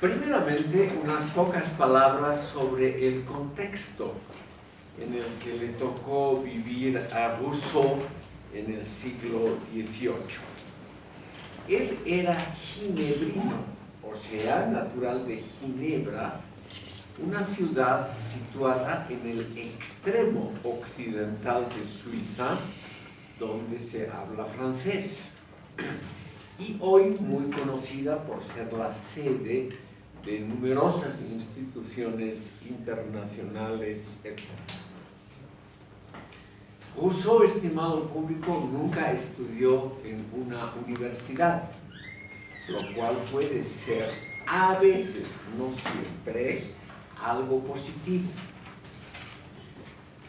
Primeramente, unas pocas palabras sobre el contexto en el que le tocó vivir a Rousseau en el siglo XVIII. Él era ginebrino, o sea, natural de Ginebra, una ciudad situada en el extremo occidental de Suiza, donde se habla francés, y hoy muy conocida por ser la sede de numerosas instituciones internacionales, etc. Rousseau, estimado público, nunca estudió en una universidad, lo cual puede ser a veces, no siempre, algo positivo.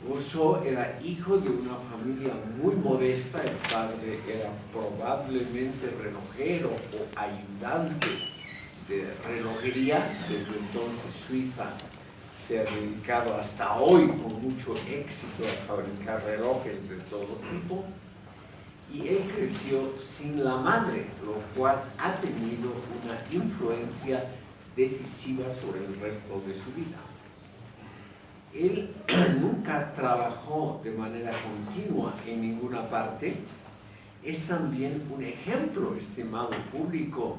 Rousseau era hijo de una familia muy modesta, el padre era probablemente relojero o ayudante de relojería, desde entonces Suiza se ha dedicado hasta hoy con mucho éxito a fabricar relojes de todo tipo, y él creció sin la madre, lo cual ha tenido una influencia decisiva sobre el resto de su vida. Él nunca trabajó de manera continua en ninguna parte. Es también un ejemplo, estimado público,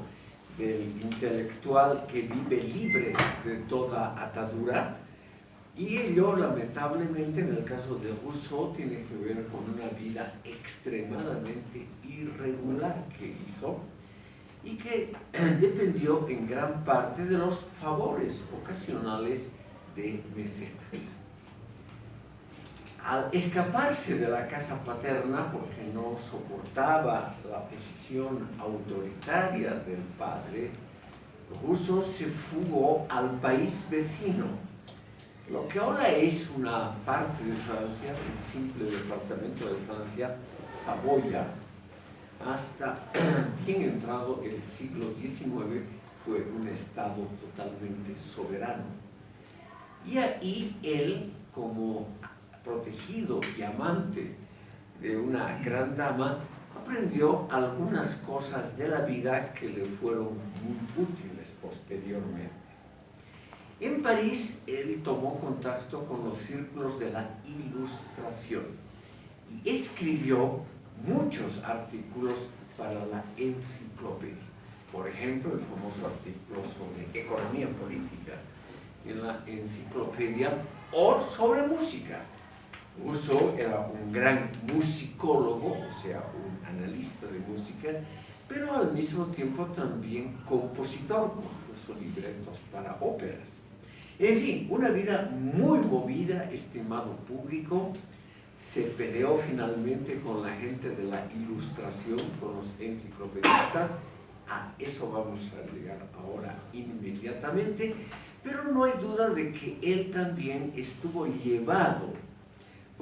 del intelectual que vive libre de toda atadura. Y ello, lamentablemente, en el caso de Rousseau, tiene que ver con una vida extremadamente irregular que hizo y que dependió en gran parte de los favores ocasionales de mecenas. Al escaparse de la casa paterna porque no soportaba la posición autoritaria del padre, Rousseau se fugó al país vecino, lo que ahora es una parte de Francia, un simple departamento de Francia, Saboya, hasta bien entrado el siglo XIX fue un estado totalmente soberano. Y ahí él, como protegido y amante de una gran dama, aprendió algunas cosas de la vida que le fueron muy útiles posteriormente. En París, él tomó contacto con los círculos de la ilustración y escribió muchos artículos para la enciclopedia. Por ejemplo, el famoso artículo sobre economía política en la enciclopedia o sobre música. Rousseau era un gran musicólogo, o sea, un analista de música, pero al mismo tiempo también compositor, compuso libretos para óperas. En fin, una vida muy movida, estimado público, se peleó finalmente con la gente de la ilustración, con los enciclopedistas, a eso vamos a llegar ahora inmediatamente, pero no hay duda de que él también estuvo llevado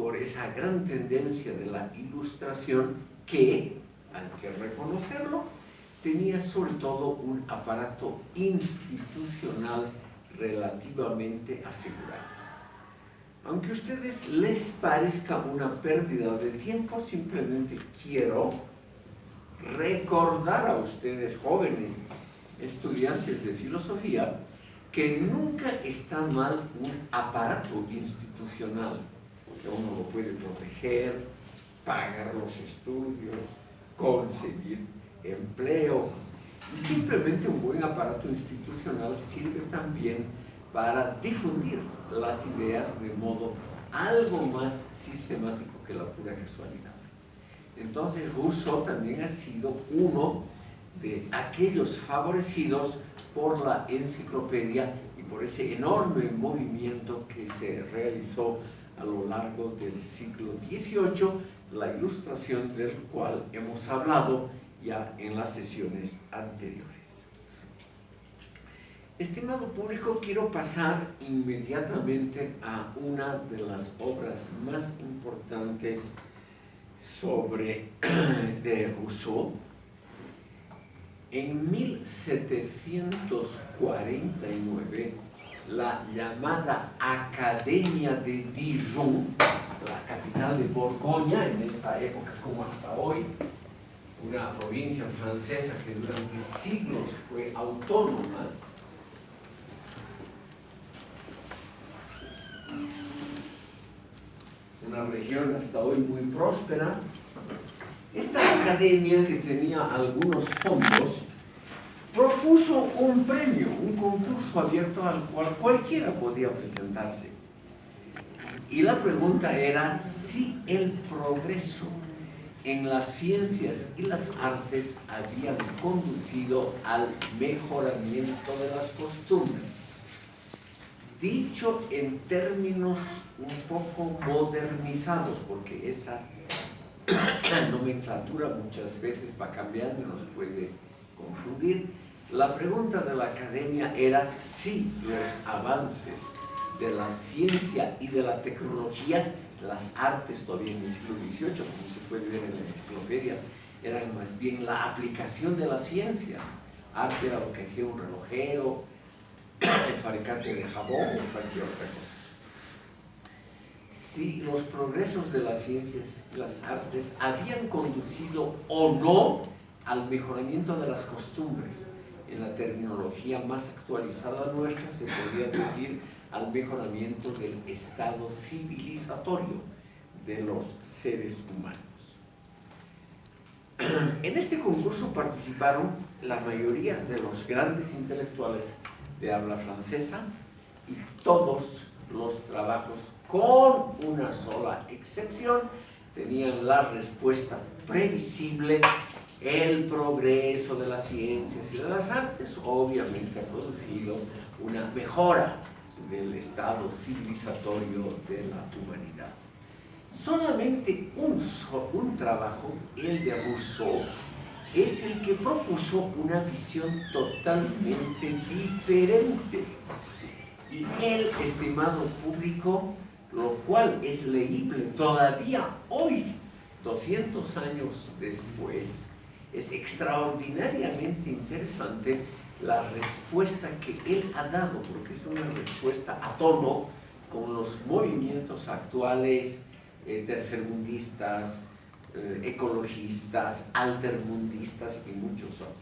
por esa gran tendencia de la ilustración que, hay que reconocerlo, tenía sobre todo un aparato institucional relativamente asegurado. Aunque a ustedes les parezca una pérdida de tiempo, simplemente quiero recordar a ustedes jóvenes estudiantes de filosofía que nunca está mal un aparato institucional, que uno lo puede proteger, pagar los estudios, conseguir empleo, y simplemente un buen aparato institucional sirve también para difundir las ideas de modo algo más sistemático que la pura casualidad. Entonces Rousseau también ha sido uno de aquellos favorecidos por la enciclopedia y por ese enorme movimiento que se realizó a lo largo del siglo XVIII, la ilustración del cual hemos hablado ya en las sesiones anteriores. Estimado público, quiero pasar inmediatamente a una de las obras más importantes sobre de Rousseau. En 1749, la llamada Academia de Dijon, la capital de Borgoña en esa época como hasta hoy, una provincia francesa que durante siglos fue autónoma, una región hasta hoy muy próspera, esta academia que tenía algunos fondos propuso un premio, un concurso abierto al cual cualquiera podía presentarse. Y la pregunta era si el progreso en las ciencias y las artes habían conducido al mejoramiento de las costumbres. Dicho en términos un poco modernizados, porque esa nomenclatura muchas veces va cambiando nos puede confundir, la pregunta de la academia era si los avances de la ciencia y de la tecnología, las artes todavía en el siglo XVIII, como se puede ver en la enciclopedia, eran más bien la aplicación de las ciencias. Arte era lo que hacía un relojero, el fabricante de jabón o cualquier otra cosa. Si los progresos de las ciencias y las artes habían conducido o no al mejoramiento de las costumbres. En la terminología más actualizada nuestra se podría decir al mejoramiento del estado civilizatorio de los seres humanos. En este concurso participaron la mayoría de los grandes intelectuales de habla francesa y todos los trabajos, con una sola excepción, tenían la respuesta previsible el progreso de las ciencias y de las artes obviamente ha producido una mejora del estado civilizatorio de la humanidad. Solamente un, un trabajo, el de Rousseau, es el que propuso una visión totalmente diferente. Y el estimado público, lo cual es leíble todavía hoy, 200 años después, es extraordinariamente interesante la respuesta que él ha dado, porque es una respuesta a tono con los movimientos actuales eh, tercermundistas, eh, ecologistas, altermundistas y muchos otros.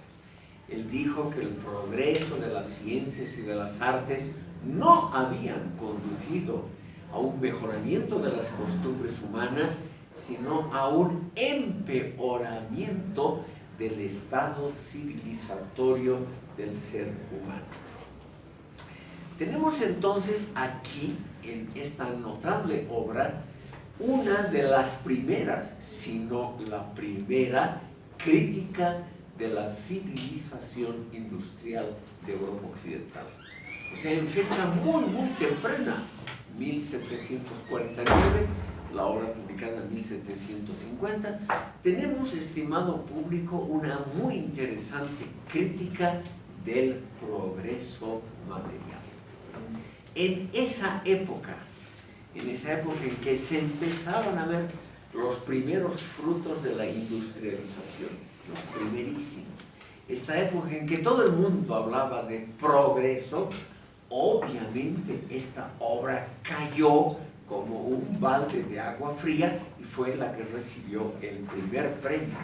Él dijo que el progreso de las ciencias y de las artes no habían conducido a un mejoramiento de las costumbres humanas, sino a un empeoramiento del estado civilizatorio del ser humano. Tenemos entonces aquí, en esta notable obra, una de las primeras, si no la primera, crítica de la civilización industrial de Europa Occidental. O sea, en fecha muy, muy temprana, 1749, la obra publicada en 1750, tenemos, estimado público, una muy interesante crítica del progreso material. En esa época, en esa época en que se empezaban a ver los primeros frutos de la industrialización, los primerísimos, esta época en que todo el mundo hablaba de progreso, obviamente esta obra cayó como un balde de agua fría y fue la que recibió el primer premio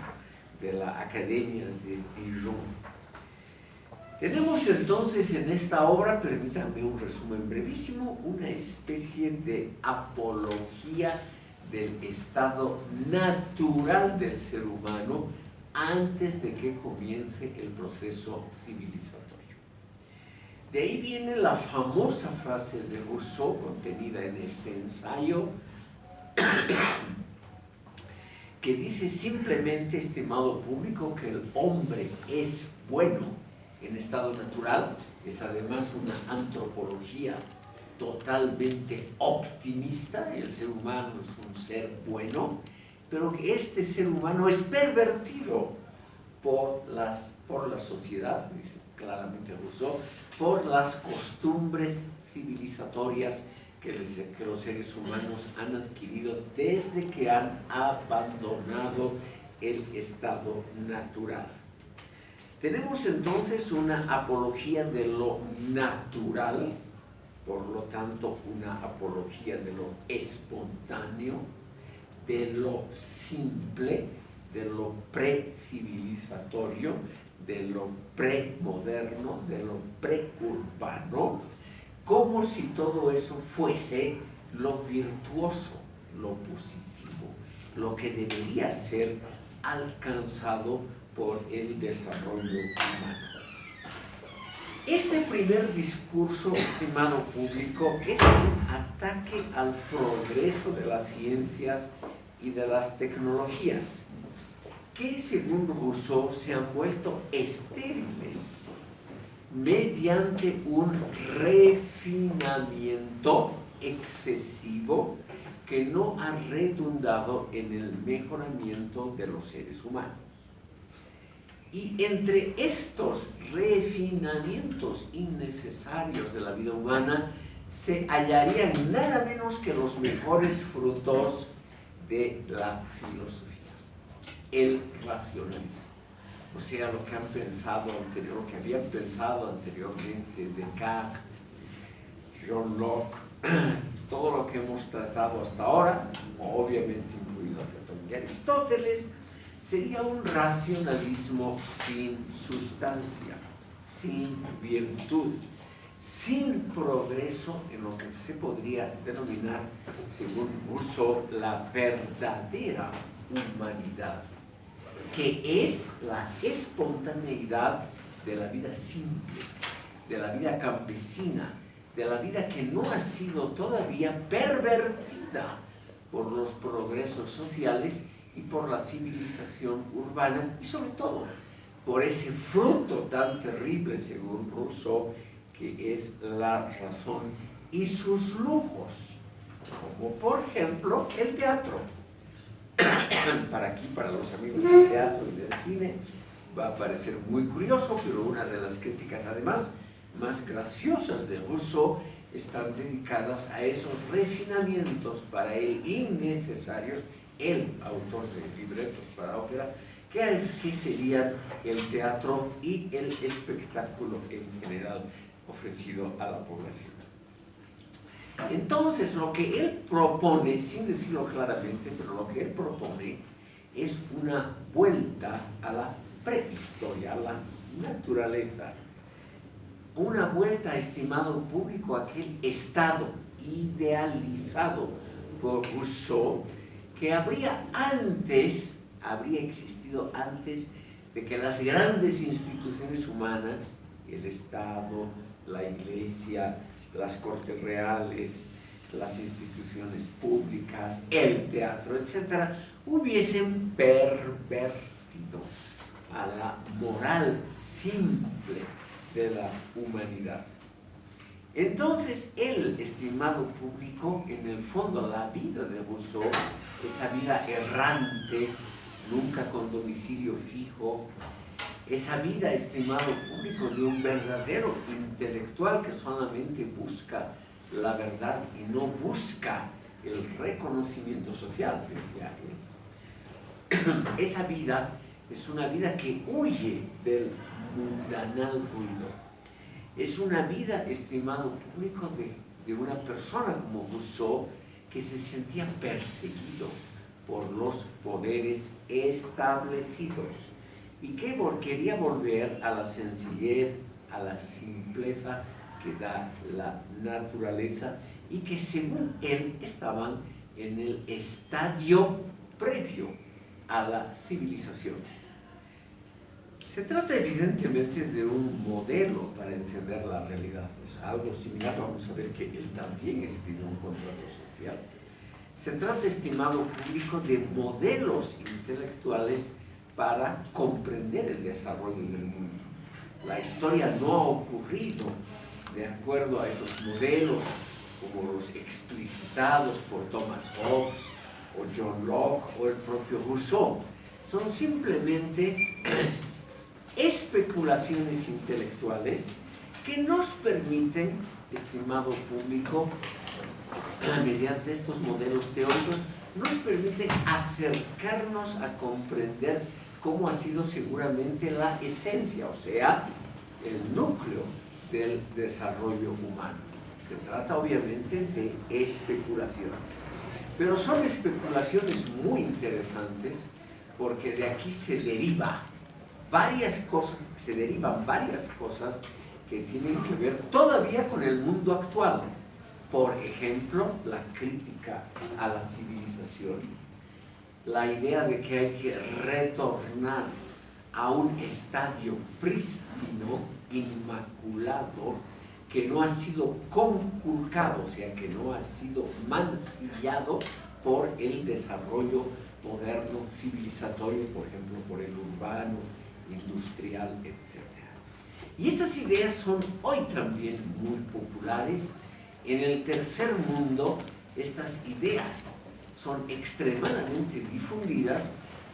de la Academia de Dijon. Tenemos entonces en esta obra, permítanme un resumen brevísimo, una especie de apología del estado natural del ser humano antes de que comience el proceso civilizatorio. De ahí viene la famosa frase de Rousseau contenida en este ensayo, que dice simplemente, estimado público, que el hombre es bueno en estado natural, es además una antropología totalmente optimista, el ser humano es un ser bueno, pero que este ser humano es pervertido por, las, por la sociedad, dice claramente Rousseau, por las costumbres civilizatorias que, los seres humanos han adquirido desde que han abandonado el estado natural. Tenemos entonces una apología de lo natural, por lo tanto una apología de lo espontáneo, de lo simple, de lo pre-civilizatorio, de lo premoderno, de lo preurbano, como si todo eso fuese lo virtuoso, lo positivo, lo que debería ser alcanzado por el desarrollo humano. Este primer discurso, estimado público, es un ataque al progreso de las ciencias y de las tecnologías, que según Rousseau se han vuelto estériles mediante un refinamiento excesivo que no ha redundado en el mejoramiento de los seres humanos. Y entre estos refinamientos innecesarios de la vida humana se hallarían nada menos que los mejores frutos de la filosofía, el racionalismo. O sea, lo que han pensado anterior, lo que habían pensado anteriormente Descartes, John Locke, todo lo que hemos tratado hasta ahora, obviamente incluido Platón y Aristóteles, sería un racionalismo sin sustancia, sin virtud, sin progreso en lo que se podría denominar, según Rousseau, la verdadera humanidad, que es la espontaneidad de la vida simple, de la vida campesina, de la vida que no ha sido todavía pervertida por los progresos sociales y por la civilización urbana y sobre todo por ese fruto tan terrible, según Rousseau, que es la razón y sus lujos, como por ejemplo el teatro. para aquí, para los amigos del teatro y del cine, va a parecer muy curioso, pero una de las críticas además más graciosas de Rousseau están dedicadas a esos refinamientos para él innecesarios el autor de libretos para ópera, que, serían el teatro y el espectáculo en general ofrecido a la población. Entonces, lo que él propone, sin decirlo claramente, pero lo que él propone es una vuelta a la prehistoria, a la naturaleza, una vuelta, estimado público, a aquel estado idealizado por Rousseau, que habría antes, habría existido antes de que las grandes instituciones humanas, el Estado, la Iglesia, las Cortes Reales, las instituciones públicas, el teatro, etc., hubiesen pervertido a la moral simple de la humanidad. Entonces, el estimado público, en el fondo, la vida de Rousseau, esa vida errante, nunca con domicilio fijo, esa vida, estimado público, de un verdadero intelectual que solamente busca la verdad y no busca el reconocimiento social, decía. Esa vida es una vida que huye del mundanal ruido es una vida, estimado público, de, de una persona como Rousseau que se sentía perseguido por los poderes establecidos y que quería volver a la sencillez, a la simpleza que da la naturaleza y que según él estaban en el estadio previo a la civilización. Se trata evidentemente de un modelo para entender la realidad. Es algo similar, vamos a ver que él también escribió un contrato social. Se trata, estimado público, de modelos intelectuales para comprender el desarrollo del mundo. La historia no ha ocurrido de acuerdo a esos modelos como los explicitados por Thomas Hobbes o John Locke o el propio Rousseau. Son simplemente especulaciones intelectuales que nos permiten, estimado público, mediante estos modelos teóricos, nos permiten acercarnos a comprender cómo ha sido seguramente la esencia, o sea, el núcleo del desarrollo humano. Se trata obviamente de especulaciones, pero son especulaciones muy interesantes porque de aquí se deriva varias cosas, se derivan varias cosas que tienen que ver todavía con el mundo actual, Por ejemplo, la crítica a la civilización, la idea de que hay que retornar a un estadio prístino, inmaculado, que no ha sido conculcado, o sea, que no ha sido mancillado por el desarrollo moderno, civilizatorio, por ejemplo, por el urbano, industrial, etc. Y esas ideas son hoy también muy populares. En el tercer mundo, estas ideas son extremadamente difundidas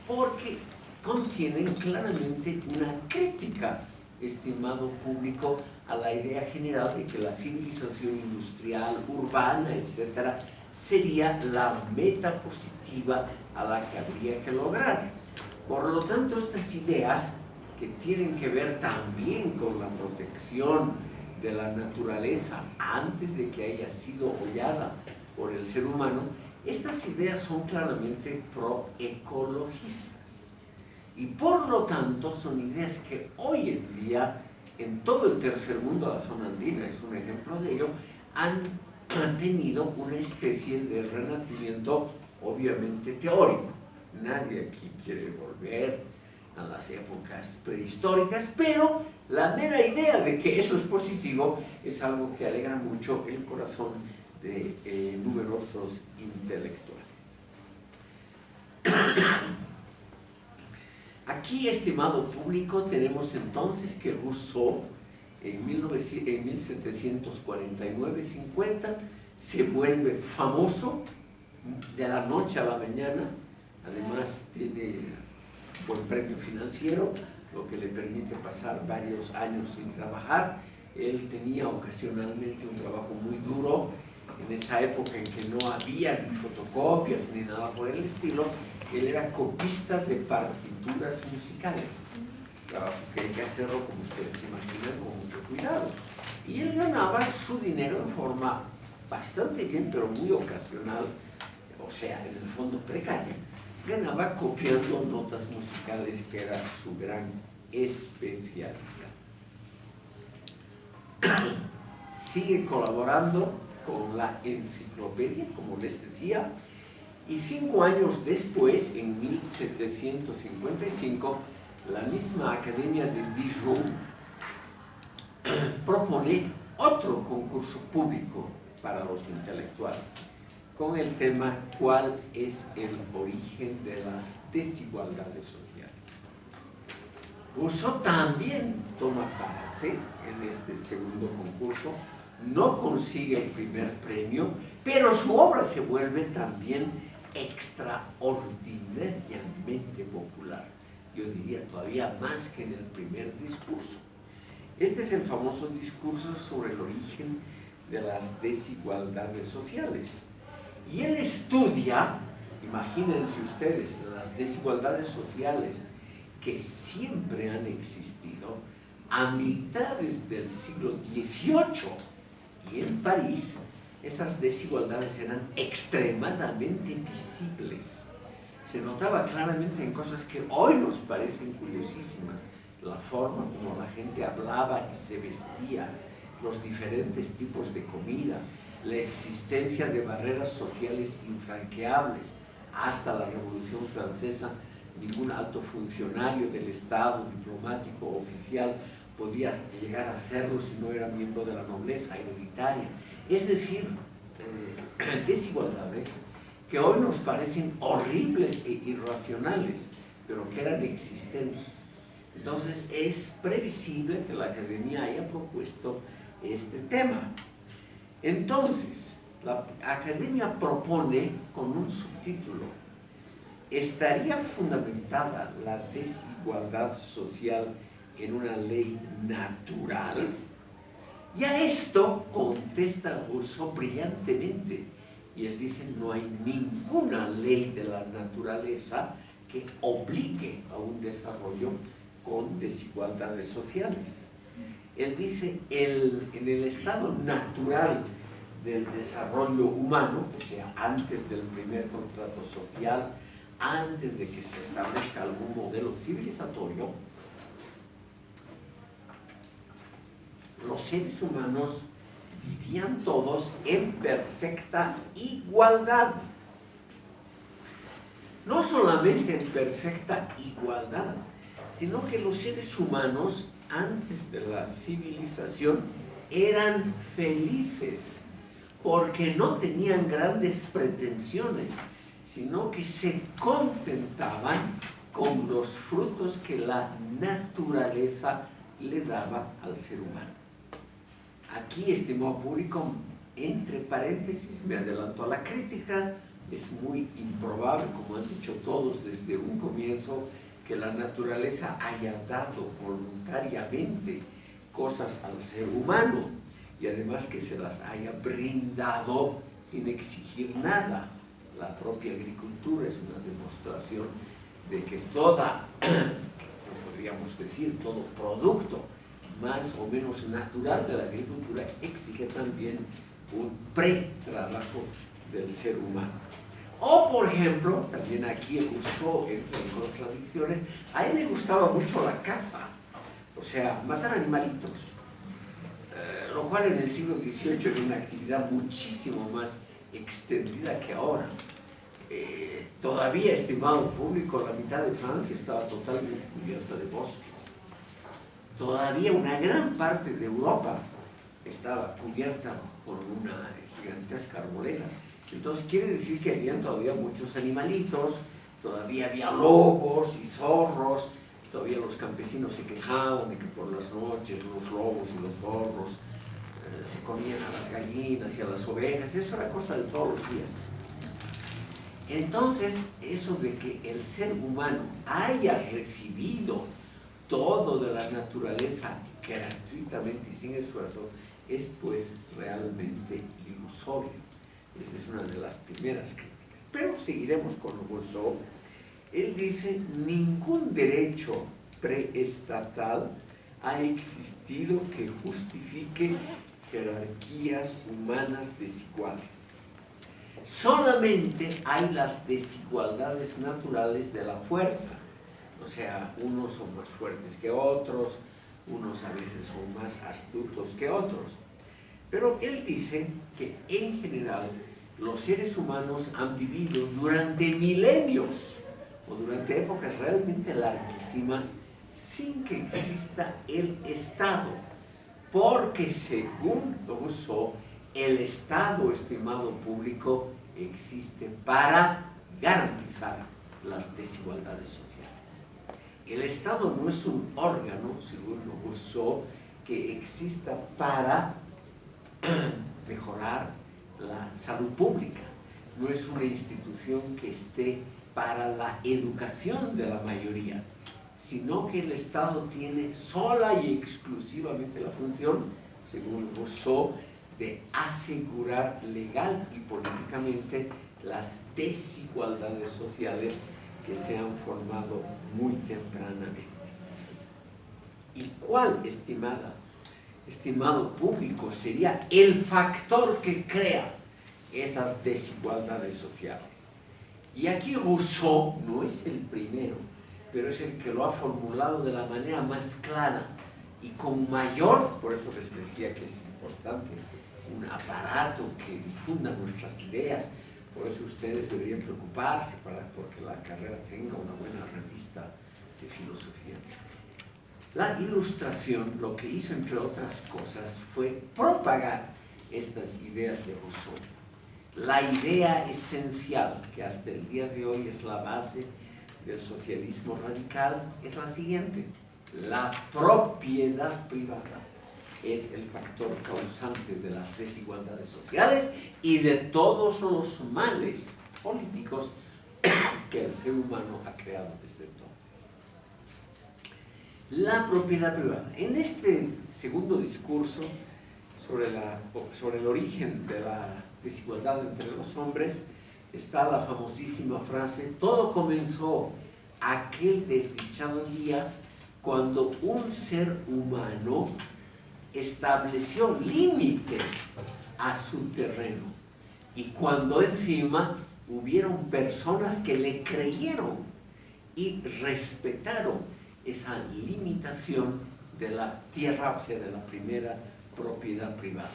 porque contienen claramente una crítica, estimado público, a la idea general de que la civilización industrial, urbana, etc., sería la meta positiva a la que habría que lograr. Por lo tanto, estas ideas que tienen que ver también con la protección de la naturaleza antes de que haya sido hollada por el ser humano, estas ideas son claramente proecologistas. Y por lo tanto son ideas que hoy en día, en todo el tercer mundo, la zona andina es un ejemplo de ello, han, han tenido una especie de renacimiento obviamente teórico. Nadie aquí quiere volver a las épocas prehistóricas, pero la mera idea de que eso es positivo es algo que alegra mucho el corazón de eh, numerosos intelectuales. Aquí, estimado público, tenemos entonces que Rousseau en, en 1749-50 se vuelve famoso de la noche a la mañana, además tiene buen premio financiero, lo que le permite pasar varios años sin trabajar. Él tenía ocasionalmente un trabajo muy duro, en esa época en que no había ni fotocopias ni nada por el estilo, él era copista de partituras musicales. Trabajo que hay que hacerlo, como ustedes imaginan, con mucho cuidado. Y él ganaba su dinero en forma bastante bien, pero muy ocasional, o sea, en el fondo precaria ganaba copiando notas musicales, que era su gran especialidad. Sigue colaborando con la enciclopedia, como les decía, y cinco años después, en 1755, la misma Academia de Dijon propone otro concurso público para los intelectuales con el tema ¿Cuál es el origen de las desigualdades sociales? Rousseau también toma parte en este segundo concurso, no consigue el primer premio, pero su obra se vuelve también extraordinariamente popular. Yo diría todavía más que en el primer discurso. Este es el famoso discurso sobre el origen de las desigualdades sociales. Y él estudia, imagínense ustedes, las desigualdades sociales que siempre han existido a mitades del siglo XVIII. Y en París esas desigualdades eran extremadamente visibles. Se notaba claramente en cosas que hoy nos parecen curiosísimas. La forma como la gente hablaba y se vestía, los diferentes tipos de comida, la existencia de barreras sociales infranqueables. Hasta la Revolución Francesa, ningún alto funcionario del Estado, diplomático oficial, podía llegar a serlo si no era miembro de la nobleza hereditaria. Es decir, eh, desigualdades que hoy nos parecen horribles e irracionales, pero que eran existentes. Entonces es previsible que la Academia haya propuesto este tema. Entonces, la academia propone con un subtítulo, ¿estaría fundamentada la desigualdad social en una ley natural? Y a esto contesta Rousseau brillantemente, y él dice, no hay ninguna ley de la naturaleza que obligue a un desarrollo con desigualdades sociales. Él dice, el, en el estado natural del desarrollo humano, o sea, antes del primer contrato social, antes de que se establezca algún modelo civilizatorio, los seres humanos vivían todos en perfecta igualdad. No solamente en perfecta igualdad, sino que los seres humanos antes de la civilización eran felices porque no tenían grandes pretensiones, sino que se contentaban con los frutos que la naturaleza le daba al ser humano. Aquí, estimado público, entre paréntesis, me adelanto a la crítica, es muy improbable, como han dicho todos desde un comienzo, que la naturaleza haya dado voluntariamente cosas al ser humano y además que se las haya brindado sin exigir nada. La propia agricultura es una demostración de que toda, podríamos decir, todo producto más o menos natural de la agricultura exige también un pre-trabajo del ser humano. O, por ejemplo, también aquí usó, entre otras tradiciones, a él le gustaba mucho la caza, o sea, matar animalitos, eh, lo cual en el siglo XVIII era una actividad muchísimo más extendida que ahora. Eh, todavía, estimado público, la mitad de Francia estaba totalmente cubierta de bosques. Todavía una gran parte de Europa estaba cubierta por una gigantesca arboleda. Entonces quiere decir que había todavía muchos animalitos, todavía había lobos y zorros, todavía los campesinos se quejaban de que por las noches los lobos y los zorros eh, se comían a las gallinas y a las ovejas, eso era cosa de todos los días. Entonces, eso de que el ser humano haya recibido todo de la naturaleza gratuitamente y sin esfuerzo, es pues realmente ilusorio. Esa es una de las primeras críticas. Pero seguiremos con Rousseau. Él dice, ningún derecho preestatal ha existido que justifique jerarquías humanas desiguales. Solamente hay las desigualdades naturales de la fuerza. O sea, unos son más fuertes que otros, unos a veces son más astutos que otros. Pero él dice que en general los seres humanos han vivido durante milenios o durante épocas realmente larguísimas sin que exista el Estado, porque según Rousseau, el Estado, estimado público, existe para garantizar las desigualdades sociales. El Estado no es un órgano, según Rousseau, que exista para mejorar la salud pública. No es una institución que esté para la educación de la mayoría, sino que el Estado tiene sola y exclusivamente la función, según Rousseau, de asegurar legal y políticamente las desigualdades sociales que se han formado muy tempranamente. ¿Y cuál, estimada estimado público, sería el factor que crea esas desigualdades sociales. Y aquí Rousseau no es el primero, pero es el que lo ha formulado de la manera más clara y con mayor, por eso les decía que es importante, un aparato que difunda nuestras ideas, por eso ustedes deberían preocuparse para porque la carrera tenga una buena revista de filosofía. La ilustración lo que hizo, entre otras cosas, fue propagar estas ideas de Rousseau. La idea esencial, que hasta el día de hoy es la base del socialismo radical, es la siguiente. La propiedad privada es el factor causante de las desigualdades sociales y de todos los males políticos que el ser humano ha creado desde entonces la propiedad privada. En este segundo discurso sobre, la, sobre el origen de la desigualdad entre los hombres está la famosísima frase, todo comenzó aquel desdichado día cuando un ser humano estableció límites a su terreno y cuando encima hubieron personas que le creyeron y respetaron esa limitación de la tierra, o sea, de la primera propiedad privada.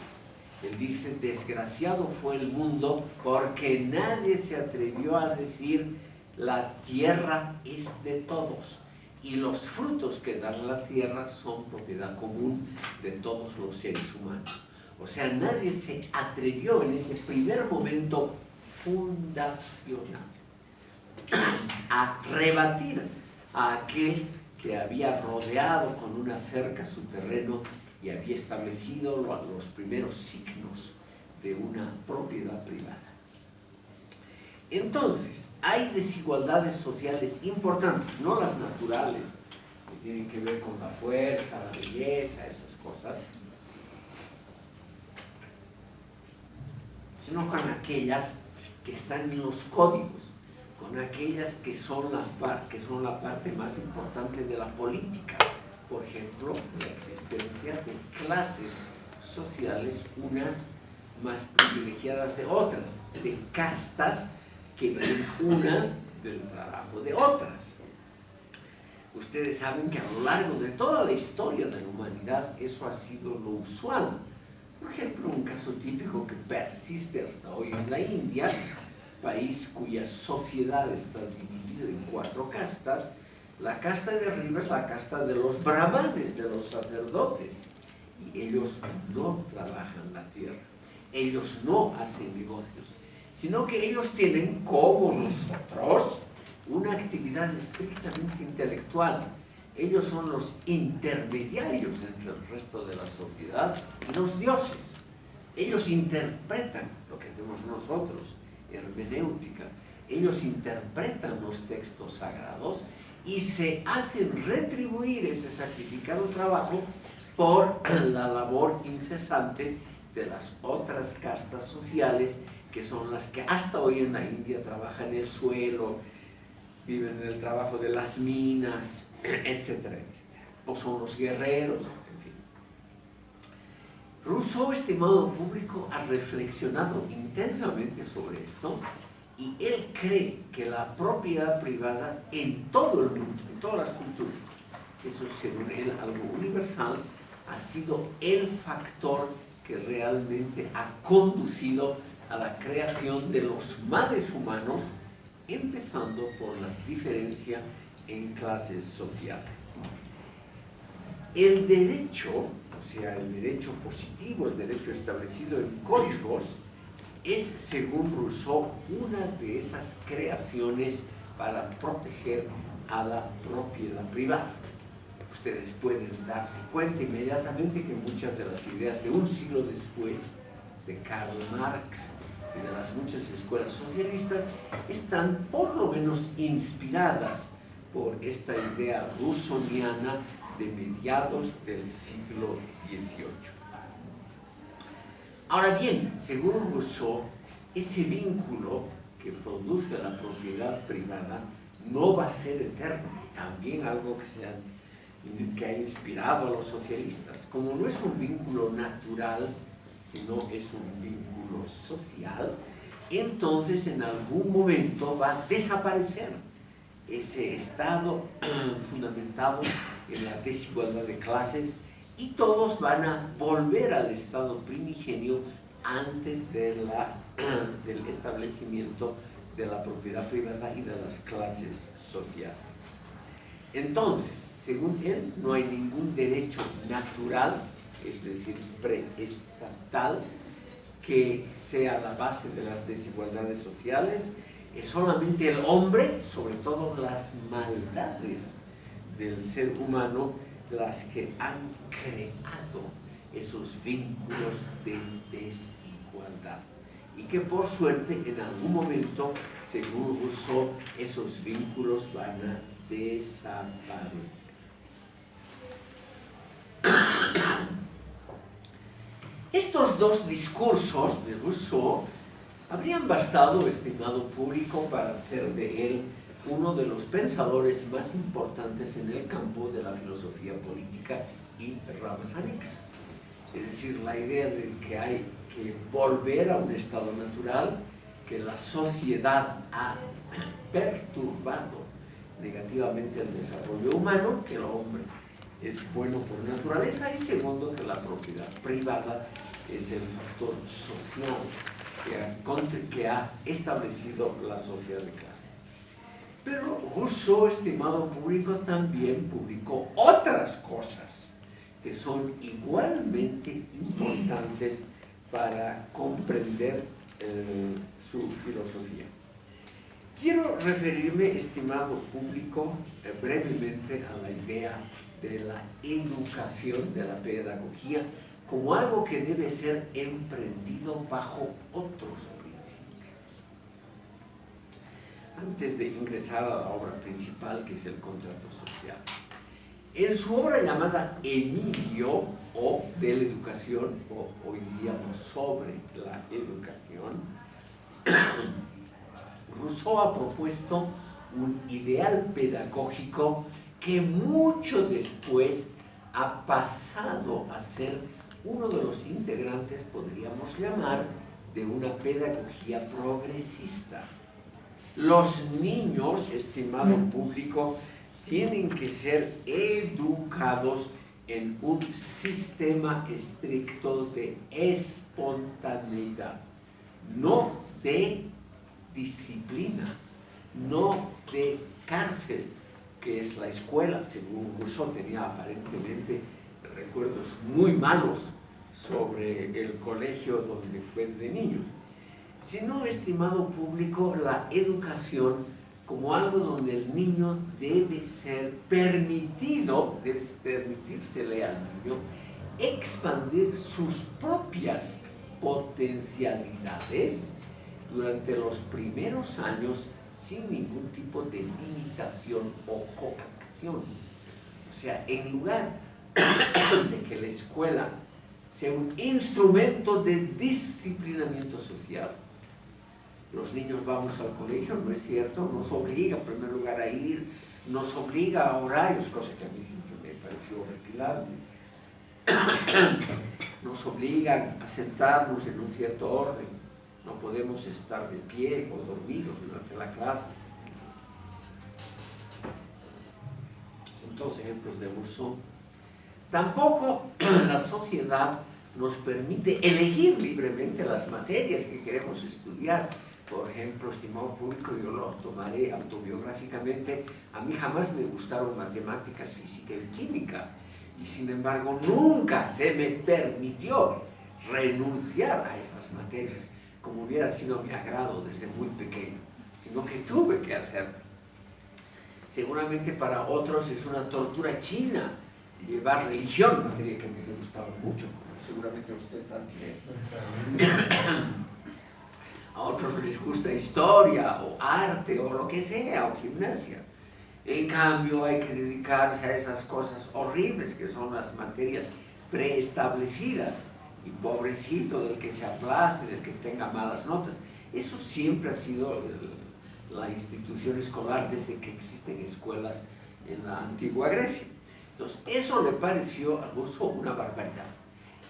Él dice, desgraciado fue el mundo porque nadie se atrevió a decir, la tierra es de todos y los frutos que da la tierra son propiedad común de todos los seres humanos. O sea, nadie se atrevió en ese primer momento fundacional a rebatir a aquel que había rodeado con una cerca su terreno y había establecido los primeros signos de una propiedad privada. Entonces, hay desigualdades sociales importantes, no las naturales, que tienen que ver con la fuerza, la belleza, esas cosas, sino con aquellas que están en los códigos, con aquellas que son la, que son la parte más importante de la política. Por ejemplo, la existencia de clases sociales, unas más privilegiadas de otras, de castas que ven unas del trabajo de otras. Ustedes saben que a lo largo de toda la historia de la humanidad eso ha sido lo usual. Por ejemplo, un caso típico que persiste hasta hoy en la India, país cuya sociedad está dividida en cuatro castas, la casta de arriba es la casta de los brahmanes, de los sacerdotes, y ellos no trabajan la tierra, ellos no hacen negocios, sino que ellos tienen, como nosotros, una actividad estrictamente intelectual. Ellos son los intermediarios entre el resto de la sociedad y los dioses. Ellos interpretan lo que hacemos nosotros, hermenéutica. Ellos interpretan los textos sagrados y se hacen retribuir ese sacrificado trabajo por la labor incesante de las otras castas sociales que son las que hasta hoy en la India trabajan el suelo, viven en el trabajo de las minas, etcétera, etcétera. O son los guerreros, en fin. Rousseau, estimado público, ha reflexionado intensamente sobre esto y él cree que la propiedad privada en todo el mundo, en todas las culturas, eso según él algo universal, ha sido el factor que realmente ha conducido a la creación de los males humanos, empezando por la diferencia en clases sociales. El derecho, o sea, el derecho positivo, el derecho establecido en códigos, es, según Rousseau, una de esas creaciones para proteger a la propiedad privada. Ustedes pueden darse cuenta inmediatamente que muchas de las ideas de un siglo después de Karl Marx y de las muchas escuelas socialistas están por lo menos inspiradas por esta idea rusoniana de mediados del siglo XVIII. Ahora bien, según Rousseau, ese vínculo que produce la propiedad privada no va a ser eterno, también algo que, se que ha inspirado a los socialistas. Como no es un vínculo natural, sino es un vínculo social, entonces en algún momento va a desaparecer ese estado fundamentado en la desigualdad de clases y todos van a volver al estado primigenio antes de la, del establecimiento de la propiedad privada y de las clases sociales. Entonces, según él, no hay ningún derecho natural es decir, preestatal, que sea la base de las desigualdades sociales, es solamente el hombre, sobre todo las maldades del ser humano, las que han creado esos vínculos de desigualdad. Y que por suerte en algún momento, según Rousseau, esos vínculos van a desaparecer. Estos dos discursos de Rousseau habrían bastado, estimado público, para hacer de él uno de los pensadores más importantes en el campo de la filosofía política y ramas anexas. Es decir, la idea de que hay que volver a un estado natural, que la sociedad ha perturbado negativamente el desarrollo humano, que el hombre es bueno por naturaleza y segundo que la propiedad privada es el factor social que ha, establecido la sociedad de clases. Pero Rousseau, estimado público, también publicó otras cosas que son igualmente importantes para comprender eh, su filosofía. Quiero referirme, estimado público, eh, brevemente a la idea de la educación, de la pedagogía, como algo que debe ser emprendido bajo otros principios. Antes de ingresar a la obra principal, que es el contrato social, en su obra llamada Emilio, o de la educación, o hoy diríamos sobre la educación, Rousseau ha propuesto un ideal pedagógico que mucho después ha pasado a ser uno de los integrantes, podríamos llamar, de una pedagogía progresista. Los niños, estimado público, tienen que ser educados en un sistema estricto de espontaneidad, no de disciplina, no de cárcel, que es la escuela, según Rousseau tenía aparentemente recuerdos muy malos sobre el colegio donde fue de niño, sino, estimado público, la educación como algo donde el niño debe ser permitido, debe permitírsele al niño expandir sus propias potencialidades durante los primeros años sin ningún tipo de limitación o coacción. O sea, en lugar de que la escuela sea un instrumento de disciplinamiento social, los niños vamos al colegio, ¿no es cierto? Nos obliga en primer lugar a ir, nos obliga a horarios, cosa que a mí siempre me pareció retirable. Nos obligan a sentarnos en un cierto orden, no podemos estar de pie o dormidos durante la clase. Son todos ejemplos de uso. Tampoco la sociedad nos permite elegir libremente las materias que queremos estudiar. Por ejemplo, estimado público, yo lo tomaré autobiográficamente, a mí jamás me gustaron matemáticas, física y química, y sin embargo nunca se me permitió renunciar a esas materias, como hubiera sido mi agrado desde muy pequeño, sino que tuve que hacerlo. Seguramente para otros es una tortura china llevar religión, materia que me gustaba mucho, seguramente a usted también. a otros les gusta historia o arte o lo que sea, o gimnasia. En cambio hay que dedicarse a esas cosas horribles que son las materias preestablecidas y pobrecito del que se aplace, del que tenga malas notas. Eso siempre ha sido la institución escolar desde que existen escuelas en la antigua Grecia. Entonces, eso le pareció a Rousseau una barbaridad.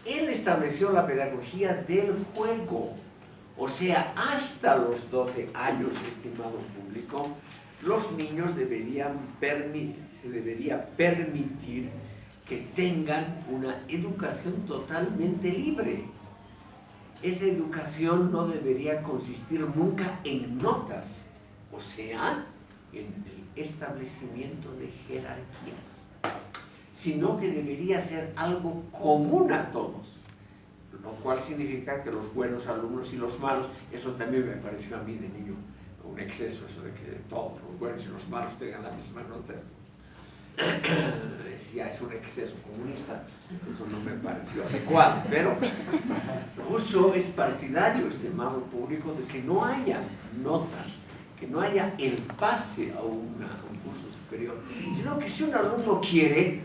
Él estableció la pedagogía del juego, o sea, hasta los 12 años, estimado público, los niños deberían se debería permitir que tengan una educación totalmente libre. Esa educación no debería consistir nunca en notas, o sea, en el establecimiento de jerarquías, sino que debería ser algo común a todos lo cual significa que los buenos alumnos y los malos, eso también me pareció a mí de niño un exceso, eso de que todos los buenos y los malos tengan la misma nota. Ya es un exceso comunista, eso no me pareció adecuado, pero Rousseau es partidario, estimado público, de que no haya notas, que no haya el pase a, un curso superior, sino que si un alumno quiere,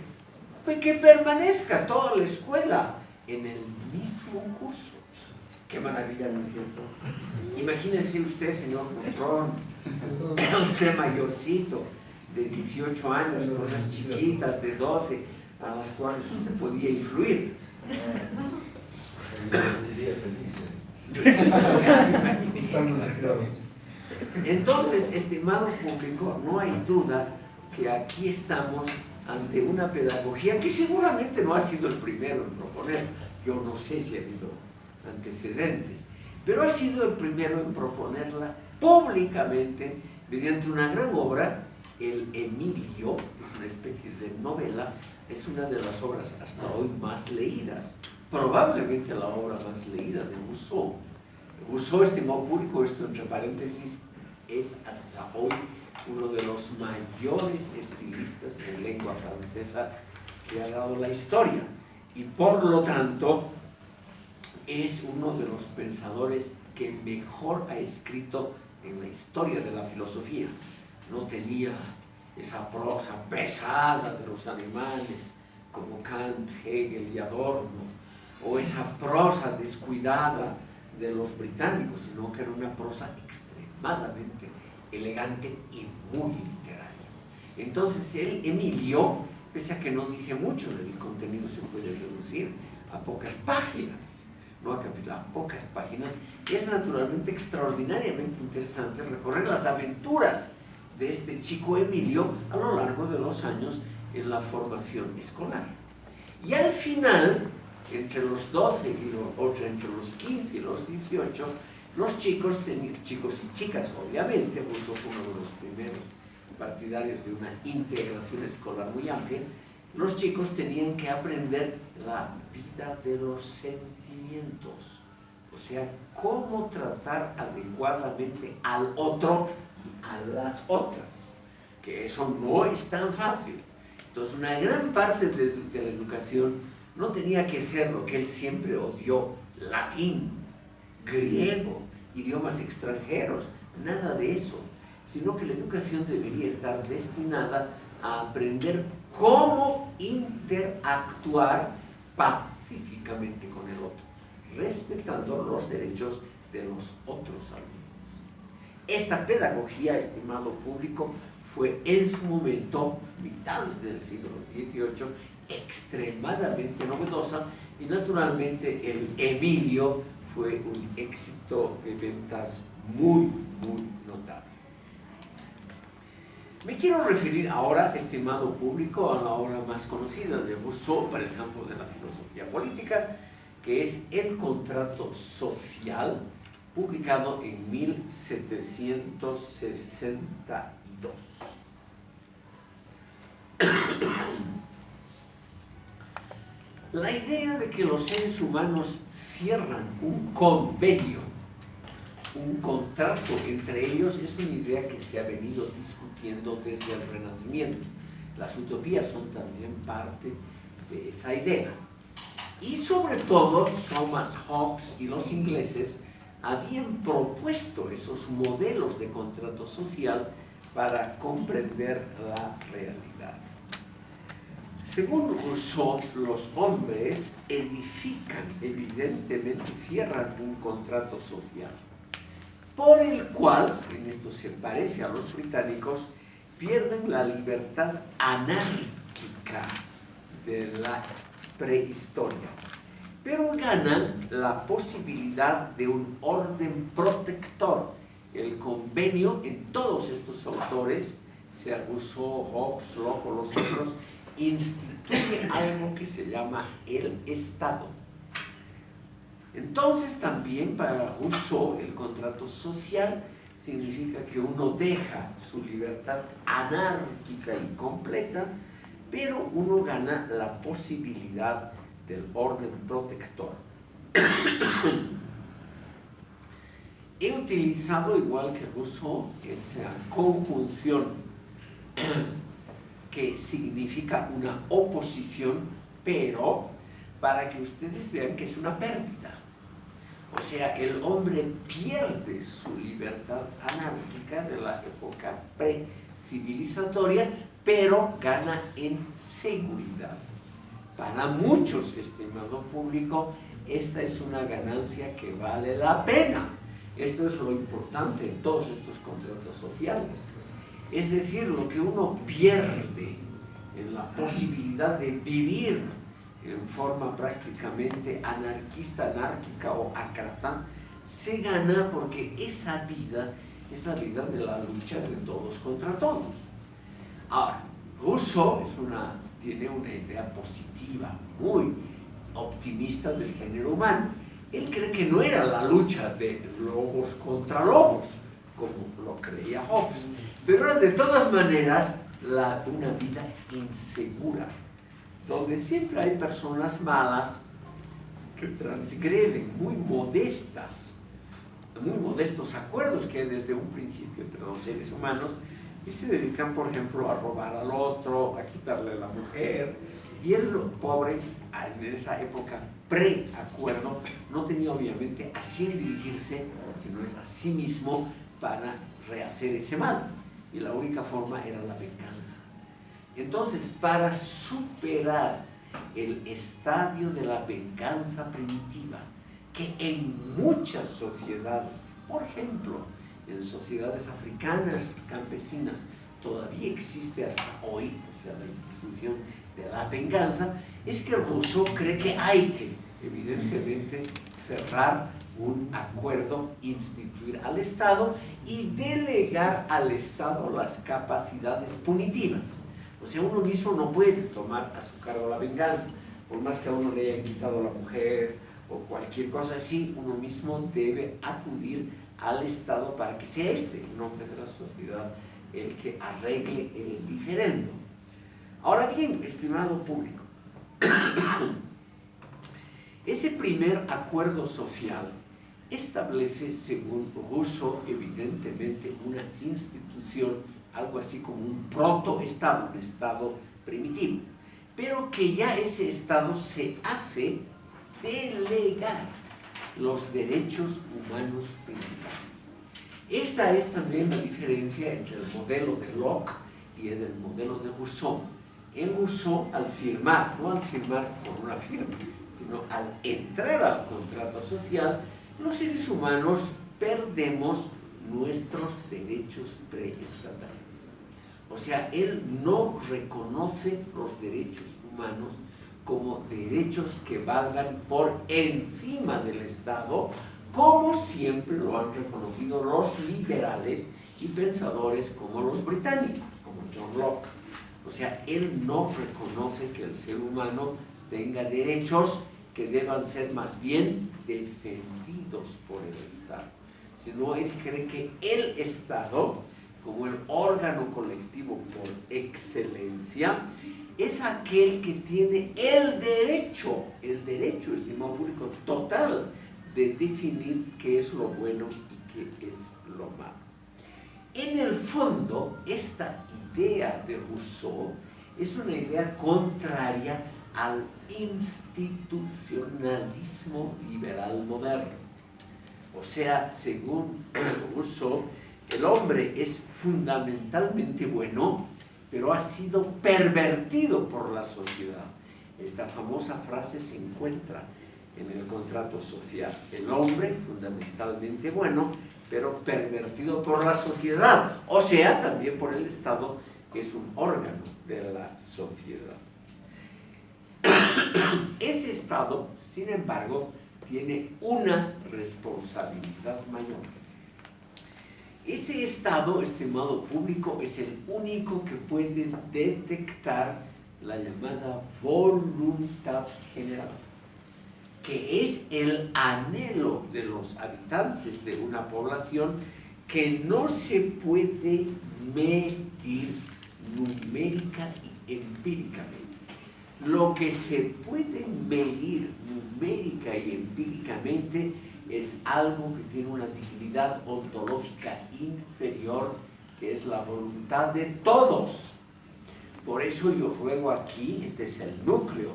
pues que permanezca toda la escuela en el mismo curso. Qué maravilla, ¿no es cierto? Imagínese usted, señor Butrón, usted mayorcito, de 18 años, con unas chiquitas de 12, a las cuales usted podía influir. Entonces, estimado público, no hay duda que aquí estamos ante una pedagogía que seguramente no ha sido el primero en proponer, yo no sé si ha habido antecedentes, pero ha sido el primero en proponerla públicamente mediante una gran obra, el Emilio, es una especie de novela, es una de las obras hasta hoy más leídas, probablemente la obra más leída de Rousseau. Rousseau, estimado público, esto entre paréntesis, es hasta hoy uno de los mayores estilistas en lengua francesa que ha dado la historia y por lo tanto es uno de los pensadores que mejor ha escrito en la historia de la filosofía. No tenía esa prosa pesada de los animales como Kant, Hegel y Adorno, o esa prosa descuidada de los británicos, sino que era una prosa extremadamente elegante y muy literaria. Entonces él, Emilio, pese a que no dice mucho, el contenido se puede reducir a pocas páginas, no a capítulos, a pocas páginas, es naturalmente extraordinariamente interesante recorrer las aventuras de este chico Emilio a lo largo de los años en la formación escolar. Y al final, entre los 12 y los, entre los 15 y los 18, los chicos, chicos y chicas, obviamente, Rousseau fue uno de los primeros partidarios de una integración escolar muy amplia, los chicos tenían que aprender la vida de los sentimientos, o sea, cómo tratar adecuadamente al otro a las otras, que eso no es tan fácil. Entonces, una gran parte de, la educación no tenía que ser lo que él siempre odió, latín, griego, idiomas extranjeros, nada de eso, sino que la educación debería estar destinada a aprender cómo interactuar pacíficamente con el otro, respetando los derechos de los otros alumnos. Esta pedagogía, estimado público, fue en su momento, mitades del siglo XVIII, extremadamente novedosa y naturalmente el Emilio fue un éxito de ventas muy, muy notable. Me quiero referir ahora, estimado público, a la obra más conocida de Rousseau para el campo de la filosofía política, que es El contrato social, publicado en 1762. La idea de que los seres humanos cierran un convenio un contrato entre ellos es una idea que se ha venido discutiendo desde el Renacimiento. Las utopías son también parte de esa idea. Y sobre todo, Thomas Hobbes y los ingleses habían propuesto esos modelos de contrato social para comprender la realidad. Según Rousseau, los hombres edifican, evidentemente, cierran un contrato social por el cual, en esto se parece a los británicos, pierden la libertad anárquica de la prehistoria, pero ganan la posibilidad de un orden protector. El convenio en todos estos autores, sea Rousseau, Hobbes, Locke o los otros, instituye algo que se llama el Estado entonces también para Rousseau el contrato social significa que uno deja su libertad anárquica y completa, pero uno gana la posibilidad del orden protector. He utilizado, igual que Rousseau, esa conjunción que significa una oposición, pero para que ustedes vean que es una pérdida. O sea, el hombre pierde su libertad anárquica de la época pre-civilizatoria, pero gana en seguridad. Para muchos, estimado público, esta es una ganancia que vale la pena. Esto es lo importante en todos estos contratos sociales. Es decir, lo que uno pierde en la posibilidad de vivir en forma prácticamente anarquista, anárquica o acrata, se gana porque esa vida es la vida de la lucha de todos contra todos. Ahora, Rousseau es una, tiene una idea positiva, muy optimista del género humano. Él cree que no era la lucha de lobos contra lobos, como lo creía Hobbes, pero era de todas maneras la, una vida insegura, donde siempre hay personas malas que transgreden muy modestas, muy modestos acuerdos que hay desde un principio entre los seres humanos y se dedican, por ejemplo, a robar al otro, a quitarle a la mujer. Y el pobre, en esa época pre-acuerdo, no tenía obviamente a quién dirigirse, sino es a sí mismo para rehacer ese mal. Y la única forma era la venganza. Entonces, para superar el estadio de la venganza primitiva, que en muchas sociedades, por ejemplo, en sociedades africanas campesinas, todavía existe hasta hoy, o sea, la institución de la venganza, es que Rousseau cree que hay que, evidentemente, cerrar un acuerdo, instituir al Estado y delegar al Estado las capacidades punitivas. O sea, uno mismo no puede tomar a su cargo la venganza, por más que a uno le hayan quitado la mujer o cualquier cosa así, uno mismo debe acudir al Estado para que sea este, en nombre de la sociedad, el que arregle el diferendo. Ahora bien, estimado público, ese primer acuerdo social establece, según Rousseau, evidentemente una institución algo así como un proto-estado, un estado primitivo, pero que ya ese estado se hace delegar los derechos humanos principales. Esta es también la diferencia entre el modelo de Locke y el modelo de Rousseau. En Rousseau, al firmar, no al firmar con una firma, sino al entrar al contrato social, los seres humanos perdemos nuestros derechos preestatales. O sea, él no reconoce los derechos humanos como derechos que valgan por encima del Estado, como siempre lo han reconocido los liberales y pensadores como los británicos, como John Locke. O sea, él no reconoce que el ser humano tenga derechos que deban ser más bien defendidos por el Estado, sino él cree que el Estado como el órgano colectivo por excelencia, es aquel que tiene el derecho, el derecho, estimado público, total de definir qué es lo bueno y qué es lo malo. En el fondo, esta idea de Rousseau es una idea contraria al institucionalismo liberal moderno. O sea, según Rousseau, el hombre es fundamentalmente bueno, pero ha sido pervertido por la sociedad. Esta famosa frase se encuentra en el contrato social. El hombre fundamentalmente bueno, pero pervertido por la sociedad, o sea, también por el Estado, que es un órgano de la sociedad. Ese Estado, sin embargo, tiene una responsabilidad mayor ese estado, estimado público, es el único que puede detectar la llamada voluntad general, que es el anhelo de los habitantes de una población que no se puede medir numérica y empíricamente. Lo que se puede medir numérica y empíricamente es algo que tiene una dignidad ontológica inferior, que es la voluntad de todos. Por eso yo ruego aquí, este es el núcleo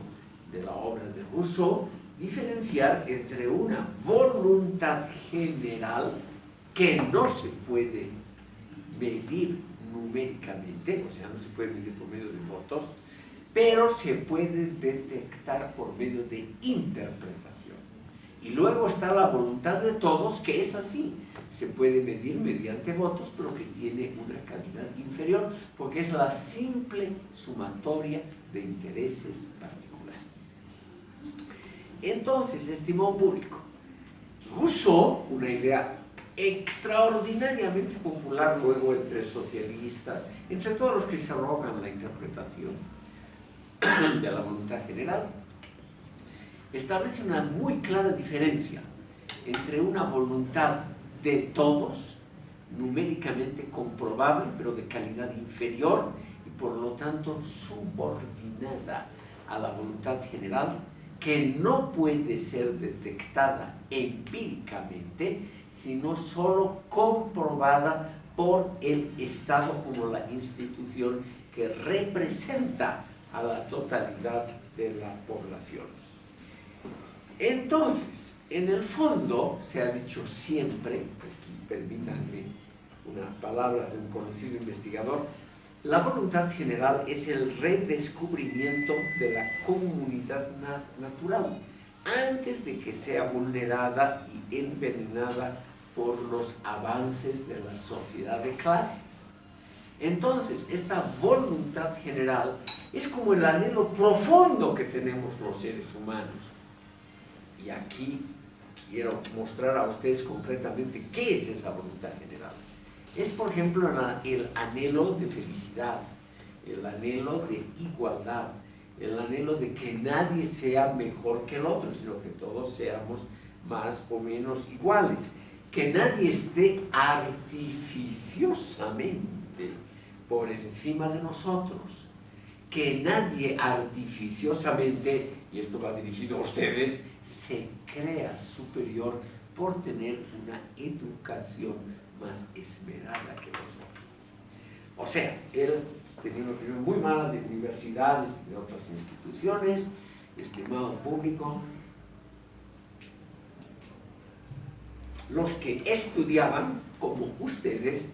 de la obra de Rousseau, diferenciar entre una voluntad general que no se puede medir numéricamente, o sea, no se puede medir por medio de votos, pero se puede detectar por medio de interpretación. Y luego está la voluntad de todos, que es así. Se puede medir mediante votos, pero que tiene una calidad inferior, porque es la simple sumatoria de intereses particulares. Entonces, estimado público, Rousseau, una idea extraordinariamente popular luego entre socialistas, entre todos los que se arrogan la interpretación de la voluntad general, establece una muy clara diferencia entre una voluntad de todos, numéricamente comprobable, pero de calidad inferior y por lo tanto subordinada a la voluntad general, que no puede ser detectada empíricamente, sino solo comprobada por el Estado como la institución que representa a la totalidad de la población. Entonces, en el fondo, se ha dicho siempre, aquí permítanme una palabra de un conocido investigador, la voluntad general es el redescubrimiento de la comunidad natural antes de que sea vulnerada y envenenada por los avances de la sociedad de clases. Entonces, esta voluntad general es como el anhelo profundo que tenemos los seres humanos. Y aquí quiero mostrar a ustedes concretamente qué es esa voluntad general. Es, por ejemplo, el anhelo de felicidad, el anhelo de igualdad, el anhelo de que nadie sea mejor que el otro, sino que todos seamos más o menos iguales, que nadie esté artificiosamente por encima de nosotros, que nadie artificiosamente, y esto va dirigido a ustedes, se crea superior por tener una educación más esmerada que nosotros. O sea, él tenía una opinión muy mala de universidades de otras instituciones, estimado público. Los que estudiaban, como ustedes,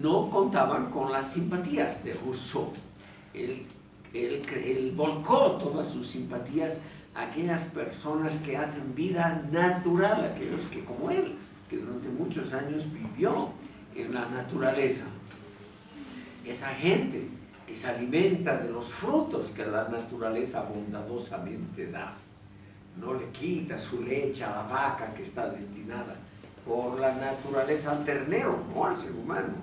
no contaban con las simpatías de Rousseau. Él, él volcó todas sus simpatías a aquellas personas que hacen vida natural, aquellos que como él que durante muchos años vivió en la naturaleza. Esa gente que se alimenta de los frutos que la naturaleza bondadosamente da. No le quita su leche a la vaca que está destinada por la naturaleza al ternero, no al ser humano.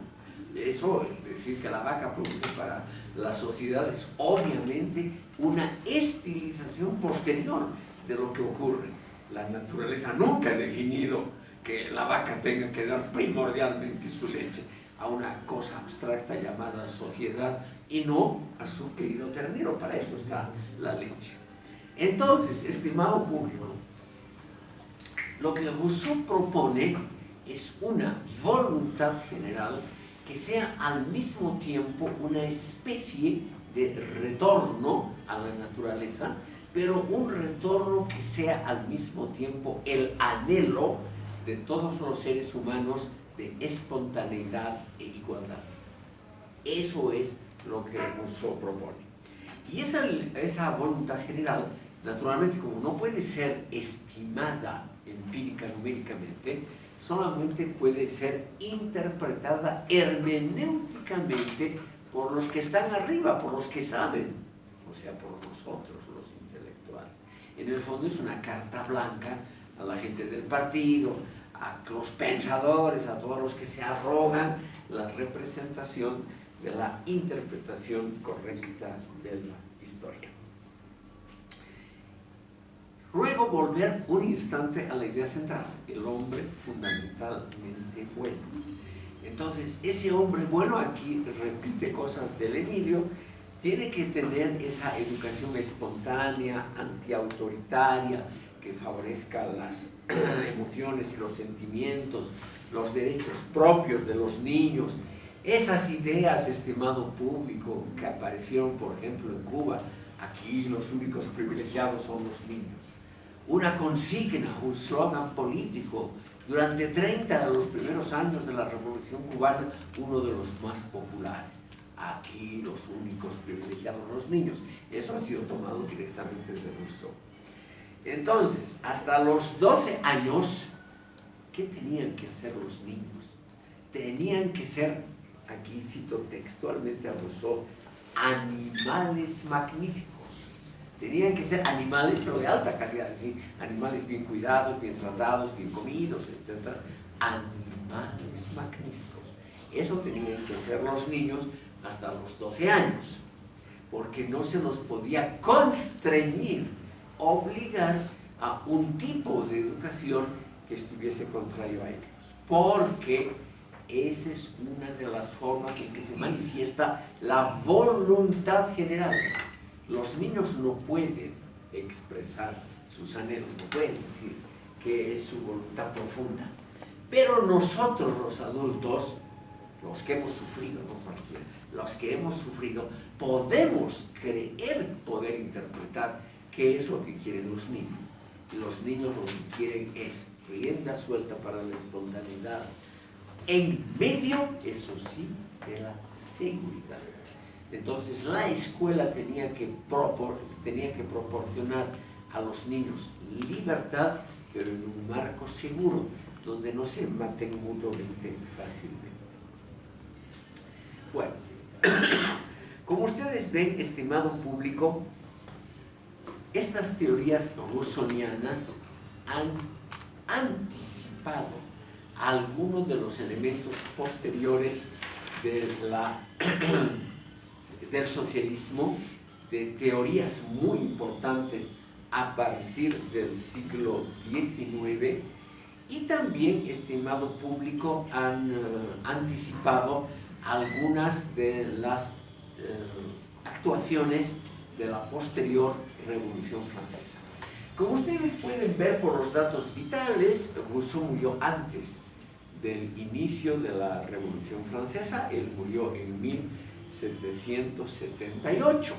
Eso, es decir, que la vaca produce para la sociedad es obviamente una estilización posterior de lo que ocurre. La naturaleza nunca ha definido que la vaca tenga que dar primordialmente su leche a una cosa abstracta llamada sociedad y no a su querido ternero, para eso está la leche. Entonces, estimado público, lo que Rousseau propone es una voluntad general que sea al mismo tiempo una especie de retorno a la naturaleza, pero un retorno que sea al mismo tiempo el anhelo de todos los seres humanos de espontaneidad e igualdad. Eso es lo que Rousseau propone. Y esa, esa voluntad general, naturalmente, como no puede ser estimada empírica numéricamente, solamente puede ser interpretada hermenéuticamente por los que están arriba, por los que saben, o sea, por nosotros, los intelectuales. En el fondo es una carta blanca a la gente del partido, a los pensadores, a todos los que se arrogan la representación de la interpretación correcta de la historia. Luego volver un instante a la idea central, el hombre fundamentalmente bueno. Entonces, ese hombre bueno aquí repite cosas del Emilio, tiene que tener esa educación espontánea, antiautoritaria, que favorezca las emociones y los sentimientos, los derechos propios de los niños. Esas ideas, estimado público, que aparecieron, por ejemplo, en Cuba, aquí los únicos privilegiados son los niños. Una consigna, un slogan político, durante 30 de los primeros años de la Revolución Cubana, uno de los más populares. Aquí los únicos privilegiados, los niños. Eso ha sido tomado directamente de Rousseau. Entonces, hasta los 12 años, ¿qué tenían que hacer los niños? Tenían que ser, aquí cito textualmente a Rousseau, animales magníficos. Tenían que ser animales, pero de alta calidad, es decir, animales bien cuidados, bien tratados, bien comidos, etc. animales magníficos. Eso tenían que ser los niños hasta los 12 años, porque no se nos podía constreñir, obligar a un tipo de educación que estuviese contrario a ellos, porque esa es una de las formas en que se manifiesta la voluntad general. Los niños no pueden expresar sus anhelos, no pueden decir que es su voluntad profunda. Pero nosotros los adultos, los que hemos sufrido, no cualquiera, los que hemos sufrido, podemos creer poder interpretar qué es lo que quieren los niños. Los niños lo que quieren es rienda suelta para la espontaneidad, en medio, eso sí, de la seguridad. Entonces la escuela tenía que, tenía que proporcionar a los niños libertad, pero en un marco seguro, donde no se maten mutuamente fácilmente. Bueno, como ustedes ven, estimado público, estas teorías rusonianas han anticipado algunos de los elementos posteriores de la, del socialismo, de teorías muy importantes a partir del siglo XIX y también, estimado público, han eh, anticipado algunas de las eh, actuaciones de la posterior Revolución Francesa. Como ustedes pueden ver por los datos vitales, Rousseau murió antes del inicio de la Revolución Francesa, él murió en 1778.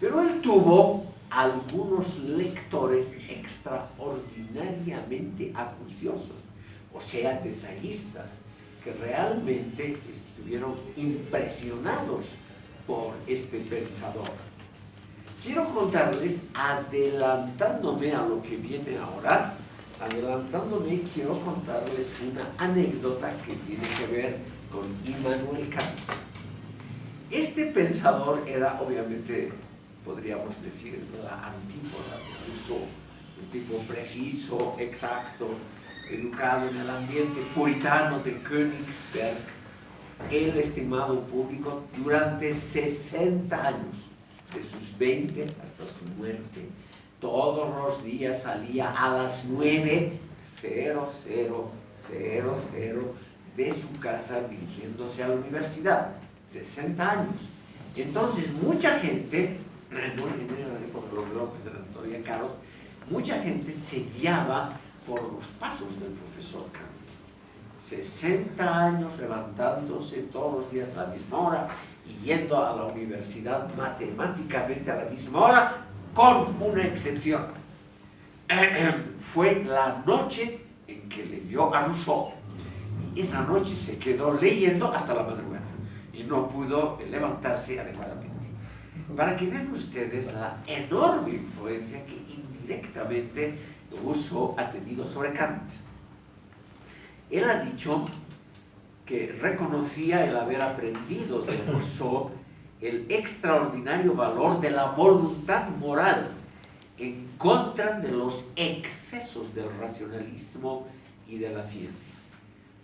Pero él tuvo algunos lectores extraordinariamente acuciosos, o sea, detallistas, que realmente estuvieron impresionados por este pensador. Quiero contarles, adelantándome a lo que viene ahora, adelantándome, quiero contarles una anécdota que tiene que ver con Immanuel Kant. Este pensador era, obviamente, podríamos decir, la antípoda de Rousseau, un tipo preciso, exacto, educado en el ambiente puritano de Königsberg, el estimado público durante 60 años de sus 20 hasta su muerte, todos los días salía a las 9.0000 de su casa dirigiéndose a la universidad, 60 años. Entonces, mucha gente, en esa época los relojes eran todavía caros, mucha gente se guiaba por los pasos del profesor Kant. 60 años levantándose todos los días a la misma hora y yendo a la universidad matemáticamente a la misma hora, con una excepción. Fue la noche en que leyó a Rousseau. Y esa noche se quedó leyendo hasta la madrugada y no pudo levantarse adecuadamente. Para que vean ustedes la enorme influencia que indirectamente Rousseau ha tenido sobre Kant. Él ha dicho que reconocía el haber aprendido de Rousseau el extraordinario valor de la voluntad moral en contra de los excesos del racionalismo y de la ciencia.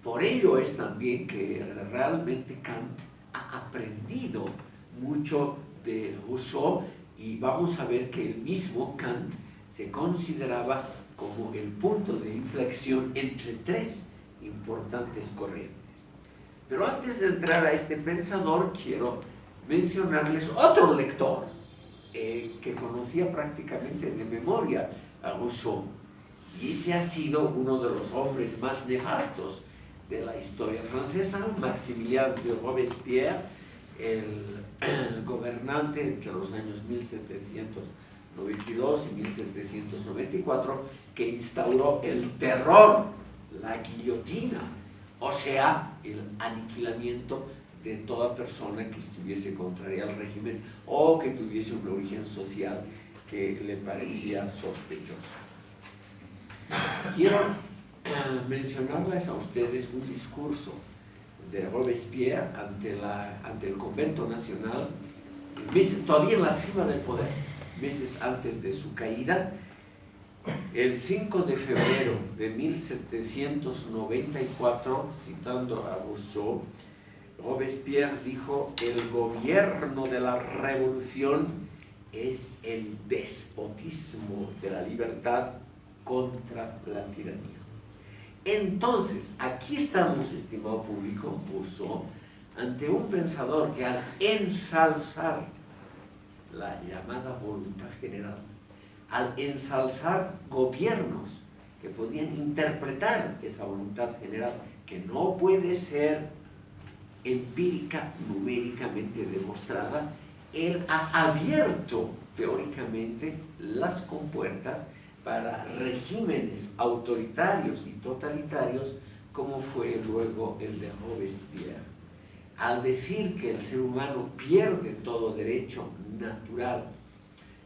Por ello es también que realmente Kant ha aprendido mucho de Rousseau y vamos a ver que el mismo Kant se consideraba como el punto de inflexión entre tres importantes corrientes. Pero antes de entrar a este pensador, quiero mencionarles otro lector eh, que conocía prácticamente de memoria a Rousseau. Y ese ha sido uno de los hombres más nefastos de la historia francesa, Maximilien de Robespierre, el, el gobernante entre los años 1792 y 1794, que instauró el terror, la guillotina, o sea, el aniquilamiento de toda persona que estuviese contraria al régimen o que tuviese un origen social que le parecía sospechoso. Quiero mencionarles a ustedes un discurso de Robespierre ante, el convento nacional, todavía en la cima del poder, meses antes de su caída, El 5 de febrero de 1794, citando a Rousseau, Robespierre dijo, el gobierno de la revolución es el despotismo de la libertad contra la tiranía. Entonces, aquí estamos, estimado público, Rousseau, ante un pensador que al ensalzar la llamada voluntad general, al ensalzar gobiernos que podían interpretar esa voluntad general, que no puede ser empírica, numéricamente demostrada, él ha abierto teóricamente las compuertas para regímenes autoritarios y totalitarios como fue luego el de Robespierre. Al decir que el ser humano pierde todo derecho natural,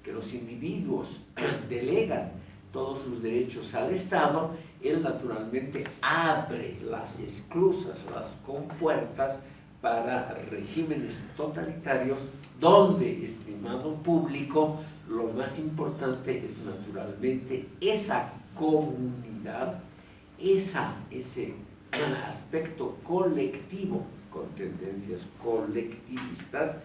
que los individuos delegan todos sus derechos al Estado, él naturalmente abre las esclusas, las compuertas para regímenes totalitarios donde, estimado público, lo más importante es naturalmente esa comunidad, esa, ese aspecto colectivo con tendencias colectivistas,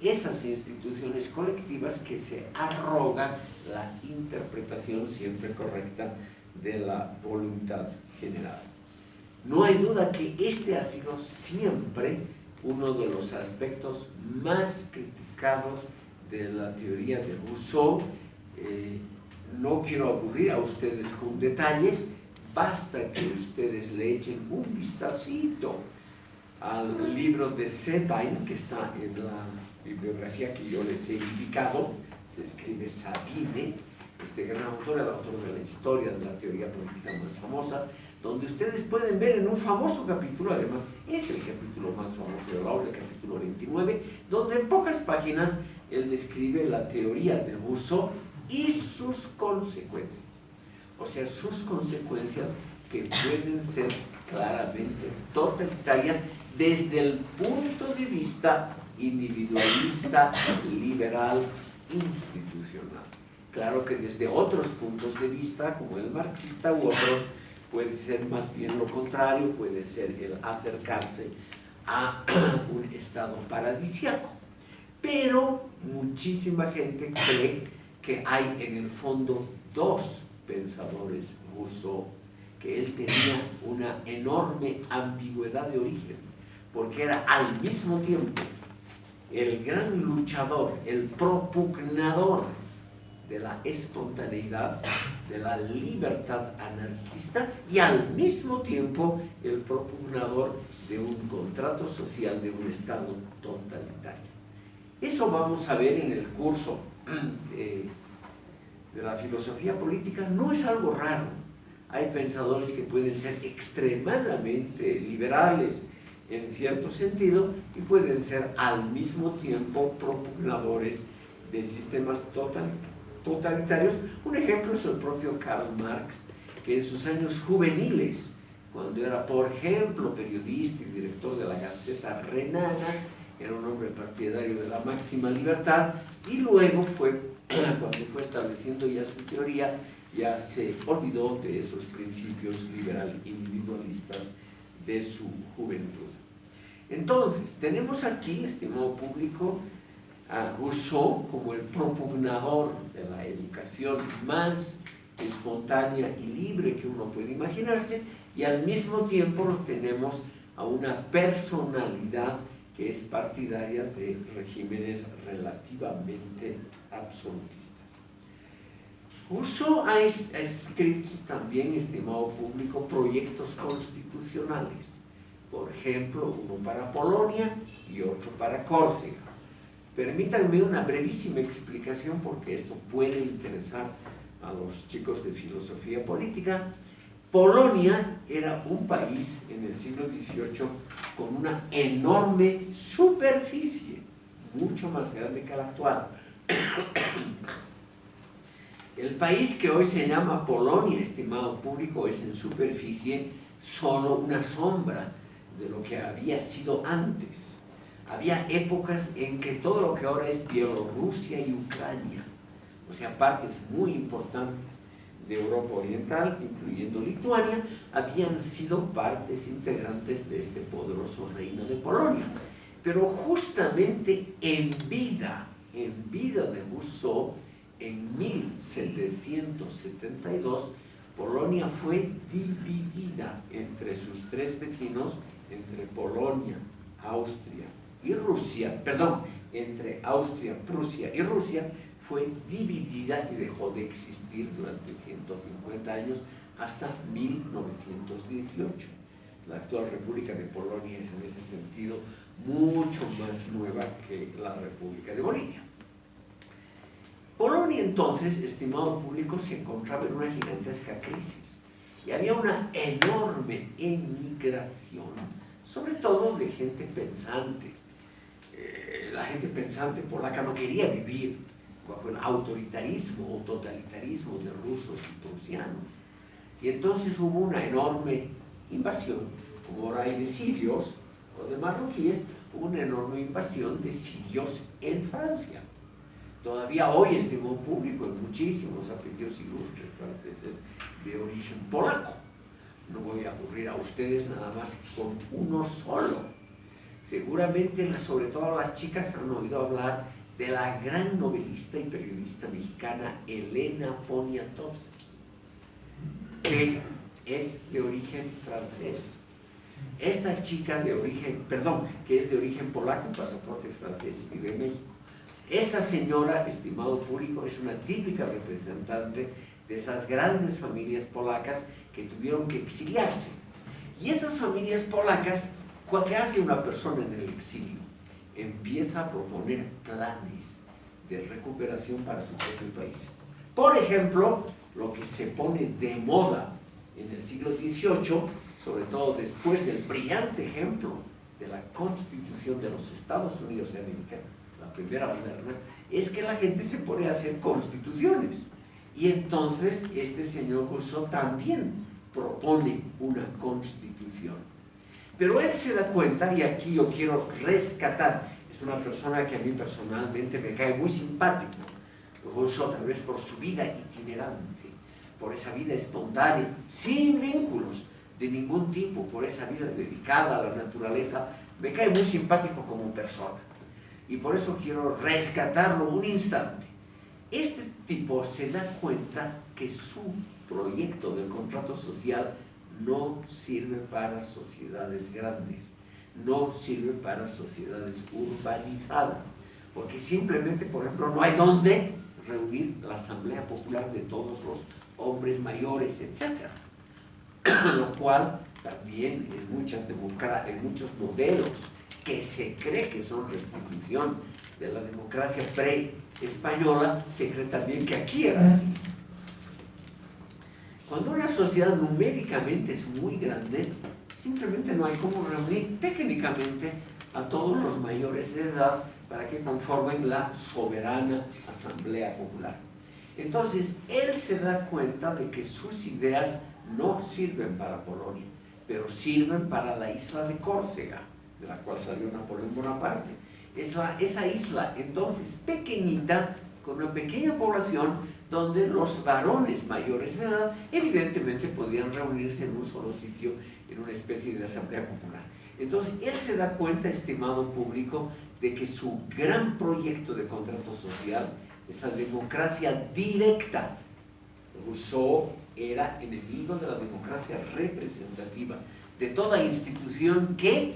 esas instituciones colectivas que se arrogan la interpretación siempre correcta de la voluntad general. No hay duda que este ha sido siempre uno de los aspectos más criticados de la teoría de Rousseau. Eh, no quiero aburrir a ustedes con detalles, basta que ustedes le echen un vistacito al libro de Sabine, que está en la bibliografía que yo les he indicado, se escribe Sabine, este gran autor, el autor de la historia de la teoría política más famosa, donde ustedes pueden ver en un famoso capítulo, además es el capítulo más famoso de la obra, el capítulo 29, donde en pocas páginas él describe la teoría de Rousseau y sus consecuencias. O sea, sus consecuencias que pueden ser claramente totalitarias desde el punto de vista individualista, liberal, institucional. Claro que desde otros puntos de vista, como el marxista u otros, puede ser más bien lo contrario, puede ser el acercarse a un estado paradisiaco. Pero muchísima gente cree que hay en el fondo dos pensadores Rousseau, que él tenía una enorme ambigüedad de origen, porque era al mismo tiempo el gran luchador, el propugnador de la espontaneidad, de la libertad anarquista y al mismo tiempo el propugnador de un contrato social de un Estado totalitario. Eso vamos a ver en el curso de, la filosofía política, no es algo raro. Hay pensadores que pueden ser extremadamente liberales en cierto sentido y pueden ser al mismo tiempo propugnadores de sistemas totalitarios. Un ejemplo es el propio Karl Marx, que en sus años juveniles, cuando era, por ejemplo, periodista y director de la Gaceta Renana, era un hombre partidario de la máxima libertad, y luego fue, cuando fue estableciendo ya su teoría, ya se olvidó de esos principios liberal individualistas de su juventud. Entonces, tenemos aquí, estimado público, a Rousseau como el propugnador de la educación más espontánea y libre que uno puede imaginarse y al mismo tiempo tenemos a una personalidad que es partidaria de regímenes relativamente absolutistas. Rousseau ha escrito también, estimado público, proyectos constitucionales, por ejemplo, uno para Polonia y otro para Córcega. Permítanme una brevísima explicación porque esto puede interesar a los chicos de filosofía política. Polonia era un país en el siglo XVIII con una enorme superficie, mucho más grande que la actual. El país que hoy se llama Polonia, estimado público, es en superficie solo una sombra de lo que había sido antes había épocas en que todo lo que ahora es Bielorrusia y Ucrania, o sea, partes muy importantes de Europa Oriental, incluyendo Lituania, habían sido partes integrantes de este poderoso reino de Polonia. Pero justamente en vida, en vida de Rousseau, en 1772, Polonia fue dividida entre sus tres vecinos, entre Polonia, Austria y Rusia, perdón, entre Austria, Prusia y Rusia, fue dividida y dejó de existir durante 150 años hasta 1918. La actual República de Polonia es en ese sentido mucho más nueva que la República de Bolivia. Polonia entonces, estimado público, se encontraba en una gigantesca crisis y había una enorme emigración, sobre todo de gente pensante. Eh, la gente pensante polaca no quería vivir bajo el autoritarismo o totalitarismo de rusos y prusianos. Y entonces hubo una enorme invasión, como ahora hay de sirios o de marroquíes, hubo una enorme invasión de sirios en Francia. Todavía hoy estimó público en muchísimos apellidos ilustres franceses de origen polaco. No voy a aburrir a ustedes nada más con uno solo. Seguramente, sobre todo las chicas, han oído hablar de la gran novelista y periodista mexicana Elena Poniatowski, que es de origen francés. Esta chica de origen, perdón, que es de origen polaco, pasaporte francés, vive en México. Esta señora, estimado público, es una típica representante de esas grandes familias polacas que tuvieron que exiliarse. Y esas familias polacas, ¿qué hace una persona en el exilio? Empieza a proponer planes de recuperación para su propio país. Por ejemplo, lo que se pone de moda en el siglo XVIII, sobre todo después del brillante ejemplo de la Constitución de los Estados Unidos de América, la primera moderna, es que la gente se pone a hacer constituciones. Y entonces este señor Rousseau también propone una constitución. Pero él se da cuenta, y aquí yo quiero rescatar, es una persona que a mí personalmente me cae muy simpático, Rousseau tal vez por su vida itinerante, por esa vida espontánea, sin vínculos de ningún tipo, por esa vida dedicada a la naturaleza, me cae muy simpático como persona. Y por eso quiero rescatarlo un instante. Este tipo se da cuenta que su proyecto del contrato social no sirve para sociedades grandes, no sirve para sociedades urbanizadas, porque simplemente, por ejemplo, no hay dónde reunir la asamblea popular de todos los hombres mayores, etc. Lo cual también en, muchas en muchos modelos que se cree que son restitución de la democracia pre-española, se cree también que aquí era así. Cuando una sociedad numéricamente es muy grande, simplemente no hay cómo reunir técnicamente a todos los mayores de edad para que conformen la soberana Asamblea Popular. Entonces, él se da cuenta de que sus ideas no sirven para Polonia, pero sirven para la isla de Córcega, de la cual salió Napoleón Bonaparte. Esa, esa isla, entonces, pequeñita, con una pequeña población, donde los varones mayores de edad evidentemente podían reunirse en un solo sitio, en una especie de asamblea popular. Entonces, él se da cuenta, estimado público, de que su gran proyecto de contrato social, esa democracia directa, Rousseau era enemigo de la democracia representativa, de toda institución que,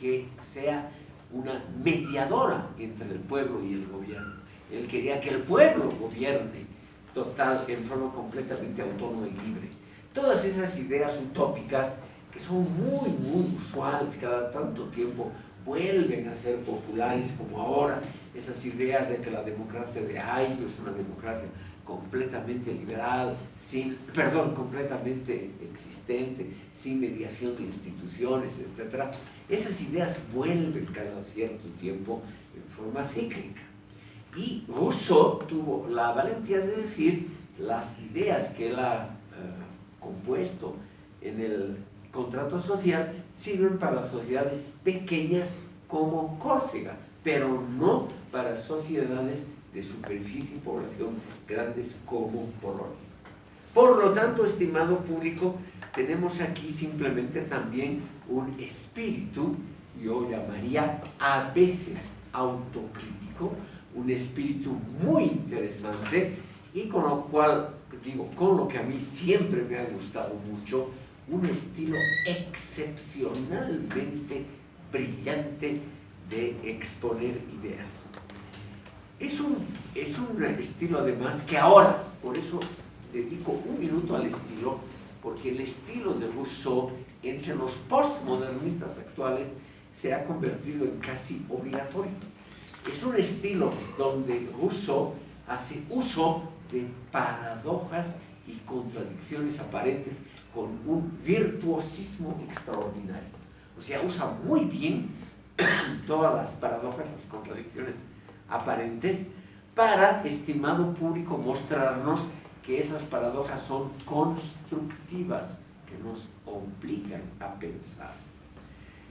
que sea una mediadora entre el pueblo y el gobierno. Él quería que el pueblo gobierne total, en forma completamente autónoma y libre. Todas esas ideas utópicas que son muy, muy usuales cada tanto tiempo, vuelven a ser populares como ahora, esas ideas de que la democracia de Ayo es una democracia completamente liberal, sin, perdón, completamente existente, sin mediación de instituciones, etc. Esas ideas vuelven cada cierto tiempo en forma cíclica. Y Rousseau tuvo la valentía de decir las ideas que él ha eh, compuesto en el contrato social sirven para sociedades pequeñas como Córcega, pero no para sociedades de superficie y población grandes como Polonia. Por lo tanto, estimado público, tenemos aquí simplemente también un espíritu, yo llamaría a veces autocrítico, un espíritu muy interesante y con lo cual, digo, con lo que a mí siempre me ha gustado mucho, un estilo excepcionalmente brillante de exponer ideas. Es un, es un estilo además que ahora, por eso dedico un minuto al estilo, porque el estilo de Rousseau entre los postmodernistas actuales se ha convertido en casi obligatorio. Es un estilo donde Rousseau hace uso de paradojas y contradicciones aparentes con un virtuosismo extraordinario. O sea, usa muy bien todas las paradojas, las contradicciones aparentes, para, estimado público, mostrarnos que esas paradojas son constructivas, que nos obligan a pensar.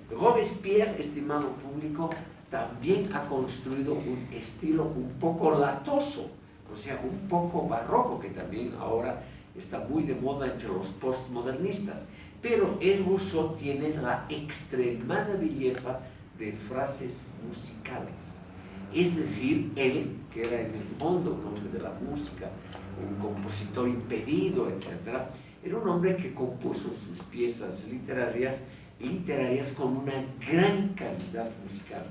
Robespierre, estimado público, también ha construido un estilo un poco latoso, o sea, un poco barroco, que también ahora está muy de moda entre los postmodernistas. Pero el uso tiene la extremada belleza de frases musicales. Es decir, él, que era en el fondo un hombre de la música, un compositor impedido, etc., era un hombre que compuso sus piezas literarias, literarias con una gran calidad musical.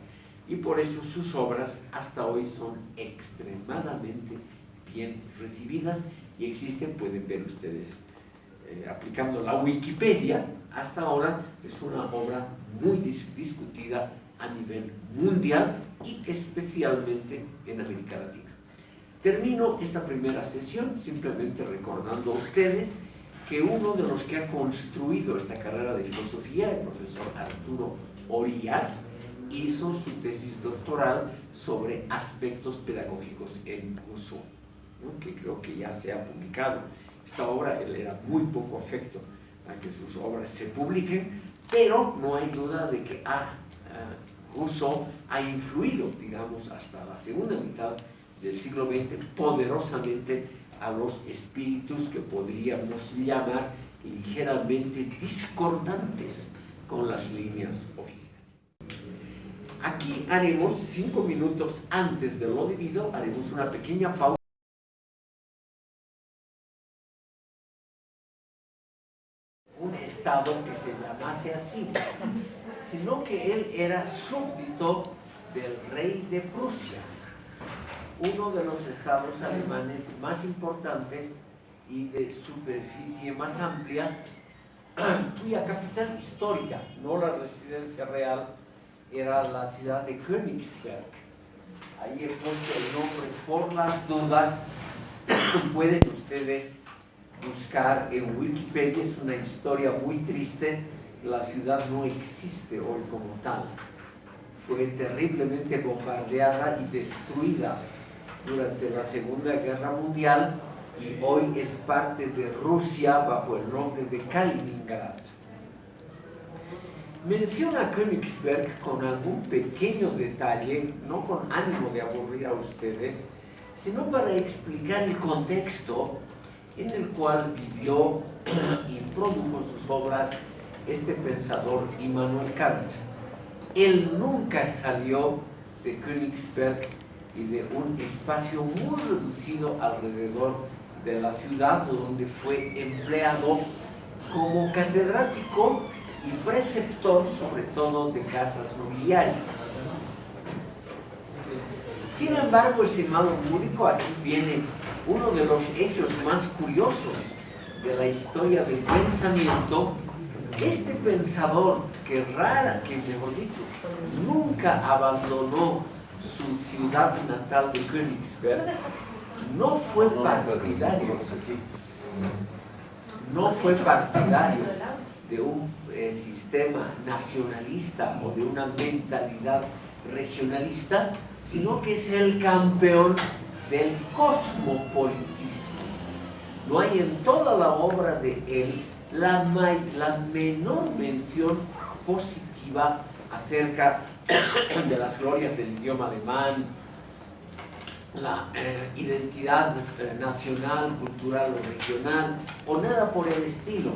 Y por eso sus obras hasta hoy son extremadamente bien recibidas y existen, pueden ver ustedes, eh, aplicando la Wikipedia, hasta ahora es una obra muy discutida a nivel mundial y especialmente en América Latina. Termino esta primera sesión simplemente recordando a ustedes que uno de los que ha construido esta carrera de filosofía, el profesor Arturo Orías, hizo su tesis doctoral sobre aspectos pedagógicos en Rousseau, que creo que ya se ha publicado. Esta obra, él era muy poco afecto a que sus obras se publiquen, pero no hay duda de que ah, Rousseau ha influido, digamos, hasta la segunda mitad del siglo XX poderosamente a los espíritus que podríamos llamar ligeramente discordantes con las líneas oficiales. Aquí haremos, cinco minutos antes de lo debido, haremos una pequeña pausa. Un estado que se llamase así, sino que él era súbdito del rey de Prusia uno de los estados alemanes más importantes y de superficie más amplia, cuya capital histórica, no la residencia real, era la ciudad de Königsberg. Ahí he puesto el nombre por las dudas. Pueden ustedes buscar en Wikipedia, es una historia muy triste. La ciudad no existe hoy como tal. Fue terriblemente bombardeada y destruida durante la Segunda Guerra Mundial y hoy es parte de Rusia bajo el nombre de Kaliningrad. Menciona Königsberg con algún pequeño detalle, no con ánimo de aburrir a ustedes, sino para explicar el contexto en el cual vivió y produjo sus obras este pensador Immanuel Kant. Él nunca salió de Königsberg y de un espacio muy reducido alrededor de la ciudad donde fue empleado como catedrático y preceptor sobre todo de casas nobiliarias. Sin embargo, estimado público, aquí viene uno de los hechos más curiosos de la historia del pensamiento. Este pensador, que rara, que mejor dicho, nunca abandonó su ciudad natal de Königsberg, no fue partidario, no fue partidario de un eh, sistema nacionalista o de una mentalidad regionalista, sino que es el campeón del cosmopolitismo. No hay en toda la obra de él la, menor mención positiva acerca de las glorias del idioma alemán, la eh, identidad eh, nacional, cultural o regional, o nada por el estilo.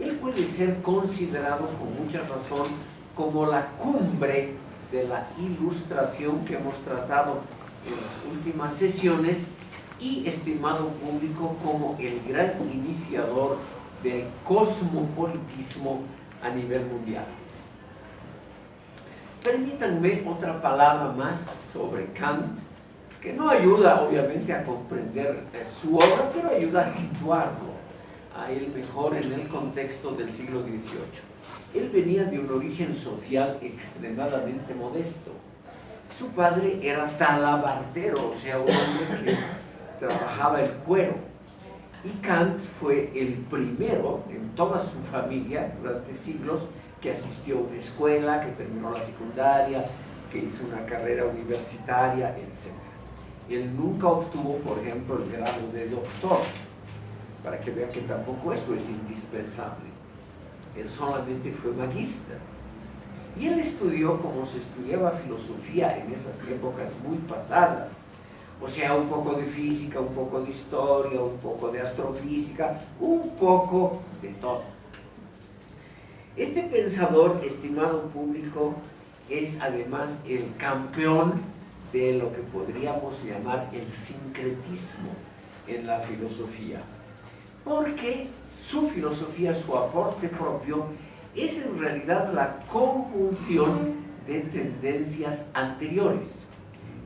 Él puede ser considerado con mucha razón como la cumbre de la ilustración que hemos tratado en las últimas sesiones y, estimado público, como el gran iniciador del cosmopolitismo a nivel mundial. Permítanme otra palabra más sobre Kant, que no ayuda obviamente a comprender eh, su obra, pero ayuda a situarlo a él mejor en el contexto del siglo XVIII. Él venía de un origen social extremadamente modesto. Su padre era talabartero, o sea, un hombre que trabajaba el cuero. Y Kant fue el primero en toda su familia durante siglos que asistió a una escuela, que terminó la secundaria, que hizo una carrera universitaria, etc. Él nunca obtuvo, por ejemplo, el grado de doctor, para que vean que tampoco eso es indispensable. Él solamente fue magíster. Y él estudió como se estudiaba filosofía en esas épocas muy pasadas. O sea, un poco de física, un poco de historia, un poco de astrofísica, un poco de todo. Este pensador, estimado público, es además el campeón de lo que podríamos llamar el sincretismo en la filosofía. Porque su filosofía, su aporte propio, es en realidad la conjunción de tendencias anteriores.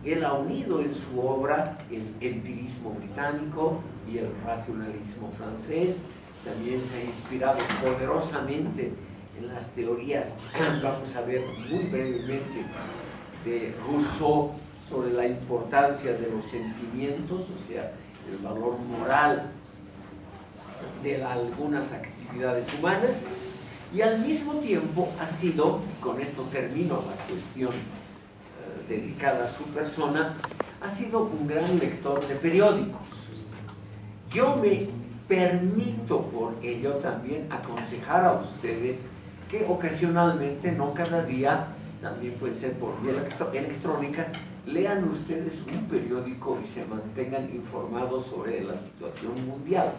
Él ha unido en su obra el empirismo británico y el racionalismo francés, también se ha inspirado poderosamente en las teorías, vamos a ver muy brevemente, de Rousseau sobre la importancia de los sentimientos, o sea, el valor moral de algunas actividades humanas, y al mismo tiempo ha sido, con esto termino la cuestión eh, dedicada a su persona, ha sido un gran lector de periódicos. Yo me permito por ello también aconsejar a ustedes que ocasionalmente, no cada día, también puede ser por vía electrónica, lean ustedes un periódico y se mantengan informados sobre la situación mundial.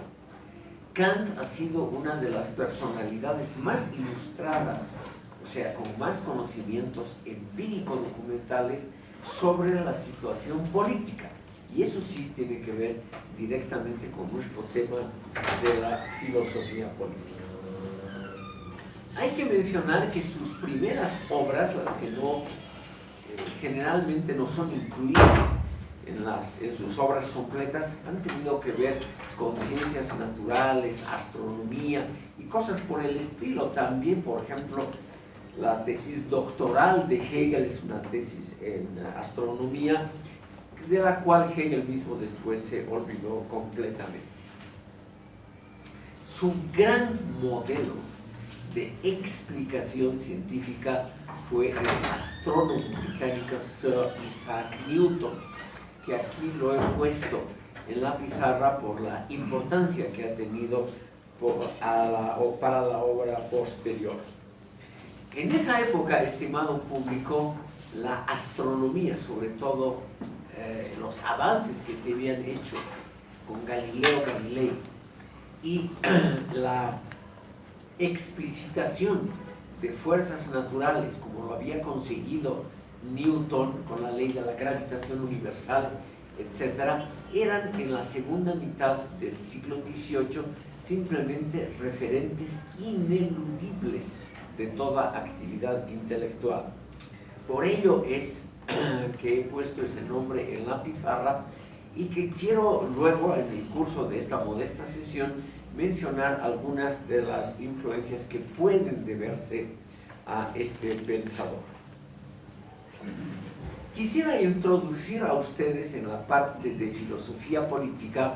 Kant ha sido una de las personalidades más ilustradas, o sea, con más conocimientos empírico-documentales sobre la situación política. Y eso sí tiene que ver directamente con nuestro tema de la filosofía política. Hay que mencionar que sus primeras obras, las que no, eh, generalmente no son incluidas en, sus obras completas, han tenido que ver con ciencias naturales, astronomía y cosas por el estilo. También, por ejemplo, la tesis doctoral de Hegel es una tesis en astronomía, de la cual Hegel mismo después se olvidó completamente. Su gran modelo de explicación científica fue el astrónomo británico Sir Isaac Newton, que aquí lo he puesto en la pizarra por la importancia que ha tenido para la obra posterior. En esa época, estimado público, la astronomía, sobre todo eh, los avances que se habían hecho con Galileo Galilei y la explicitación de fuerzas naturales, como lo había conseguido Newton con la ley de la gravitación universal, etc., eran en la segunda mitad del siglo XVIII simplemente referentes ineludibles de toda actividad intelectual. Por ello es que he puesto ese nombre en la pizarra y que quiero luego, en el curso de esta modesta sesión, mencionar algunas de las influencias que pueden deberse a este pensador. Quisiera introducir a ustedes en la parte de filosofía política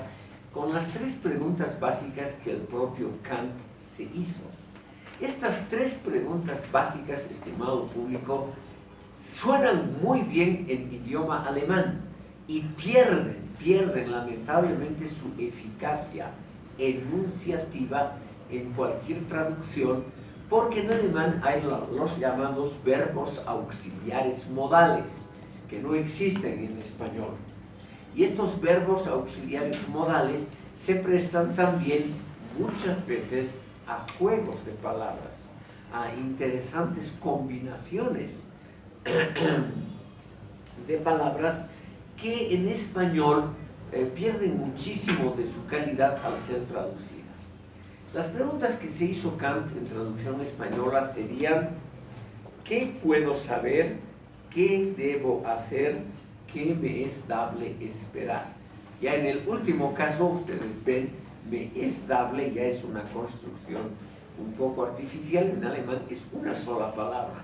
con las tres preguntas básicas que el propio Kant se hizo. Estas tres preguntas básicas, estimado público, suenan muy bien en idioma alemán y pierden, pierden lamentablemente su eficacia enunciativa en cualquier traducción, porque en alemán hay los llamados verbos auxiliares modales, que no existen en español. Y estos verbos auxiliares modales se prestan también muchas veces a juegos de palabras, a interesantes combinaciones de palabras que en español eh, pierden muchísimo de su calidad al ser traducidas. Las preguntas que se hizo Kant en traducción española serían ¿qué puedo saber? ¿Qué debo hacer? ¿Qué me es dable esperar? Ya en el último caso, ustedes ven, me es dable, ya es una construcción un poco artificial, en alemán es una sola palabra.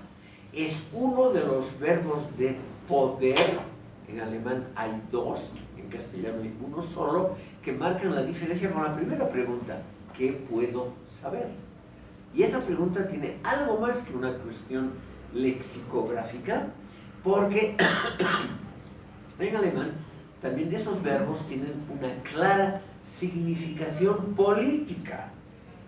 Es uno de los verbos de poder, en alemán hay dos, en castellano hay uno solo, que marcan la diferencia con la primera pregunta, ¿qué puedo saber? Y esa pregunta tiene algo más que una cuestión lexicográfica, porque en alemán también esos verbos tienen una clara significación política.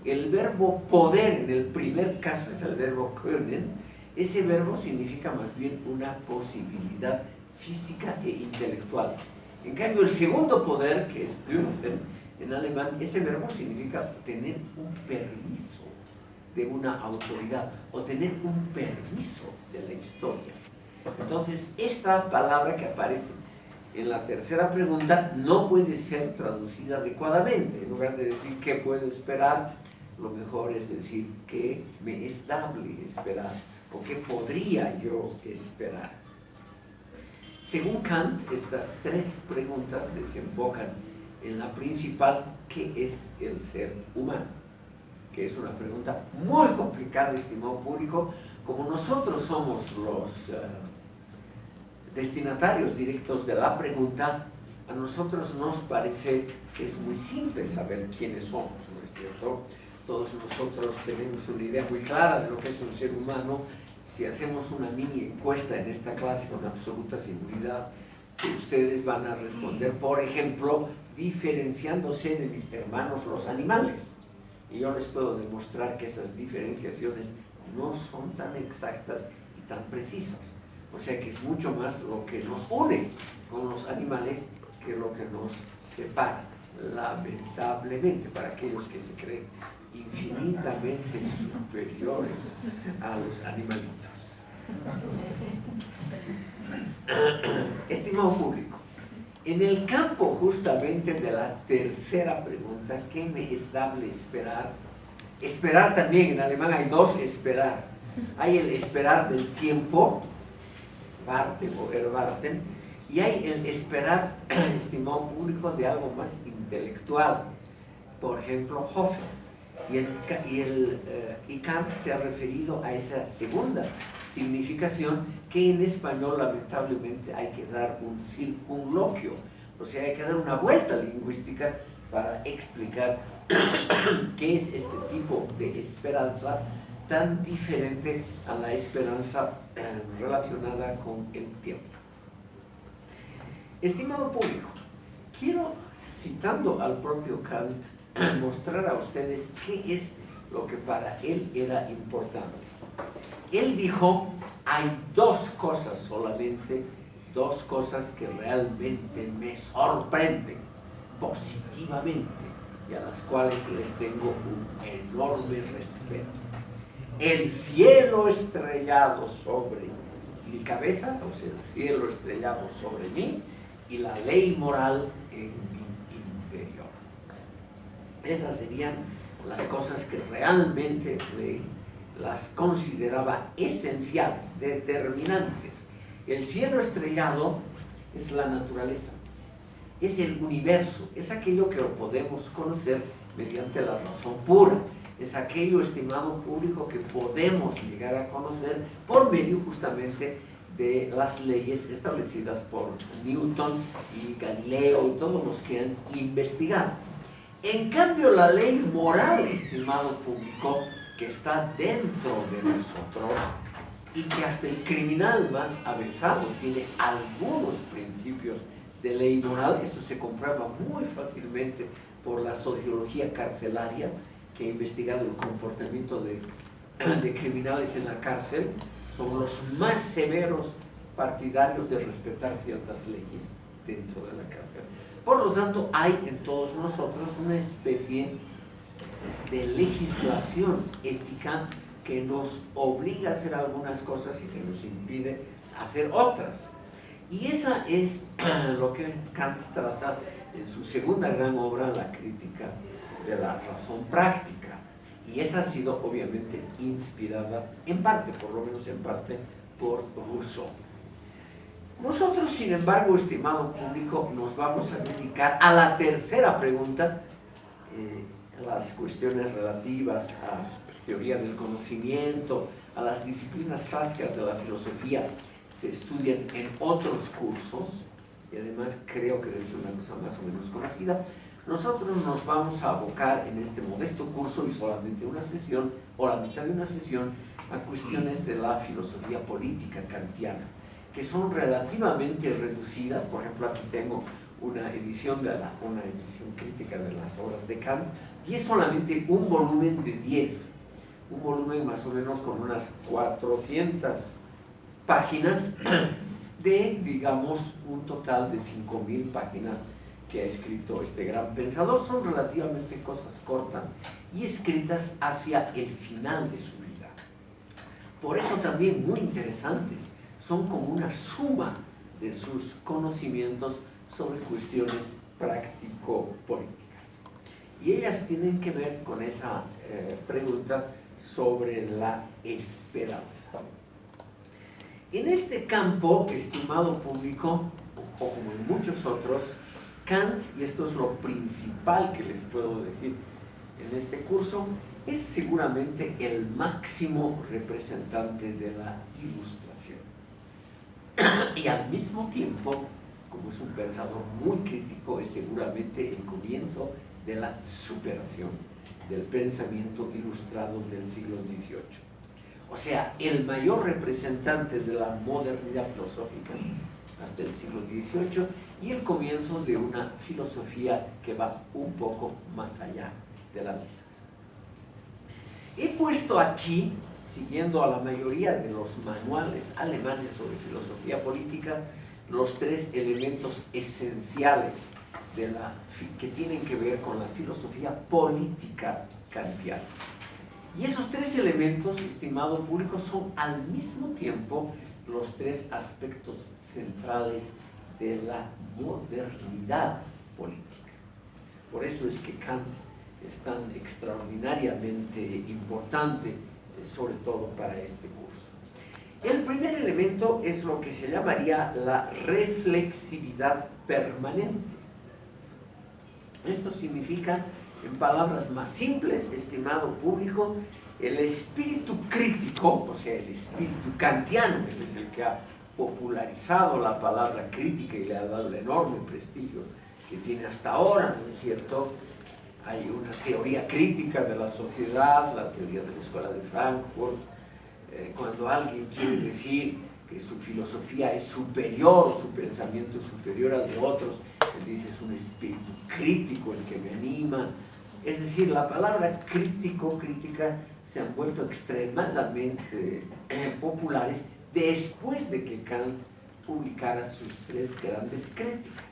El verbo poder, en el primer caso es el verbo können, ese verbo significa más bien una posibilidad física e intelectual. En cambio, el segundo poder, que es dürfen, en alemán, ese verbo significa tener un permiso de una autoridad o tener un permiso de la historia. Entonces, esta palabra que aparece en la tercera pregunta no puede ser traducida adecuadamente. En lugar de decir qué puedo esperar, lo mejor es decir qué me es dable esperar o qué podría yo esperar. Según Kant, estas tres preguntas desembocan en la principal, ¿qué es el ser humano? Que es una pregunta muy complicada, estimado público, como nosotros somos los... Eh, destinatarios directos de la pregunta, a nosotros nos parece que es muy simple saber quiénes somos, ¿no es cierto? Todos nosotros tenemos una idea muy clara de lo que es un ser humano. Si hacemos una mini encuesta en esta clase con absoluta seguridad, ustedes van a responder, por ejemplo, diferenciándose de mis hermanos los animales. Y yo les puedo demostrar que esas diferenciaciones no son tan exactas y tan precisas. O sea que es mucho más lo que nos une con los animales que lo que nos separa, lamentablemente, para aquellos que se creen infinitamente superiores a los animalitos. Estimado público, en el campo justamente de la tercera pregunta, ¿qué me es dable esperar? Esperar también, en alemán hay dos esperar. Hay el esperar del tiempo, o erwarten, y hay el esperar, estimado público, de algo más intelectual. Por ejemplo, Y, el, eh, y, Kant se ha referido a esa segunda significación que en español lamentablemente hay que dar un circunloquio, o sea, hay que dar una vuelta lingüística para explicar qué es este tipo de esperanza tan diferente a la esperanza eh, relacionada con el tiempo. Estimado público, quiero, citando al propio Kant, mostrar a ustedes qué es lo que para él era importante. Él dijo, hay dos cosas solamente, dos cosas que realmente me sorprenden positivamente y a las cuales les tengo un enorme respeto el cielo estrellado sobre mi cabeza, o sea, el cielo estrellado sobre mí, y la ley moral en mi. Esas serían las cosas que realmente las consideraba esenciales, determinantes. El cielo estrellado es la naturaleza, es el universo, es aquello que podemos conocer mediante la razón pura es aquello, estimado público, que podemos llegar a conocer por medio justamente de las leyes establecidas por Newton y Galileo y todos los que han investigado. En cambio, la ley moral, estimado público, que está dentro de nosotros y que hasta el criminal más avezado tiene algunos principios de ley moral, esto se comprueba muy fácilmente por la sociología carcelaria, que ha investigado el comportamiento de, de criminales en la cárcel, son los más severos partidarios de respetar ciertas leyes. dentro de la cárcel. Por lo tanto, hay en todos nosotros una especie de legislación ética que nos obliga a hacer algunas cosas y que nos impide hacer otras. Y esa es lo que Kant trata en su segunda gran obra, La crítica de la razón práctica. Y esa ha sido obviamente inspirada en parte, por lo menos en parte, por Rousseau. Nosotros, sin embargo, estimado público, nos vamos a dedicar a la tercera pregunta, eh, las cuestiones relativas a teoría del conocimiento, a las disciplinas clásicas de la filosofía, se estudian en otros cursos, y además creo que es una cosa más o menos conocida, nosotros nos vamos a abocar en este modesto curso y solamente una sesión, o la mitad de una sesión, a cuestiones de la filosofía política kantiana, que son relativamente reducidas, por ejemplo aquí tengo una edición, de una edición crítica de las obras de Kant, y es solamente un volumen de 10, un volumen más o menos con unas 400 páginas de, digamos, un total de 5.000 páginas que ha escrito este gran pensador. Son relativamente cosas cortas y escritas hacia el final de su vida. Por eso también muy interesantes, son como una suma de sus conocimientos sobre cuestiones práctico-políticas. Y ellas tienen que ver con esa eh, pregunta sobre la esperanza. En este campo, estimado público, o como en muchos otros, Kant, y esto es lo principal que les puedo decir en este curso, es seguramente el máximo representante de la ilustración. Y al mismo tiempo, como es un pensador muy crítico, es seguramente el comienzo de la superación del pensamiento ilustrado del siglo XVIII. O sea, el mayor representante de la modernidad filosófica hasta el siglo XVIII y el comienzo de una filosofía que va un poco más allá de la misma. He puesto aquí, siguiendo a la mayoría de los manuales alemanes sobre filosofía política, los tres elementos esenciales de la, que tienen que ver con la filosofía política kantiana. Y esos tres elementos, estimado público, son al mismo tiempo los tres aspectos centrales de la modernidad política. Por eso es que Kant es tan extraordinariamente importante, sobre todo para este curso. El primer elemento es lo que se llamaría la reflexividad permanente. Esto significa, en palabras más simples, estimado público, el espíritu crítico, o sea, el espíritu kantiano, que es el que ha popularizado la palabra crítica y le ha dado el enorme prestigio que tiene hasta ahora, ¿no es cierto? Hay una teoría crítica de la sociedad, la teoría de la Escuela de Frankfurt, eh, cuando alguien quiere decir que su filosofía es superior, su pensamiento es superior al de otros, él dice es un espíritu crítico el que me anima. Es decir, la palabra crítico, crítica, se han vuelto extremadamente eh, populares después de que Kant publicara sus tres grandes críticas.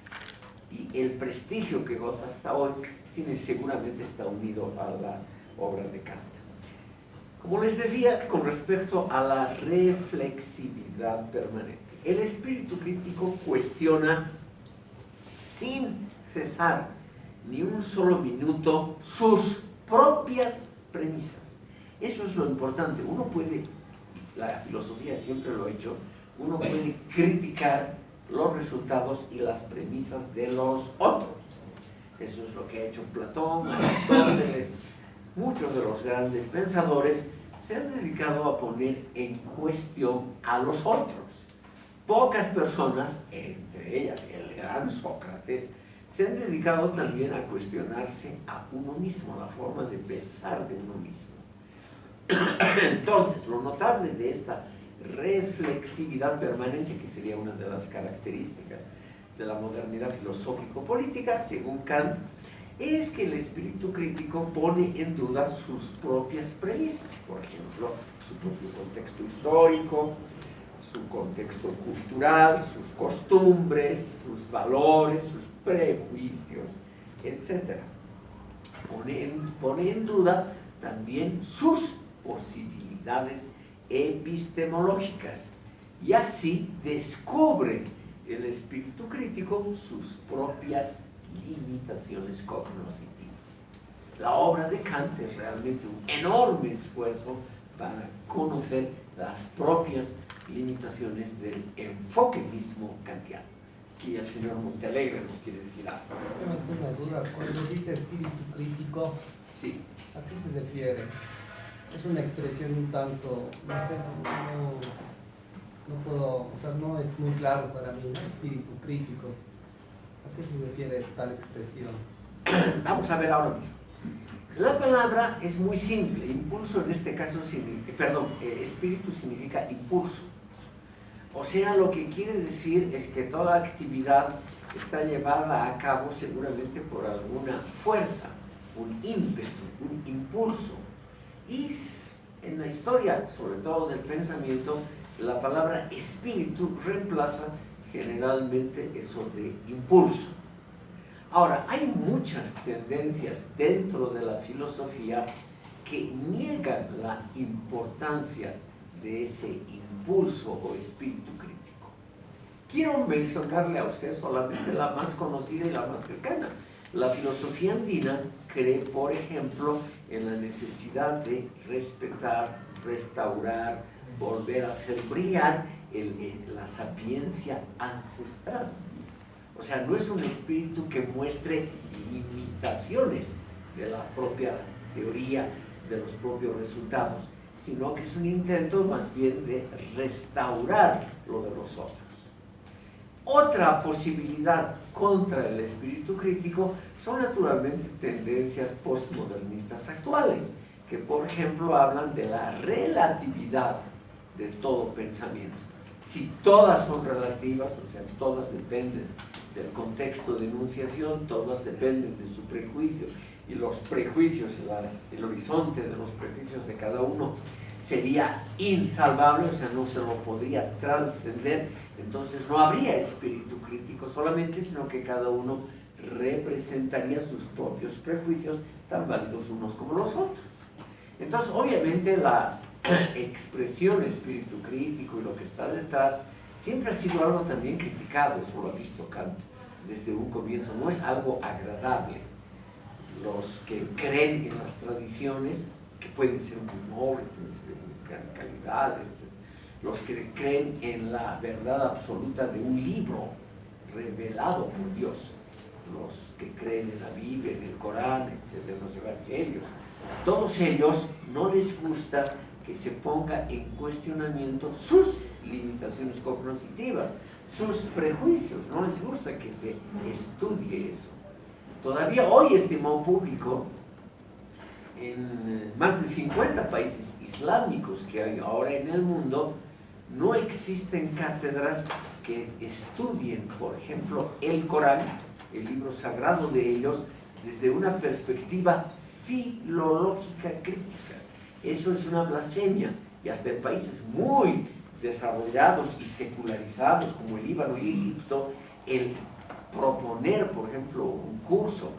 Y el prestigio que goza hasta hoy tiene seguramente está unido a la obra de Kant. Como les decía, con respecto a la reflexividad permanente, el espíritu crítico cuestiona sin cesar ni un solo minuto sus propias premisas. Eso es lo importante. Uno puede, la filosofía siempre lo ha hecho, uno puede criticar los resultados y las premisas de los otros. Eso es lo que ha hecho Platón, Aristóteles, muchos de los grandes pensadores se han dedicado a poner en cuestión a los otros. Pocas personas, entre ellas el gran Sócrates, se han dedicado también a cuestionarse a uno mismo, la forma de pensar de uno mismo. Entonces, lo notable de esta reflexividad permanente, que sería una de las características de la modernidad filosófico-política, según Kant, es que el espíritu crítico pone en duda sus propias premisas, por ejemplo, su propio contexto histórico, su contexto cultural, sus costumbres, sus valores, sus prejuicios, etc. Pone pone en duda también sus posibilidades epistemológicas y así descubre el espíritu crítico sus propias limitaciones cognitivas. La obra de Kant es realmente un enorme esfuerzo para conocer las propias limitaciones del enfoque mismo kantiano. Aquí el señor Montalegre nos quiere decir algo. Simplemente una duda, cuando dice espíritu crítico, sí. ¿a qué se refiere? Es una expresión un tanto, no sé, no, no puedo, o sea, no es muy claro para mí, espíritu crítico. ¿A qué se refiere tal expresión? Vamos a ver ahora mismo. La palabra es muy simple, impulso en este caso, perdón, eh, espíritu significa impulso. O sea, lo que quiere decir es que toda actividad está llevada a cabo seguramente por alguna fuerza, un ímpetu, un impulso. Y en la historia, sobre todo del pensamiento, la palabra espíritu reemplaza generalmente eso de impulso. Ahora, hay muchas tendencias dentro de la filosofía que niegan la importancia de ese impulso o espíritu crítico. Quiero mencionarle a usted solamente la más conocida y la más cercana. La filosofía andina cree, por ejemplo, en la necesidad de respetar, restaurar, volver a hacer brillar la sapiencia ancestral. O sea, no es un espíritu que muestre limitaciones de la propia teoría, de los propios resultados, sino que es un intento más bien de restaurar lo de los otros. Otra posibilidad contra el espíritu crítico son naturalmente tendencias postmodernistas actuales, que por ejemplo hablan de la relatividad de todo pensamiento. Si todas son relativas, o sea, todas dependen del contexto de enunciación, todas dependen de su prejuicio y los prejuicios, el horizonte de los prejuicios de cada uno sería insalvable, o sea, no se lo podría trascender, entonces no habría espíritu crítico solamente, sino que cada uno representaría sus propios prejuicios, tan válidos unos como los otros. Entonces, obviamente, la expresión espíritu crítico y lo que está detrás siempre ha sido algo también criticado, eso lo ha visto Kant desde un comienzo, no es algo agradable. Los que creen en las tradiciones, que pueden ser muy nobles, pueden ser de gran calidad, etc. Los que creen en la verdad absoluta de un libro revelado por Dios, los que creen en la Biblia, en el Corán, etc., los evangelios, todos ellos no les gusta se ponga en cuestionamiento sus limitaciones cognitivas, sus prejuicios, no les gusta que se estudie eso. Todavía hoy, estimado público, en eh, más de 50 países islámicos que hay ahora en el mundo, no existen cátedras que estudien, por ejemplo, el Corán, el libro sagrado de ellos, desde una perspectiva filológica crítica. Eso es una blasfemia y hasta en países muy desarrollados y secularizados como el Líbano y Egipto, el proponer, por ejemplo, un curso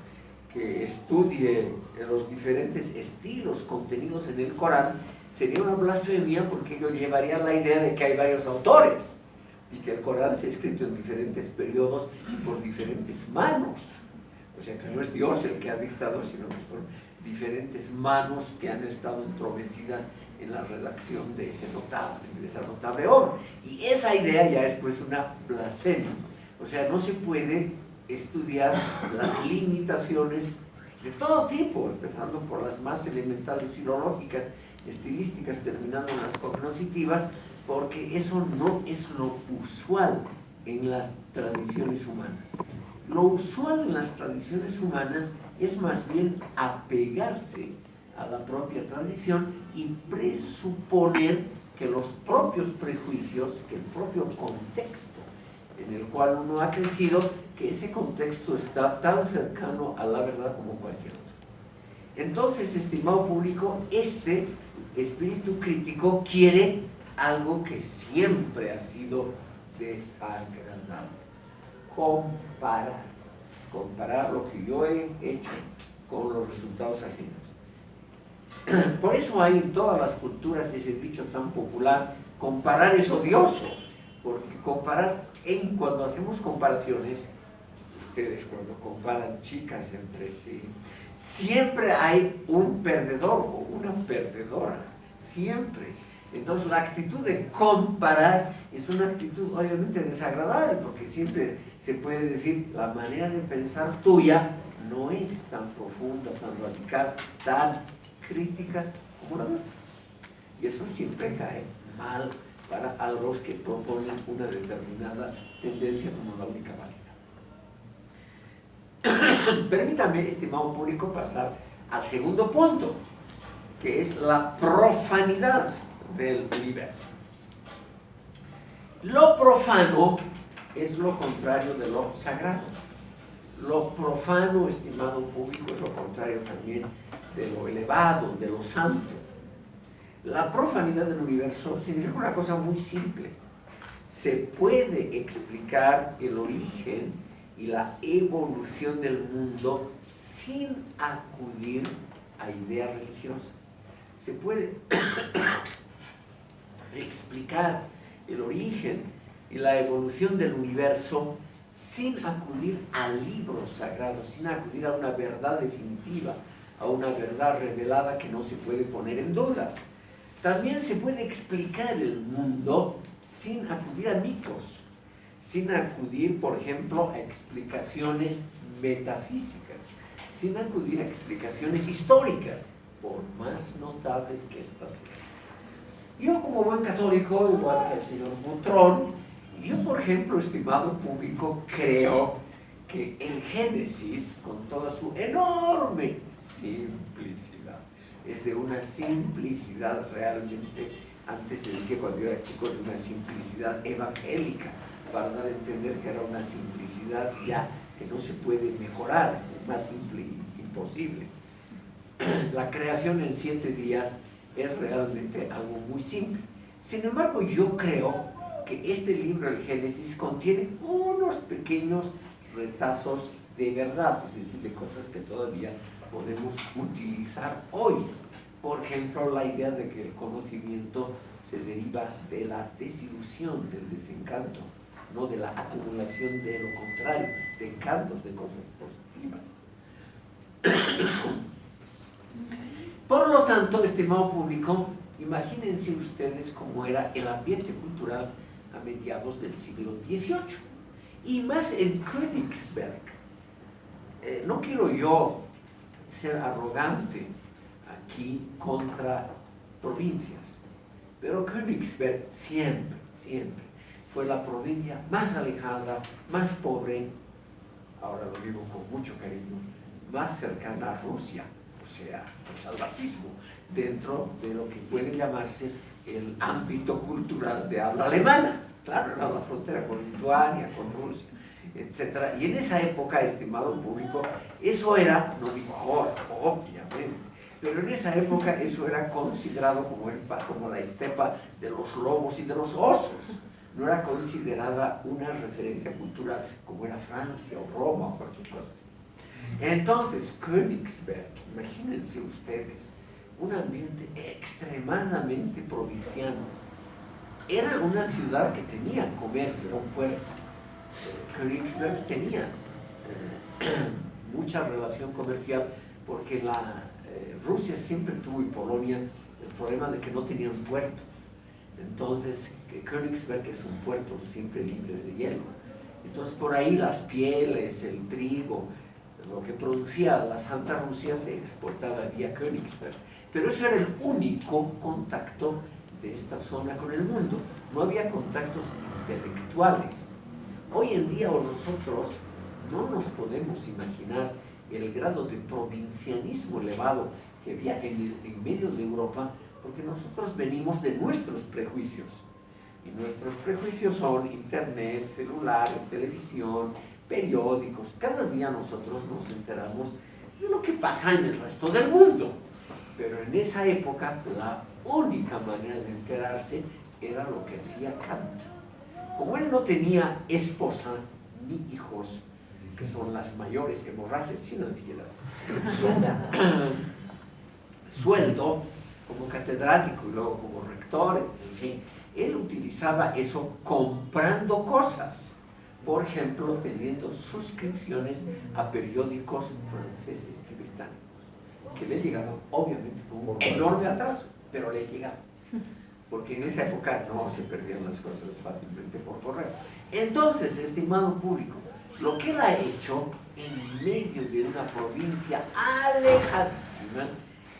que estudie los diferentes estilos contenidos en el Corán, sería una blasfemia porque ello llevaría la idea de que hay varios autores y que el Corán se ha escrito en diferentes periodos y por diferentes manos. O sea, que no es Dios el que ha dictado, sino diferentes manos que han estado entrometidas en la redacción de, ese notable, de esa notable obra. Y esa idea ya es pues una blasfemia. O sea, no se puede estudiar las limitaciones de todo tipo, empezando por las más elementales filológicas, estilísticas, terminando en las cognitivas, porque eso no es lo usual en las tradiciones humanas. Lo usual en las tradiciones humanas es más bien apegarse a la propia tradición y presuponer que los propios prejuicios, que el propio contexto en el cual uno ha crecido, que ese contexto está tan cercano a la verdad como cualquier otro. Entonces, estimado público, este espíritu crítico quiere algo que siempre ha sido desagradable. Comparar. Comparar lo que yo he hecho con los resultados ajenos. Por eso hay en todas las culturas ese dicho tan popular, comparar es odioso, porque comparar, en, cuando hacemos comparaciones, ustedes cuando comparan chicas entre sí, siempre hay un perdedor o una perdedora, siempre. Entonces la actitud de comparar es una actitud obviamente desagradable porque siempre se puede decir la manera de pensar tuya no es tan profunda, tan radical, tan crítica como la mía. Y eso siempre cae mal para a los que proponen una determinada tendencia como la única válida. Permítame, estimado público, pasar al segundo punto, que es la profanidad del universo. Lo profano es lo contrario de lo sagrado. Lo profano, estimado público, es lo contrario también de lo elevado, de lo santo. La profanidad del universo significa una cosa muy simple. Se puede explicar el origen y la evolución del mundo sin acudir a ideas religiosas. Se puede explicar el origen y la evolución del universo sin acudir a libros sagrados, sin acudir a una verdad definitiva, a una verdad revelada que no se puede poner en duda. También se puede explicar el mundo sin acudir a mitos, sin acudir, por ejemplo, a explicaciones metafísicas, sin acudir a explicaciones históricas, por más notables que éstas sean. Yo como buen católico, igual que el señor Butrón, yo por ejemplo, estimado público, creo que el Génesis, con toda su enorme simplicidad, es de una simplicidad realmente, antes se decía cuando yo era chico, de una simplicidad evangélica, para dar a entender que era una simplicidad ya que no se puede mejorar, es más simple imposible. La creación en siete días es realmente algo muy simple. Sin embargo, yo creo que este libro, el Génesis, contiene unos pequeños retazos de verdad, es decir, de cosas que todavía podemos utilizar hoy. Por ejemplo, la idea de que el conocimiento se deriva de la desilusión, del desencanto, no de la acumulación de lo contrario, de encantos, de cosas positivas. Por lo tanto, estimado público, imagínense ustedes cómo era el ambiente cultural a mediados del siglo XVIII. Y más en Königsberg. Eh, no quiero yo ser arrogante aquí contra provincias, pero Königsberg siempre, siempre fue la provincia más alejada, más pobre, ahora lo digo con mucho cariño, más cercana a Rusia o sea, el salvajismo, dentro de lo que puede llamarse el ámbito cultural de habla alemana. Claro, era la frontera con Lituania, con Rusia, etc. Y en esa época, estimado público, eso era, no digo ahora, obviamente, pero en esa época eso era considerado como, el, como la estepa de los lobos y de los osos. No era considerada una referencia cultural como era Francia o Roma o cualquier cosa. Entonces, Königsberg, imagínense ustedes, un ambiente extremadamente provinciano. Era una ciudad que tenía comercio, un puerto. Königsberg tenía eh, mucha relación comercial porque la, eh, Rusia siempre tuvo y Polonia el problema de que no tenían puertos. Entonces, Königsberg es un puerto siempre libre de hielo. Entonces, por ahí las pieles, el trigo, lo que producía la Santa Rusia se exportaba vía Königsberg. Pero eso era el único contacto de esta zona con el mundo. No había contactos intelectuales. Hoy en día nosotros no nos podemos imaginar el grado de provincianismo elevado que había en, en medio de Europa, porque nosotros venimos de nuestros prejuicios. Y nuestros prejuicios son internet, celulares, televisión, periódicos, cada día nosotros nos enteramos de lo que pasa en el resto del mundo. Pero en esa época la única manera de enterarse era lo que hacía Kant. Como él no tenía esposa ni hijos, que son las mayores hemorragias financieras, su sueldo como catedrático y luego como rector, él utilizaba eso comprando cosas. Por ejemplo, teniendo suscripciones a periódicos franceses y británicos, que le llegaban obviamente con un enorme atraso, pero le llegaban. Porque en esa época no se perdían las cosas fácilmente por correo. Entonces, estimado público, lo que él ha hecho en medio de una provincia alejadísima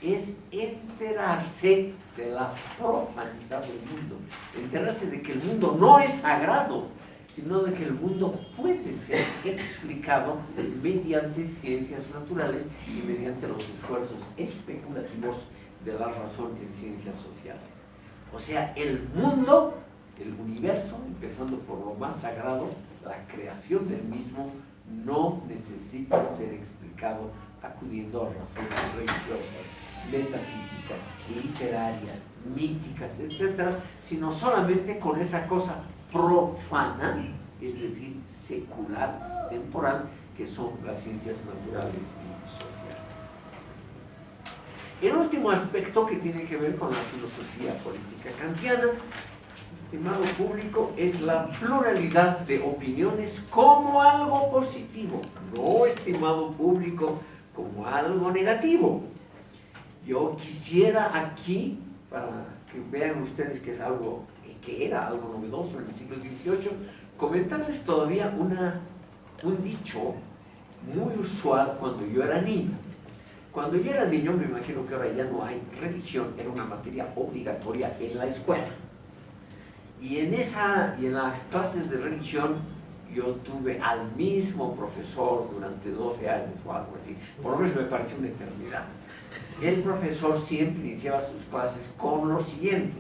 es enterarse de la profanidad del mundo, enterarse de que el mundo no es sagrado, sino de que el mundo puede ser explicado mediante ciencias naturales y mediante los esfuerzos especulativos de la razón en ciencias sociales. O sea, el mundo, el universo, empezando por lo más sagrado, la creación del mismo, no necesita ser explicado acudiendo a razones religiosas, metafísicas, literarias, míticas, etc., sino solamente con esa cosa profana, es decir, secular, temporal, que son las ciencias naturales y sociales. El último aspecto que tiene que ver con la filosofía política kantiana, estimado público, es la pluralidad de opiniones como algo positivo, no, estimado público, como algo negativo. Yo quisiera aquí, para que vean ustedes que es algo, que era algo novedoso en el siglo XVIII, comentarles todavía una, un dicho muy usual cuando yo era niño. Cuando yo era niño, me imagino que ahora ya no hay, religión era una materia obligatoria en la escuela. Y en, esa, y en las clases de religión yo tuve al mismo profesor durante 12 años o algo así. Por lo menos me pareció una eternidad el profesor siempre iniciaba sus clases con lo siguiente,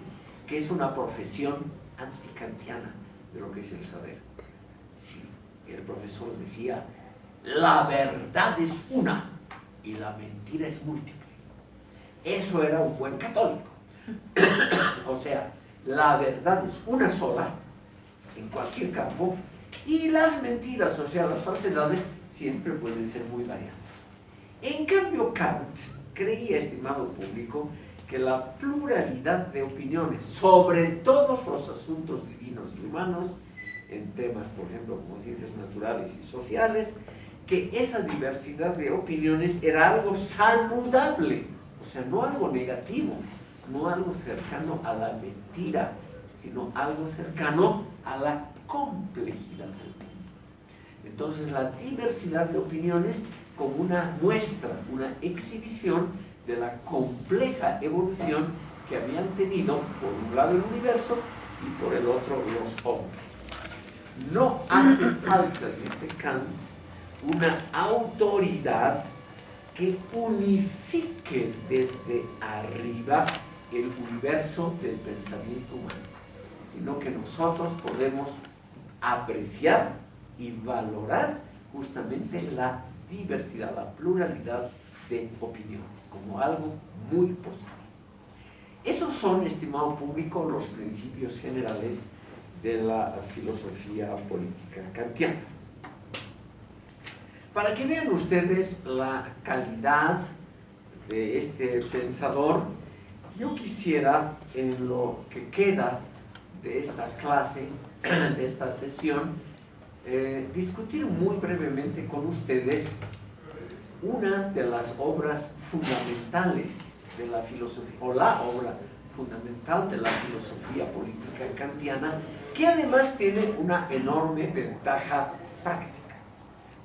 que es una profesión anticantiana de lo que es el saber. Sí, el profesor decía, la verdad es una y la mentira es múltiple. Eso era un buen católico. o sea, la verdad es una sola en cualquier campo y las mentiras, o sea, las falsedades, siempre pueden ser muy variadas. En cambio, Kant creía, estimado público, que la pluralidad de opiniones sobre todos los asuntos divinos y humanos, en temas, por ejemplo, como ciencias naturales y sociales, que esa diversidad de opiniones era algo saludable, o sea, no algo negativo, no algo cercano a la mentira, sino algo cercano a la complejidad del mundo. Entonces, la diversidad de opiniones como una muestra, una exhibición de la compleja evolución que habían tenido por un lado el universo y por el otro los hombres. No hace falta, dice Kant, una autoridad que unifique desde arriba el universo del pensamiento humano, sino que nosotros podemos apreciar y valorar justamente la diversidad, la pluralidad de opiniones, como algo muy positivo. Esos son, estimado público, los principios generales de la filosofía política kantiana. Para que vean ustedes la calidad de este pensador, yo quisiera, en lo que queda de esta clase, de esta sesión, eh, discutir muy brevemente con ustedes una de las obras fundamentales de la filosofía, o la obra fundamental de la filosofía política kantiana, que además tiene una enorme ventaja práctica.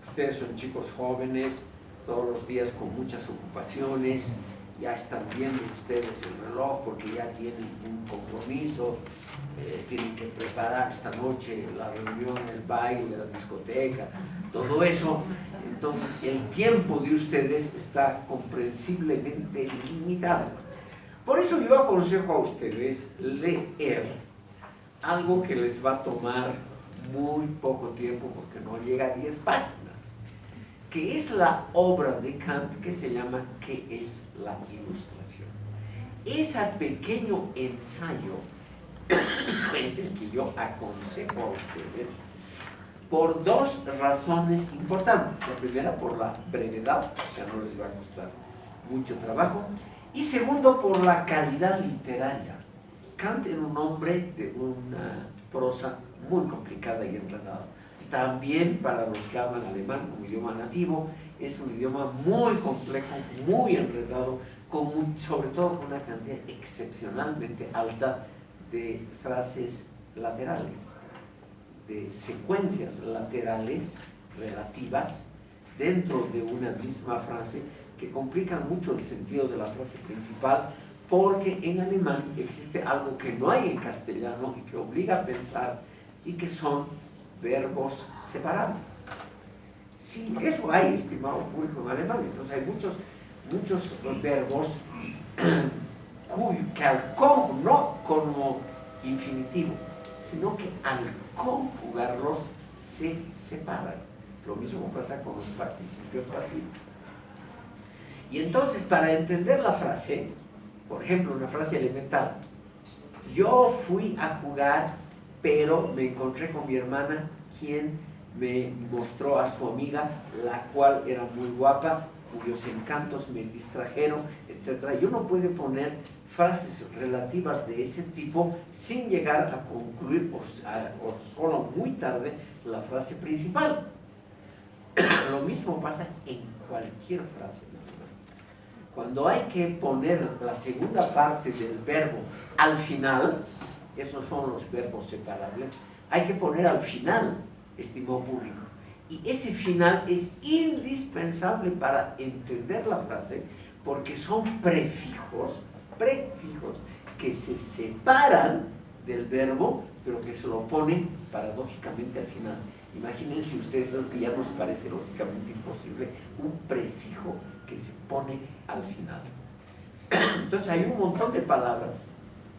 Ustedes son chicos jóvenes, todos los días con muchas ocupaciones, ya están viendo ustedes el reloj porque ya tienen un compromiso, eh, tienen que preparar esta noche la reunión, el baile, la discoteca, todo eso. Entonces el tiempo de ustedes está comprensiblemente limitado. Por eso yo aconsejo a ustedes leer algo que les va a tomar muy poco tiempo porque no llega a 10 páginas que es la obra de Kant que se llama ¿Qué es la ilustración? Ese pequeño ensayo es el que yo aconsejo a ustedes por dos razones importantes. La primera, por la brevedad, o sea, no les va a costar mucho trabajo. Y segundo, por la calidad literaria. Kant era un hombre de una prosa muy complicada y enredada. También para los que hablan alemán como idioma nativo, es un idioma muy complejo, muy enredado, con sobre todo con una cantidad excepcionalmente alta de frases laterales, de secuencias laterales relativas dentro de una misma frase que complican mucho el sentido de la frase principal porque en alemán existe algo que no hay en castellano y que obliga a pensar y que son verbos separables. Sí, eso hay, estimado público en alemán, entonces hay muchos, muchos verbos que al no como infinitivo, sino que al conjugarlos se separan. Lo mismo pasa con los participios pasivos. Y entonces, para entender la frase, por ejemplo, una frase elemental, yo fui a jugar, pero me encontré con mi hermana, quien me mostró a su amiga, la cual era muy guapa, cuyos encantos me distrajeron, etc. Yo no puedo poner frases relativas de ese tipo sin llegar a concluir, o, o solo muy tarde, la frase principal. Lo mismo pasa en cualquier frase. Cuando hay que poner la segunda parte del verbo al final, esos son los verbos separables, hay que poner al final, estimado público. Y ese final es indispensable para entender la frase porque son prefijos, prefijos que se separan del verbo, pero que se lo ponen paradójicamente al final. Imagínense ustedes lo que ya nos parece lógicamente imposible, un prefijo que se pone al final. Entonces hay un montón de palabras,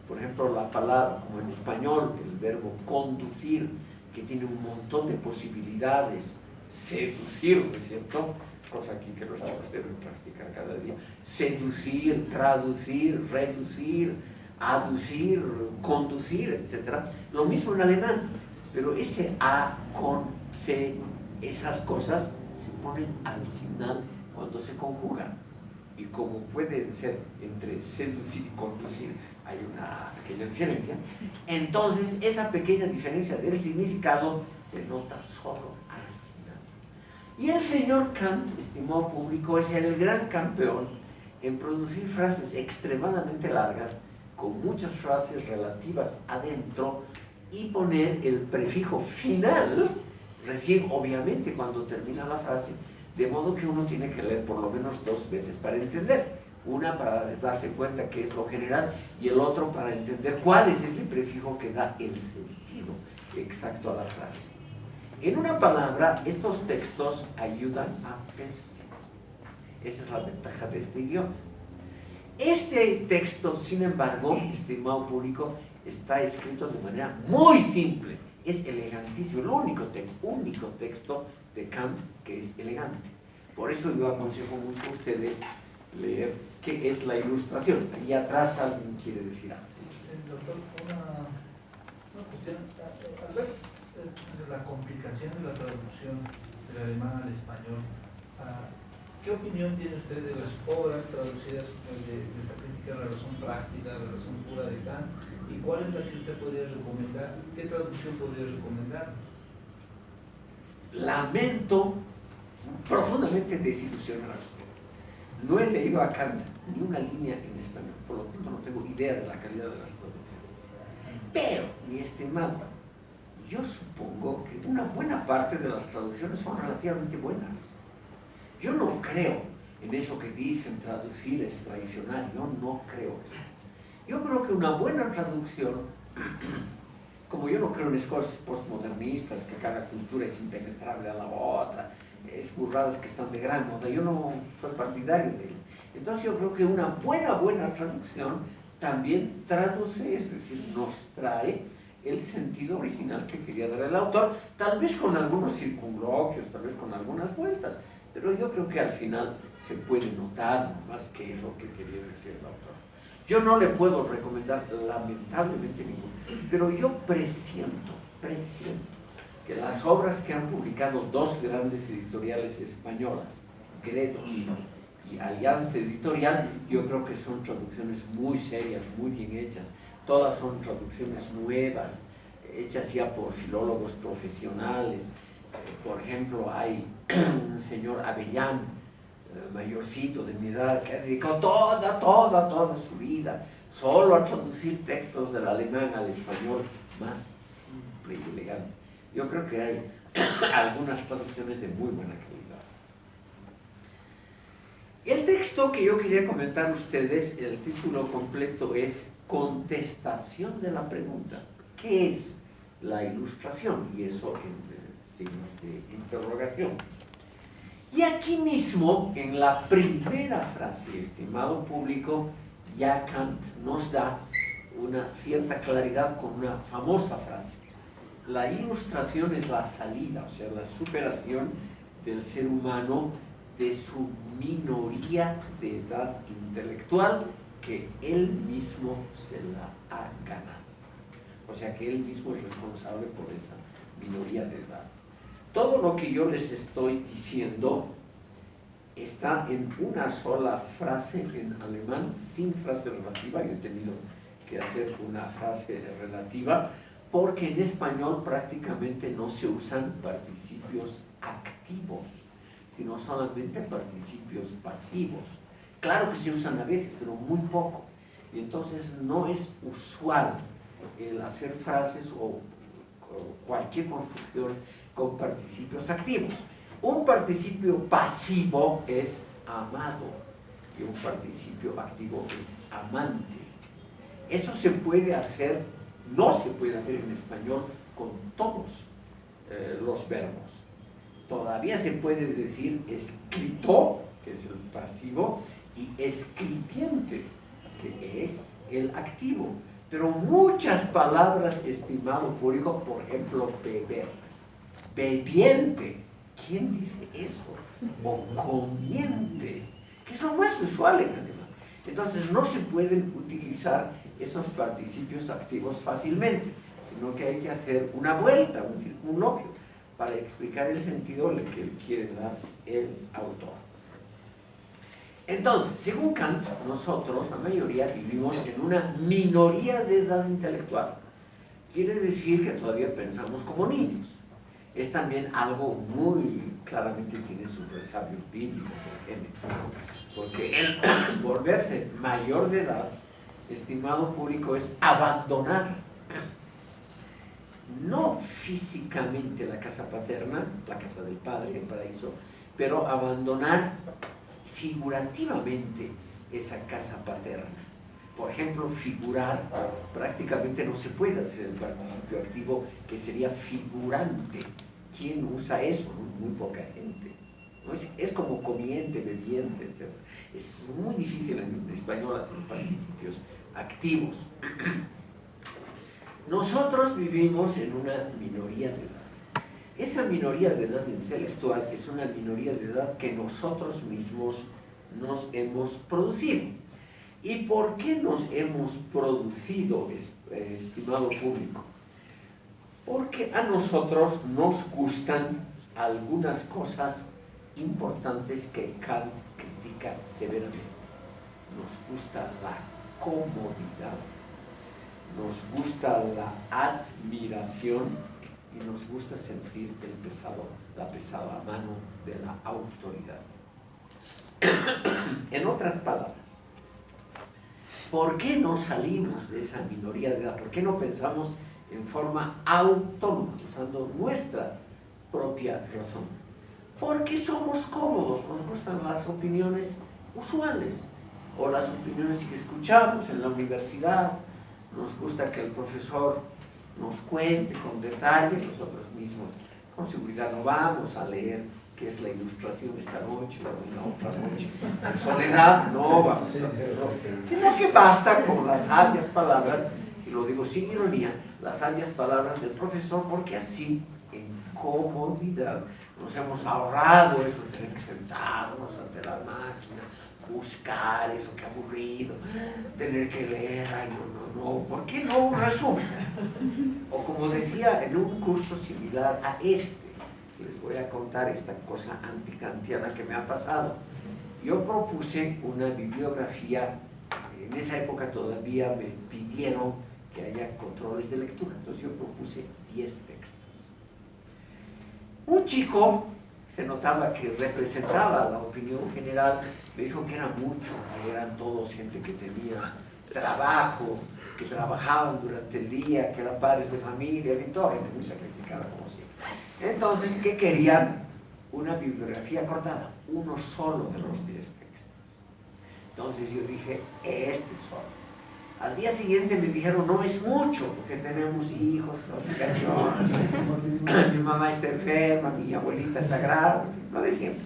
por ejemplo la palabra, como en español, el verbo conducir, que tiene un montón de posibilidades, seducir, ¿no es cierto? Cosa aquí que los chicos deben practicar cada día. Seducir, traducir, reducir, aducir, conducir, etc. Lo mismo en alemán, pero ese A con C, esas cosas se ponen al final cuando se conjugan. Y como pueden ser entre seducir y conducir, hay una pequeña diferencia, entonces esa pequeña diferencia del significado se nota solo al final. Y el señor Kant, estimado público, es el gran campeón en producir frases extremadamente largas, con muchas frases relativas adentro, y poner el prefijo final, recién obviamente cuando termina la frase, de modo que uno tiene que leer por lo menos dos veces para entender. Una para darse cuenta que es lo general y el otro para entender cuál es ese prefijo que da el sentido exacto a la frase. En una palabra, estos textos ayudan a pensar. Esa es la ventaja de este idioma. Este texto, sin embargo, estimado público, está escrito de manera muy simple. Es elegantísimo, el único, único texto de Kant que es elegante. Por eso yo aconsejo mucho a ustedes leer qué es la ilustración. Ahí atrás alguien quiere decir algo. Doctor, una, cuestión. Al ver eh, la complicación de la traducción del alemán al español, ah, ¿qué opinión tiene usted de las obras traducidas de, de esta crítica de la razón práctica, de la razón pura de Kant? ¿Y cuál es la que usted podría recomendar? ¿Qué traducción podría recomendarnos? Lamento profundamente desilusionar a usted. No he leído a Kant ni una línea en español, por lo tanto no tengo idea de la calidad de las traducciones. Pero, mi estimado, yo supongo que una buena parte de las traducciones son relativamente buenas. Yo no creo en eso que dicen traducir es tradicional, yo no creo eso. Yo creo que una buena traducción como yo no creo en escuelas postmodernistas, que cada cultura es impenetrable a la otra, es burradas que están de gran moda, yo no soy partidario de ello. Entonces yo creo que una buena, buena traducción también traduce, es decir, nos trae el sentido original que quería dar el autor, tal vez con algunos circunloquios, tal vez con algunas vueltas, pero yo creo que al final se puede notar más qué es lo que quería decir el autor. Yo no le puedo recomendar lamentablemente ninguno, pero yo presiento, presiento que las obras que han publicado dos grandes editoriales españolas, Gredos y Alianza Editorial, yo creo que son traducciones muy serias, muy bien hechas. Todas son traducciones nuevas, hechas ya por filólogos profesionales. Por ejemplo, hay un señor Avellán, eh, mayorcito de mi edad, que dedicó toda, toda, toda su vida solo a traducir textos del alemán al español más simple y elegante. Yo creo que hay algunas traducciones de muy buena calidad. El texto que yo quería comentar a ustedes, el título completo es Contestación de la pregunta. ¿Qué es la ilustración? Y eso en eh, signos de interrogación. Y aquí mismo, en la primera frase, estimado público, ya Kant nos da una cierta claridad con una famosa frase. La ilustración es la salida, o sea, la superación del ser humano de su minoría de edad intelectual que él mismo se la ha ganado. O sea que él mismo es responsable por esa minoría de edad. Todo lo que yo les estoy diciendo está en una sola frase en alemán, sin frase relativa. Yo he tenido que hacer una frase relativa porque en español prácticamente no se usan participios activos sino solamente participios pasivos. Claro que se usan a veces, pero muy poco. Y entonces no es usual el hacer frases o, cualquier construcción con participios activos. Un participio pasivo es amado y un participio activo es amante. Eso se puede hacer, no se puede hacer en español con todos eh, los verbos todavía se puede decir escrito, que es el pasivo, y escribiente, que es el activo. Pero muchas palabras, estimado público, por ejemplo, beber, bebiente, ¿quién dice eso? O comiente, que es lo más usual en alemán. Entonces no se pueden utilizar esos participios activos fácilmente, sino que hay que hacer una vuelta, un circunloquio para explicar el sentido que le quiere dar el autor. Entonces, según Kant, nosotros, la mayoría, vivimos en una minoría de edad intelectual. Quiere decir que todavía pensamos como niños. Es también algo muy claramente tiene sus resabios bíblicos porque el volverse mayor de edad, estimado público, es abandonar no físicamente la casa paterna, la casa del padre, el paraíso, pero abandonar figurativamente esa casa paterna. Por ejemplo, figurar, prácticamente no se puede hacer el participio activo, que sería figurante. ¿Quién usa eso? Muy poca gente. Es, como comiente, bebiente, etc. Es muy difícil en español hacer participios activos. Nosotros vivimos en una minoría de edad. Esa minoría de edad intelectual es una minoría de edad que nosotros mismos nos hemos producido. ¿Y por qué nos hemos producido, estimado público? Porque a nosotros nos gustan algunas cosas importantes que Kant critica severamente. Nos gusta la comodidad nos gusta la admiración y nos gusta sentir el pesado, la pesada mano de la autoridad. en otras palabras, ¿por qué no salimos de esa minoría de edad? ¿Por qué no pensamos en forma autónoma, usando nuestra propia razón? Porque somos cómodos, nos gustan las opiniones usuales o las opiniones que escuchamos en la universidad nos gusta que el profesor nos cuente con detalle, nosotros mismos con seguridad no vamos a leer qué es la ilustración esta noche o una otra noche. En soledad no vamos a hacerlo, sino que basta con las sabias palabras, y lo digo sin ironía, las sabias palabras del profesor, porque así, en comodidad, nos hemos ahorrado eso de tener que sentarnos ante la máquina, buscar eso, qué aburrido, tener que leer, ay, no, no, no, ¿por qué no un resumen? O como decía en un curso similar a este, les voy a contar esta cosa anticantiana que me ha pasado. Yo propuse una bibliografía, en esa época todavía me pidieron que haya controles de lectura, entonces yo propuse 10 textos. Un chico se notaba que representaba la opinión general, me dijo que era mucho, que eran todos gente que tenía trabajo, que trabajaban durante el día, que eran padres de familia, y toda gente muy sacrificada como siempre. Entonces, ¿qué querían? Una bibliografía cortada, uno solo de los 10 textos. Entonces yo dije, este solo. Al día siguiente me dijeron, no es mucho, porque tenemos hijos, obligaciones, mi mamá está enferma, mi abuelita está grave, no de siempre.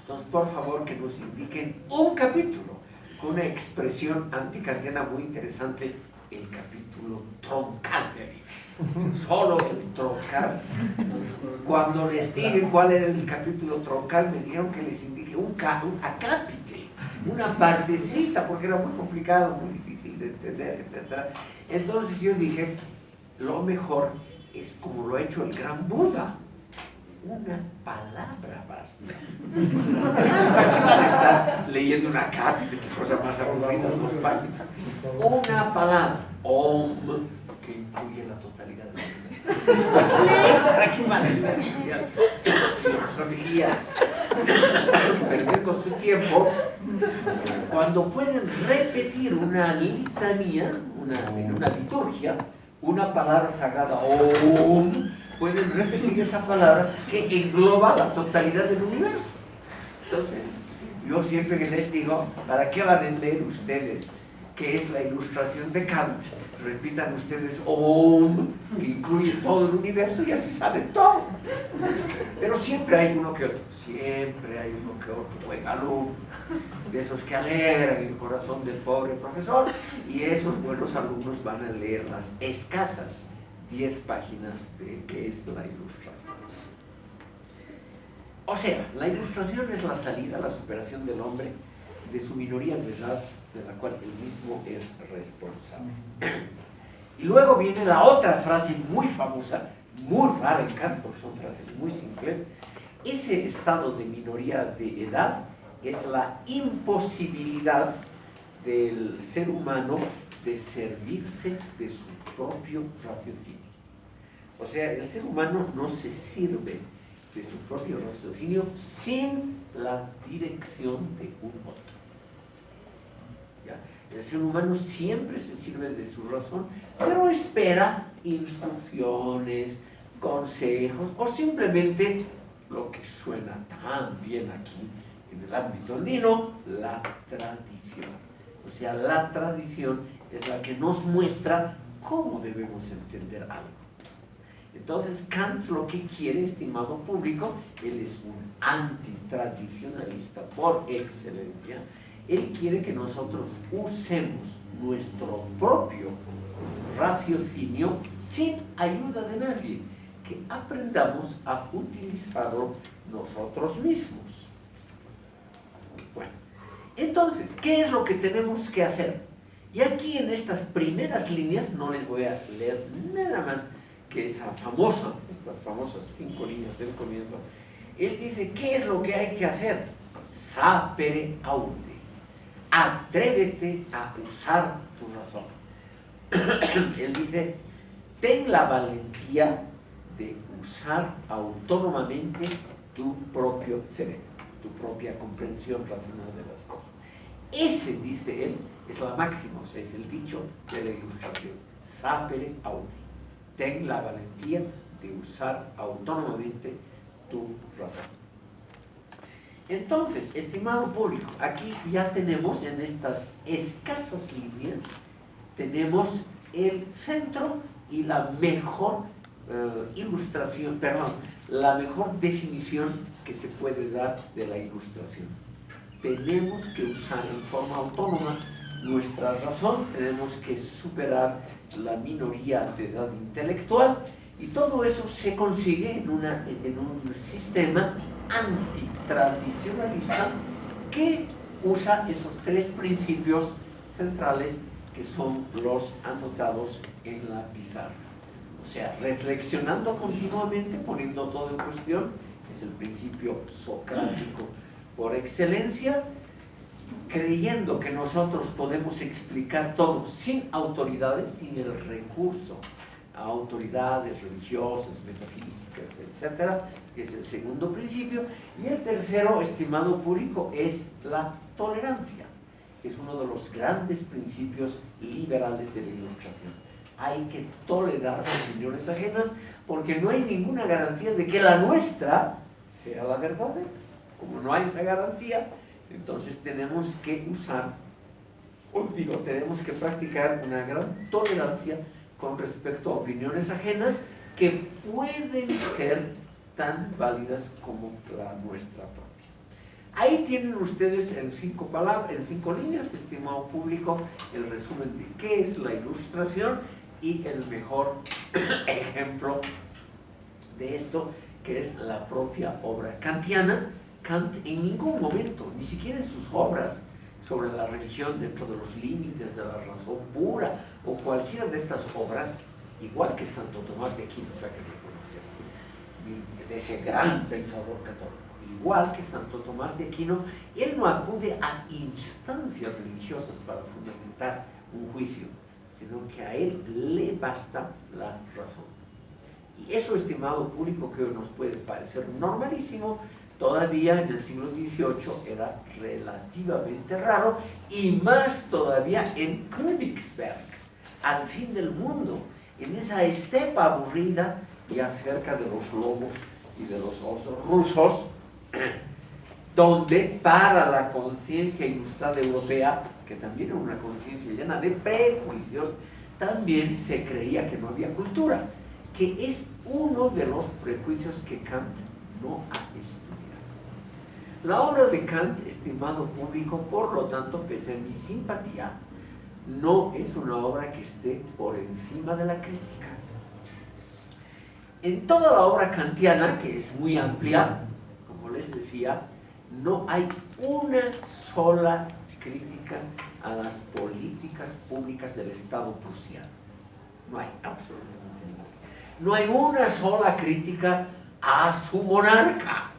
Entonces, por favor, que nos indiquen un capítulo con una expresión anticantiana muy interesante, el capítulo troncal Solo el troncal. Cuando les dije cuál era el capítulo troncal, me dijeron que les indique un, un acápite una partecita, porque era muy complicado, muy difícil de entender, etc. Entonces yo dije, lo mejor es como lo ha hecho el gran Buda, una palabra basta. Leyendo una cápita, qué cosa más aburrida, dos páginas. Una palabra, om, que incluye la totalidad de la van a estar estudiando filosofía, perdiendo su tiempo, cuando pueden repetir una litanía, una, en una liturgia, una palabra sagrada, om, pueden repetir esa palabra que engloba la totalidad del universo. Entonces, yo siempre que les digo, ¿para qué van a leer ustedes qué es la ilustración de Kant? Repitan ustedes Om, que incluye todo el universo y así saben todo. Pero siempre hay uno que otro, siempre hay uno que otro buen alumno, de esos que alegran el corazón del pobre profesor, y esos buenos alumnos van a leer las escasas 10 páginas de qué es la ilustración. O sea, la ilustración es la salida, la superación del hombre de su minoría de edad de la cual él mismo es responsable. Y luego viene la otra frase muy famosa, muy rara en Kant, porque son frases muy simples. Ese estado de minoría de edad es la imposibilidad del ser humano de servirse de su propio raciocinio. O sea, el ser humano no se sirve de su propio raciocinio sin la dirección de un otro. El ser humano siempre se sirve de su razón, pero espera instrucciones, consejos o simplemente lo que suena tan bien aquí en el ámbito andino, la tradición. O sea, la tradición es la que nos muestra cómo debemos entender algo. Entonces, Kant lo que quiere, estimado público, él es un antitradicionalista por excelencia, él quiere que nosotros usemos nuestro propio raciocinio sin ayuda de nadie, que aprendamos a utilizarlo nosotros mismos. Bueno, entonces, ¿qué es lo que tenemos que hacer? Y aquí en estas primeras líneas, no les voy a leer nada más que esa famosa, estas famosas cinco líneas del comienzo, él dice, ¿qué es lo que hay que hacer? Sapere aude atrévete a usar tu razón. Él dice, ten la valentía de usar autónomamente tu propio cerebro, tu propia comprensión racional de las cosas. Ese, dice él, es la máxima, o sea, es el dicho de la ilustración. Sapere audi. Ten la valentía de usar autónomamente tu razón. Entonces, estimado público, aquí ya tenemos en estas escasas líneas, tenemos el centro y la mejor eh, ilustración, perdón, la mejor definición que se puede dar de la ilustración. Tenemos que usar en forma autónoma nuestra razón, tenemos que superar la minoría de edad intelectual y todo eso se consigue en, una, en un sistema antitradicionalista que usa esos tres principios centrales que son los anotados en la pizarra. O sea, reflexionando continuamente, poniendo todo en cuestión, es el principio socrático por excelencia, creyendo que nosotros podemos explicar todo sin autoridades, sin el recurso a autoridades religiosas, metafísicas, etcétera, que es el segundo principio. Y el tercero, estimado público, es la tolerancia, que es uno de los grandes principios liberales de la ilustración. Hay que tolerar opiniones ajenas porque no hay ninguna garantía de que la nuestra sea la verdadera. Como no hay esa garantía, entonces tenemos que usar, o digo, tenemos que practicar una gran tolerancia con respecto a opiniones ajenas que pueden ser tan válidas como la nuestra propia. Ahí tienen ustedes en cinco palabras, en cinco líneas, estimado público, el resumen de qué es la ilustración y el mejor ejemplo de esto, que es la propia obra kantiana. Kant en ningún momento, ni siquiera en sus obras, sobre la religión dentro de los límites de la razón pura o cualquiera de estas obras, igual que Santo Tomás de Aquino, o sea que le de ese gran pensador católico, igual que Santo Tomás de Aquino, él no acude a instancias religiosas para fundamentar un juicio, sino que a él le basta la razón. Y eso, estimado público, que nos puede parecer normalísimo, todavía en el siglo XVIII era relativamente raro y más todavía en Königsberg, al fin del mundo, en esa estepa aburrida y acerca de los lobos y de los osos rusos, donde para la conciencia ilustrada europea, que también era una conciencia llena de prejuicios, también se creía que no había cultura, que es uno de los prejuicios que Kant no ha estudiado. La obra de Kant, estimado público, por lo tanto, pese a mi simpatía, no es una obra que esté por encima de la crítica. En toda la obra kantiana, que es muy amplia, como les decía, no hay una sola crítica a las políticas públicas del Estado prusiano. No hay absolutamente ninguna. No hay una sola crítica a su monarca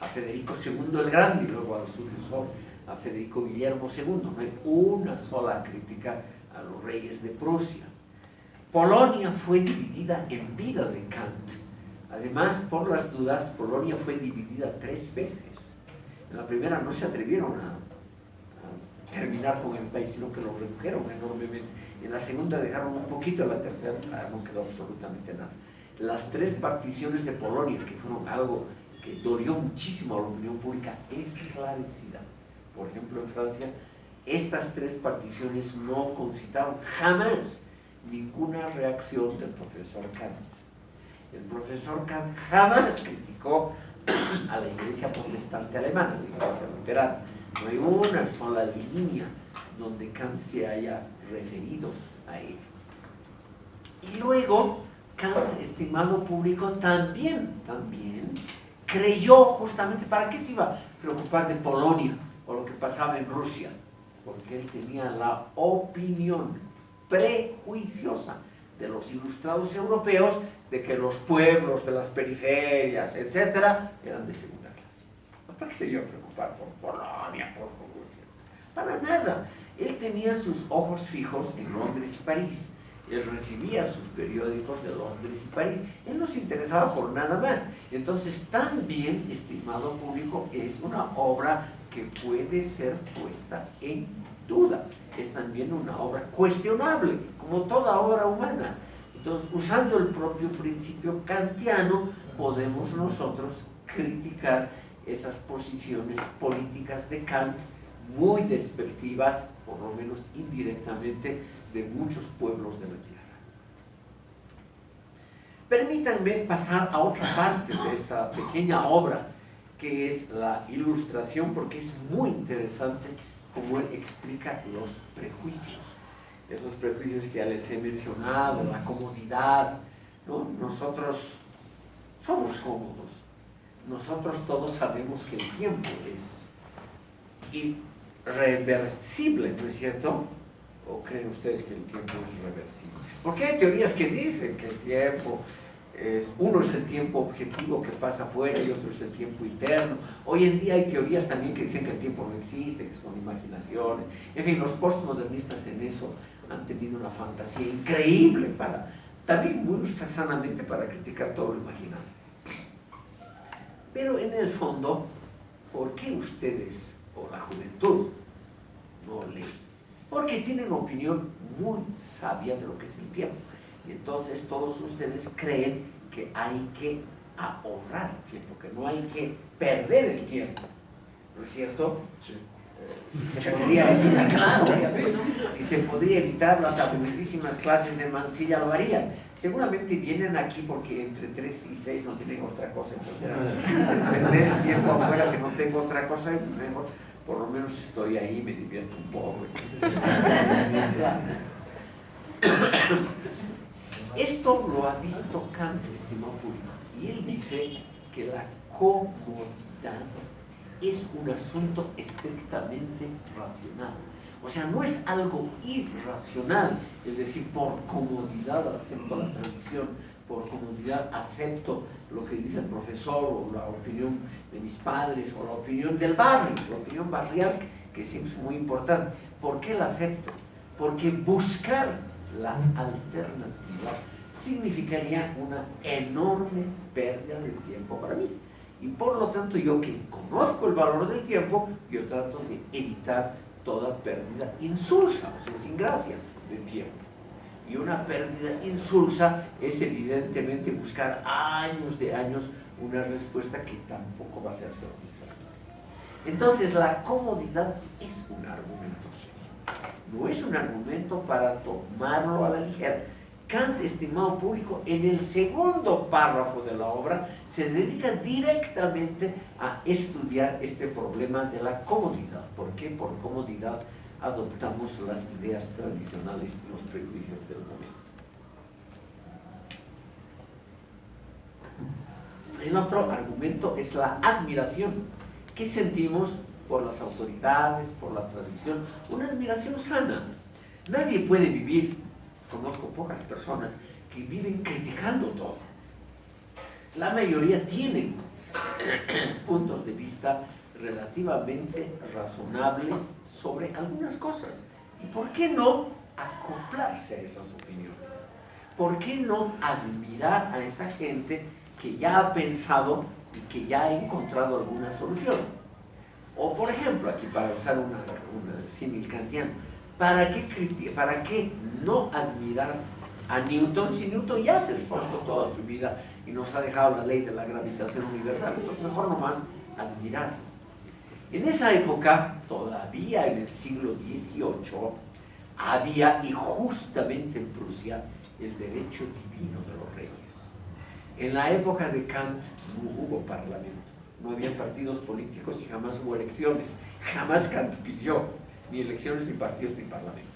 a Federico II el Grande y luego al sucesor, a Federico Guillermo II. No hay una sola crítica a los reyes de Prusia. Polonia fue dividida en vida de Kant. Además, por las dudas, Polonia fue dividida tres veces. En la primera no se atrevieron a, terminar con el país, sino que lo redujeron enormemente. En la segunda dejaron un poquito, en la tercera no quedó absolutamente nada. Las tres particiones de Polonia, que fueron algo que dolió muchísimo a la opinión pública esclarecida. Por ejemplo, en Francia, estas tres particiones no concitaron jamás ninguna reacción del profesor Kant. El profesor Kant jamás criticó a la iglesia protestante alemana, la iglesia luterana. No hay una sola línea donde Kant se haya referido a ello. Y luego, Kant, estimado público, también, también creyó justamente, ¿para qué se iba a preocupar de Polonia o lo que pasaba en Rusia? Porque él tenía la opinión prejuiciosa de los ilustrados europeos de que los pueblos de las periferias, etcétera, eran de segunda clase. Pues, ¿Para qué se iba a preocupar por Polonia, por Rusia? Para nada. Él tenía sus ojos fijos en Londres y París él recibía sus periódicos de Londres y París. Él no se interesaba por nada más. Entonces, también, estimado público, es una obra que puede ser puesta en duda. Es también una obra cuestionable, como toda obra humana. Entonces, usando el propio principio kantiano, podemos nosotros criticar esas posiciones políticas de Kant muy despectivas, por lo menos indirectamente, de muchos pueblos de la tierra. Permítanme pasar a otra parte de esta pequeña obra, que es la ilustración, porque es muy interesante cómo él explica los prejuicios. Esos prejuicios que ya les he mencionado, la comodidad. ¿no? Nosotros somos cómodos. Nosotros todos sabemos que el tiempo es... Y reversible, ¿no es cierto? ¿O creen ustedes que el tiempo es reversible? Porque hay teorías que dicen que el tiempo es, uno es el tiempo objetivo que pasa afuera y otro es el tiempo interno. Hoy en día hay teorías también que dicen que el tiempo no existe, que son imaginaciones. En fin, los postmodernistas en eso han tenido una fantasía increíble para, también muy sanamente para criticar todo lo imaginado. Pero en el fondo, ¿por qué ustedes o la juventud no leen? Porque tienen una opinión muy sabia de lo que es el tiempo. Y entonces todos ustedes creen que hay que ahorrar tiempo, que no hay que perder el tiempo. ¿No es cierto? Sí. Si se podría evitar, claro, si se podría evitar las aburridísimas clases de Mansilla lo harían. Seguramente vienen aquí porque entre 3 y 6 no tienen otra cosa, entonces perder el tiempo afuera que no tengo otra cosa, mejor, por lo menos estoy ahí, me divierto un poco. Esto lo ha visto Kant, estimado público, y él dice que la comodidad es un asunto estrictamente racional. O sea, no es algo irracional, es decir, por comodidad acepto la tradición, por comodidad acepto lo que dice el profesor o la opinión de mis padres o la opinión del barrio, la opinión barrial, que siempre es muy importante. ¿Por qué la acepto? Porque buscar la alternativa significaría una enorme pérdida de tiempo para mí. Y por lo tanto, yo que conozco el valor del tiempo, yo trato de evitar toda pérdida insulsa, o sea, sin gracia, de tiempo. Y una pérdida insulsa es evidentemente buscar años de años una respuesta que tampoco va a ser satisfactoria. Entonces, la comodidad es un argumento serio. No es un argumento para tomarlo a la ligera Kant, estimado público, en el segundo párrafo de la obra se dedica directamente a estudiar este problema de la comodidad. ¿Por qué? Por comodidad adoptamos las ideas tradicionales los prejuicios del momento. El otro argumento es la admiración que sentimos por las autoridades, por la tradición, una admiración sana. Nadie puede vivir conozco pocas personas que viven criticando todo. La mayoría tienen puntos de vista relativamente razonables sobre algunas cosas. ¿Y por qué no acoplarse a esas opiniones? ¿Por qué no admirar a esa gente que ya ha pensado y que ya ha encontrado alguna solución? O por ejemplo, aquí para usar una, una símil kantiano, ¿Para qué, ¿Para qué no admirar a Newton si Newton ya se esforzó toda su vida y nos ha dejado la ley de la gravitación universal? Entonces mejor nomás admirar. En esa época, todavía en el siglo XVIII, había, y justamente en Prusia, el derecho divino de los reyes. En la época de Kant no hubo parlamento, no había partidos políticos y jamás hubo elecciones. Jamás Kant pidió ni elecciones, ni partidos, ni parlamento.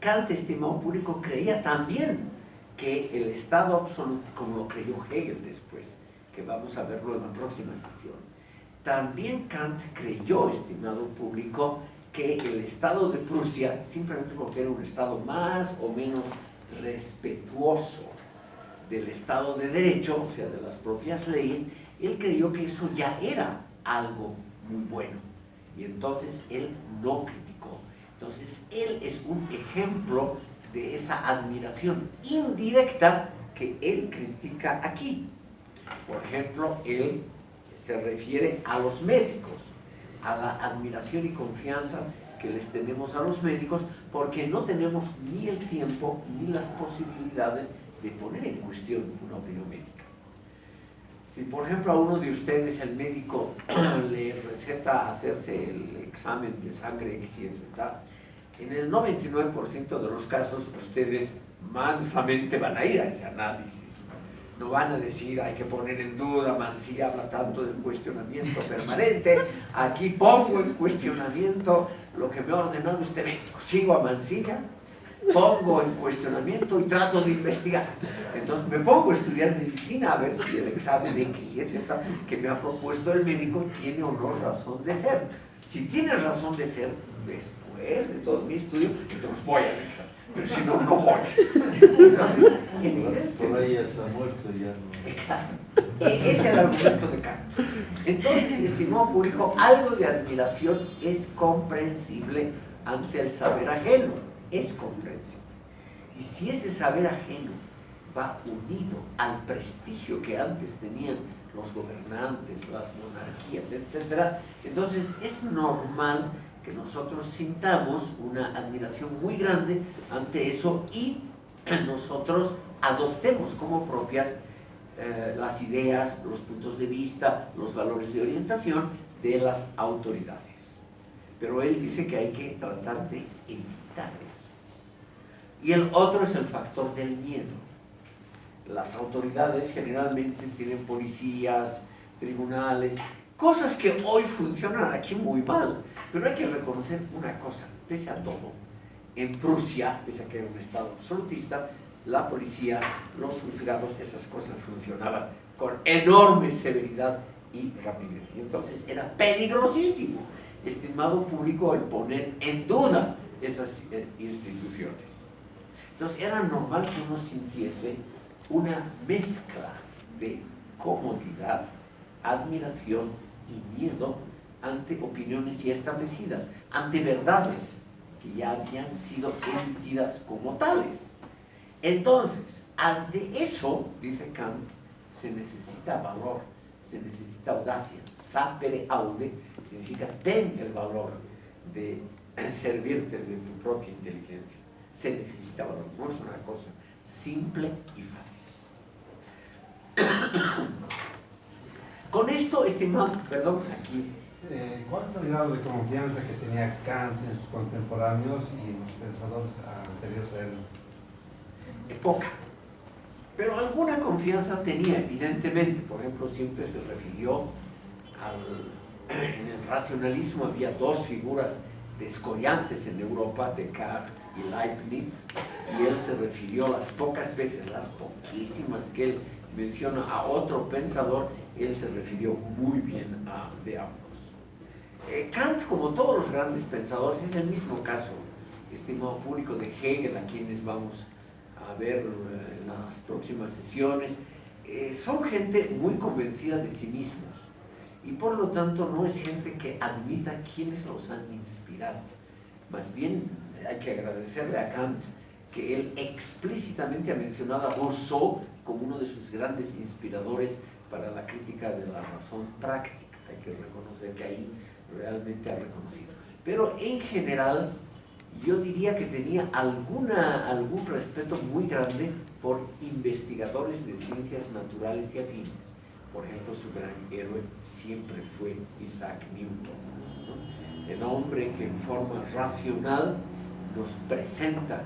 Kant, estimado público, creía también que el Estado absoluto, como lo creyó Hegel después, que vamos a verlo en la próxima sesión, también Kant creyó, estimado público, que el Estado de Prusia, simplemente porque era un Estado más o menos respetuoso del Estado de Derecho, o sea, de las propias leyes, él creyó que eso ya era algo muy bueno. Y entonces él no criticó. Entonces él es un ejemplo de esa admiración indirecta que él critica aquí. Por ejemplo, él se refiere a los médicos, a la admiración y confianza que les tenemos a los médicos porque no tenemos ni el tiempo ni las posibilidades de poner en cuestión una opinión médica. Si por ejemplo a uno de ustedes el médico le receta hacerse el examen de sangre X y Z, en el 99% de los casos ustedes mansamente van a ir a ese análisis. No van a decir, hay que poner en duda, Mansilla habla tanto del cuestionamiento permanente, aquí pongo en cuestionamiento lo que me ha ordenado este médico. Sigo a Mansilla, pongo en cuestionamiento y trato de investigar. Entonces me pongo a estudiar medicina a ver si el examen X y Z que me ha propuesto el médico tiene o no razón de ser. Si tienes razón de ser, después de todo mi estudio, entonces voy a dejar. Pero si no, no voy. Entonces, Por ahí ya está muerto ya no. Exacto. E- Ese es el argumento de Kant. Entonces, estimado público, algo de admiración es comprensible ante el saber ajeno. Es comprensible. Y si ese saber ajeno va unido al prestigio que antes tenían los gobernantes, las monarquías, etc., entonces es normal que nosotros sintamos una admiración muy grande ante eso y nosotros adoptemos como propias eh, las ideas, los puntos de vista, los valores de orientación de las autoridades. Pero él dice que hay que tratar de evitar eso. Y el otro es el factor del miedo. Las autoridades generalmente tienen policías, tribunales, cosas que hoy funcionan aquí muy mal. Pero hay que reconocer una cosa, pese a todo, en Prusia, pese a que era un estado absolutista, la policía, los juzgados, esas cosas funcionaban con enorme severidad y rapidez. Y entonces era peligrosísimo, estimado público, el poner en duda esas eh, instituciones. Entonces era normal que uno sintiese una mezcla de comodidad, admiración y miedo ante opiniones ya establecidas, ante verdades que ya habían sido emitidas como tales. Entonces, ante eso, dice Kant, se necesita valor, se necesita audacia. Sapere aude significa ten el valor de servirte de tu propia inteligencia. Se necesita valor, no es una cosa simple y fácil. Con esto, estimado, perdón, aquí Eh, ¿Cuánto grado de confianza que tenía Kant en sus contemporáneos y en los pensadores anteriores a él? poca. Pero alguna confianza tenía, evidentemente. Por ejemplo, siempre se refirió al... En el racionalismo había dos figuras descollantes en Europa, Descartes y Leibniz, y él se refirió las pocas veces, las poquísimas que él menciona a otro pensador, él se refirió muy bien a de ambos. Eh, Kant, como todos los grandes pensadores, es el mismo caso, estimado público de Hegel, a quienes vamos a ver eh, en las próximas sesiones, eh, son gente muy convencida de sí mismos y por lo tanto no es gente que admita quienes los han inspirado. Más bien hay que agradecerle a Kant que él explícitamente ha mencionado a Rousseau como uno de sus grandes inspiradores para la crítica de la razón práctica. Hay que reconocer que ahí realmente ha reconocido. Pero en general, yo diría que tenía alguna, algún respeto muy grande por investigadores de ciencias naturales y afines. Por ejemplo, su gran héroe siempre fue Isaac Newton, ¿no? el hombre que en forma racional nos presenta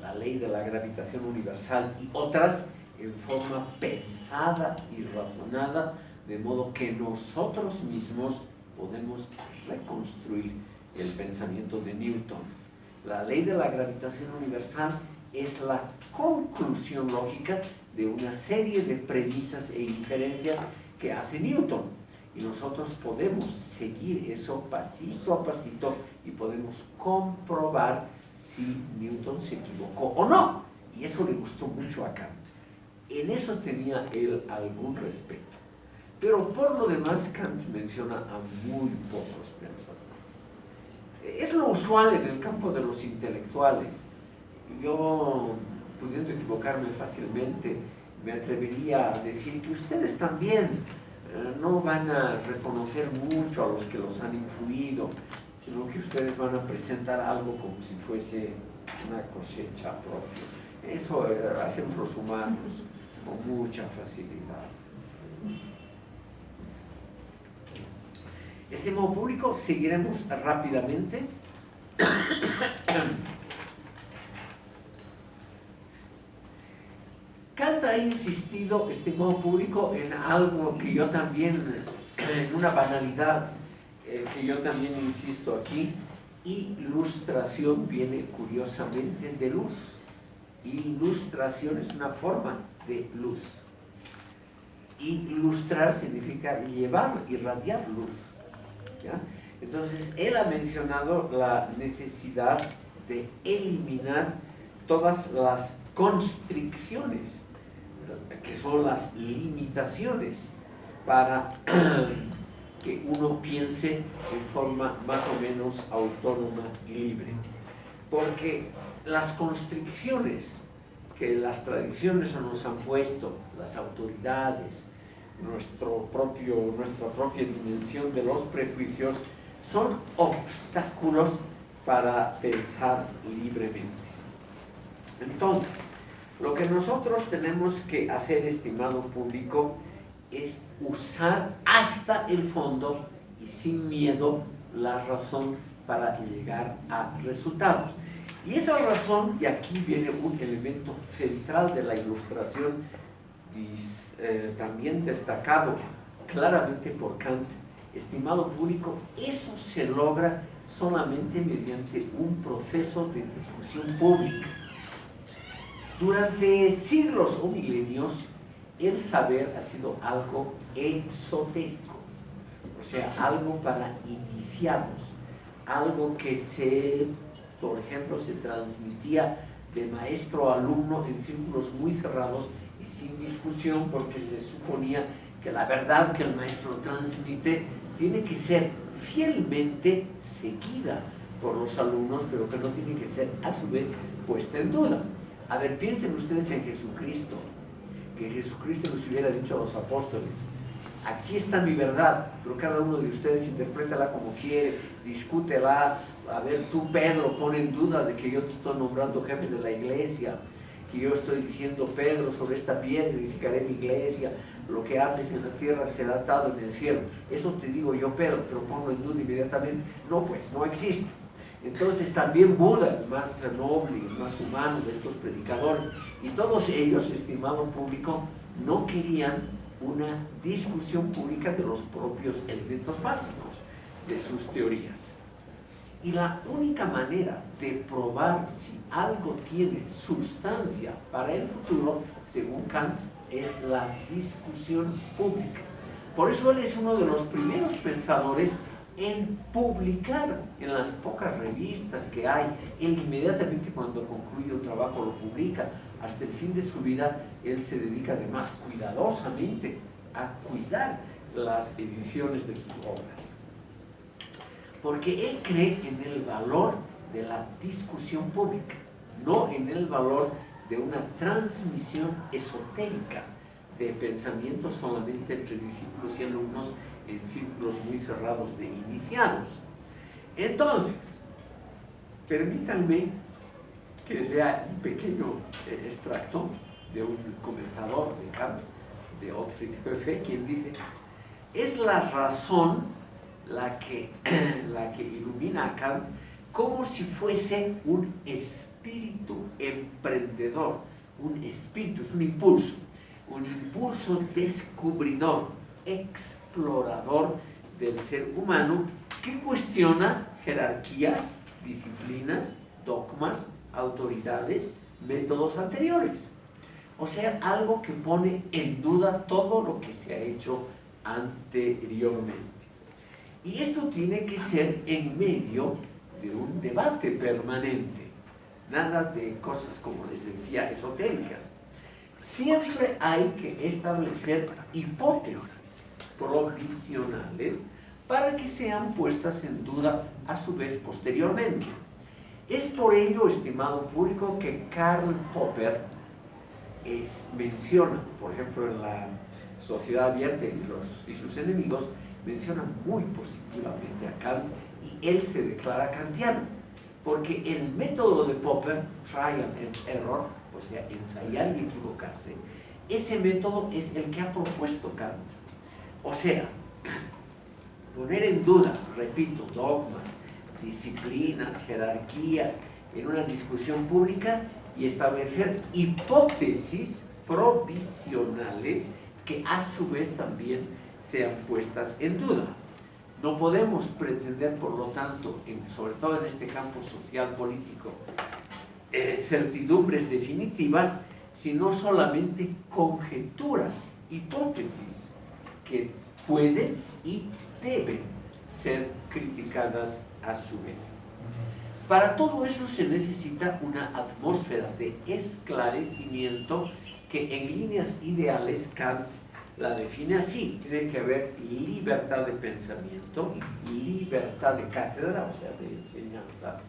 la ley de la gravitación universal y otras en forma pensada y razonada, de modo que nosotros mismos podemos reconstruir el pensamiento de Newton. La ley de la gravitación universal es la conclusión lógica de una serie de premisas e inferencias que hace Newton. Y nosotros podemos seguir eso pasito a pasito y podemos comprobar si Newton se equivocó o no. Y eso le gustó mucho a Kant. En eso tenía él algún respeto. Pero por lo demás, Kant menciona a muy pocos pensadores. Es lo usual en el campo de los intelectuales. Yo, pudiendo equivocarme fácilmente, me atrevería a decir que ustedes también eh, no van a reconocer mucho a los que los han influido, sino que ustedes van a presentar algo como si fuese una cosecha propia. Eso eh, hacemos los humanos con mucha facilidad. Estimado público, seguiremos rápidamente. Kant ha insistido, estimado público, en algo que yo también, en una banalidad eh, que yo también insisto aquí, ilustración viene curiosamente de luz. Ilustración es una forma de luz. Ilustrar significa llevar, irradiar luz. Entonces, él ha mencionado la necesidad de eliminar todas las constricciones, que son las limitaciones, para que uno piense en forma más o menos autónoma y libre. Porque las constricciones que las tradiciones nos han puesto, las autoridades, nuestro propio, nuestra propia dimensión de los prejuicios, son obstáculos para pensar libremente. Entonces, lo que nosotros tenemos que hacer, estimado público, es usar hasta el fondo y sin miedo la razón para llegar a resultados. Y esa razón, y aquí viene un elemento central de la ilustración, eh, también destacado claramente por Kant, estimado público, eso se logra solamente mediante un proceso de discusión pública. Durante siglos o milenios, el saber ha sido algo esotérico, o sea, algo para iniciados, algo que se, por ejemplo, se transmitía de maestro a alumno en círculos muy cerrados y sin discusión porque se suponía que la verdad que el maestro transmite tiene que ser fielmente seguida por los alumnos, pero que no tiene que ser a su vez puesta en duda. A ver, piensen ustedes en Jesucristo, que Jesucristo nos hubiera dicho a los apóstoles, aquí está mi verdad, pero cada uno de ustedes interprétala como quiere, discútela, a ver, tú Pedro pone en duda de que yo te estoy nombrando jefe de la iglesia, que yo estoy diciendo, Pedro, sobre esta piedra edificaré mi iglesia, lo que haces en la tierra será atado en el cielo. Eso te digo yo, Pedro, pero pongo en duda inmediatamente. No, pues no existe. Entonces también Buda, el más noble, el más humano de estos predicadores, y todos ellos, estimado público, no querían una discusión pública de los propios elementos básicos de sus teorías. Y la única manera de probar si algo tiene sustancia para el futuro, según Kant, es la discusión pública. Por eso él es uno de los primeros pensadores en publicar en las pocas revistas que hay. Él inmediatamente cuando concluye un trabajo lo publica. Hasta el fin de su vida él se dedica además cuidadosamente a cuidar las ediciones de sus obras porque él cree en el valor de la discusión pública, no en el valor de una transmisión esotérica de pensamientos solamente entre discípulos y alumnos en círculos muy cerrados de iniciados. Entonces, permítanme que lea un pequeño eh, extracto de un comentador de Kant, de Otfried Höfe, quien dice, es la razón la que, la que ilumina a Kant como si fuese un espíritu emprendedor, un espíritu, es un impulso, un impulso descubridor, explorador del ser humano que cuestiona jerarquías, disciplinas, dogmas, autoridades, métodos anteriores. O sea, algo que pone en duda todo lo que se ha hecho anteriormente. Y esto tiene que ser en medio de un debate permanente, nada de cosas, como les decía, esotéricas. Siempre hay que establecer hipótesis provisionales para que sean puestas en duda a su vez posteriormente. Es por ello, estimado público, que Karl Popper es, menciona, por ejemplo, en la Sociedad Abierta y, los, y sus enemigos, menciona muy positivamente a Kant y él se declara kantiano, porque el método de Popper, trial and error, o sea, ensayar y equivocarse, ese método es el que ha propuesto Kant. O sea, poner en duda, repito, dogmas, disciplinas, jerarquías en una discusión pública y establecer hipótesis provisionales que a su vez también sean puestas en duda. No podemos pretender, por lo tanto, sobre todo en este campo social político, eh, certidumbres definitivas, sino solamente conjeturas, hipótesis que pueden y deben ser criticadas a su vez. Para todo eso se necesita una atmósfera de esclarecimiento que en líneas ideales Kant la define así. Tiene que haber libertad de pensamiento, libertad de cátedra, o sea, de enseñanza.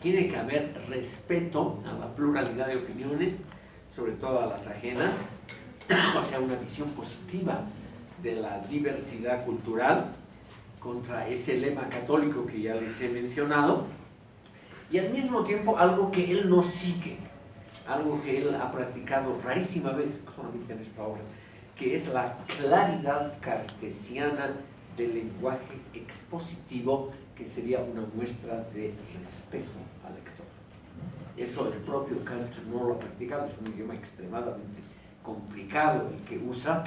Tiene que haber respeto a la pluralidad de opiniones, sobre todo a las ajenas, o sea, una visión positiva de la diversidad cultural contra ese lema católico que ya les he mencionado, y al mismo tiempo algo que él no sigue, algo que él ha practicado rarísima vez solamente en esta obra, que es la claridad cartesiana del lenguaje expositivo, que sería una muestra de respeto al lector. Eso el propio Kant no lo ha practicado, es un idioma extremadamente complicado el que usa.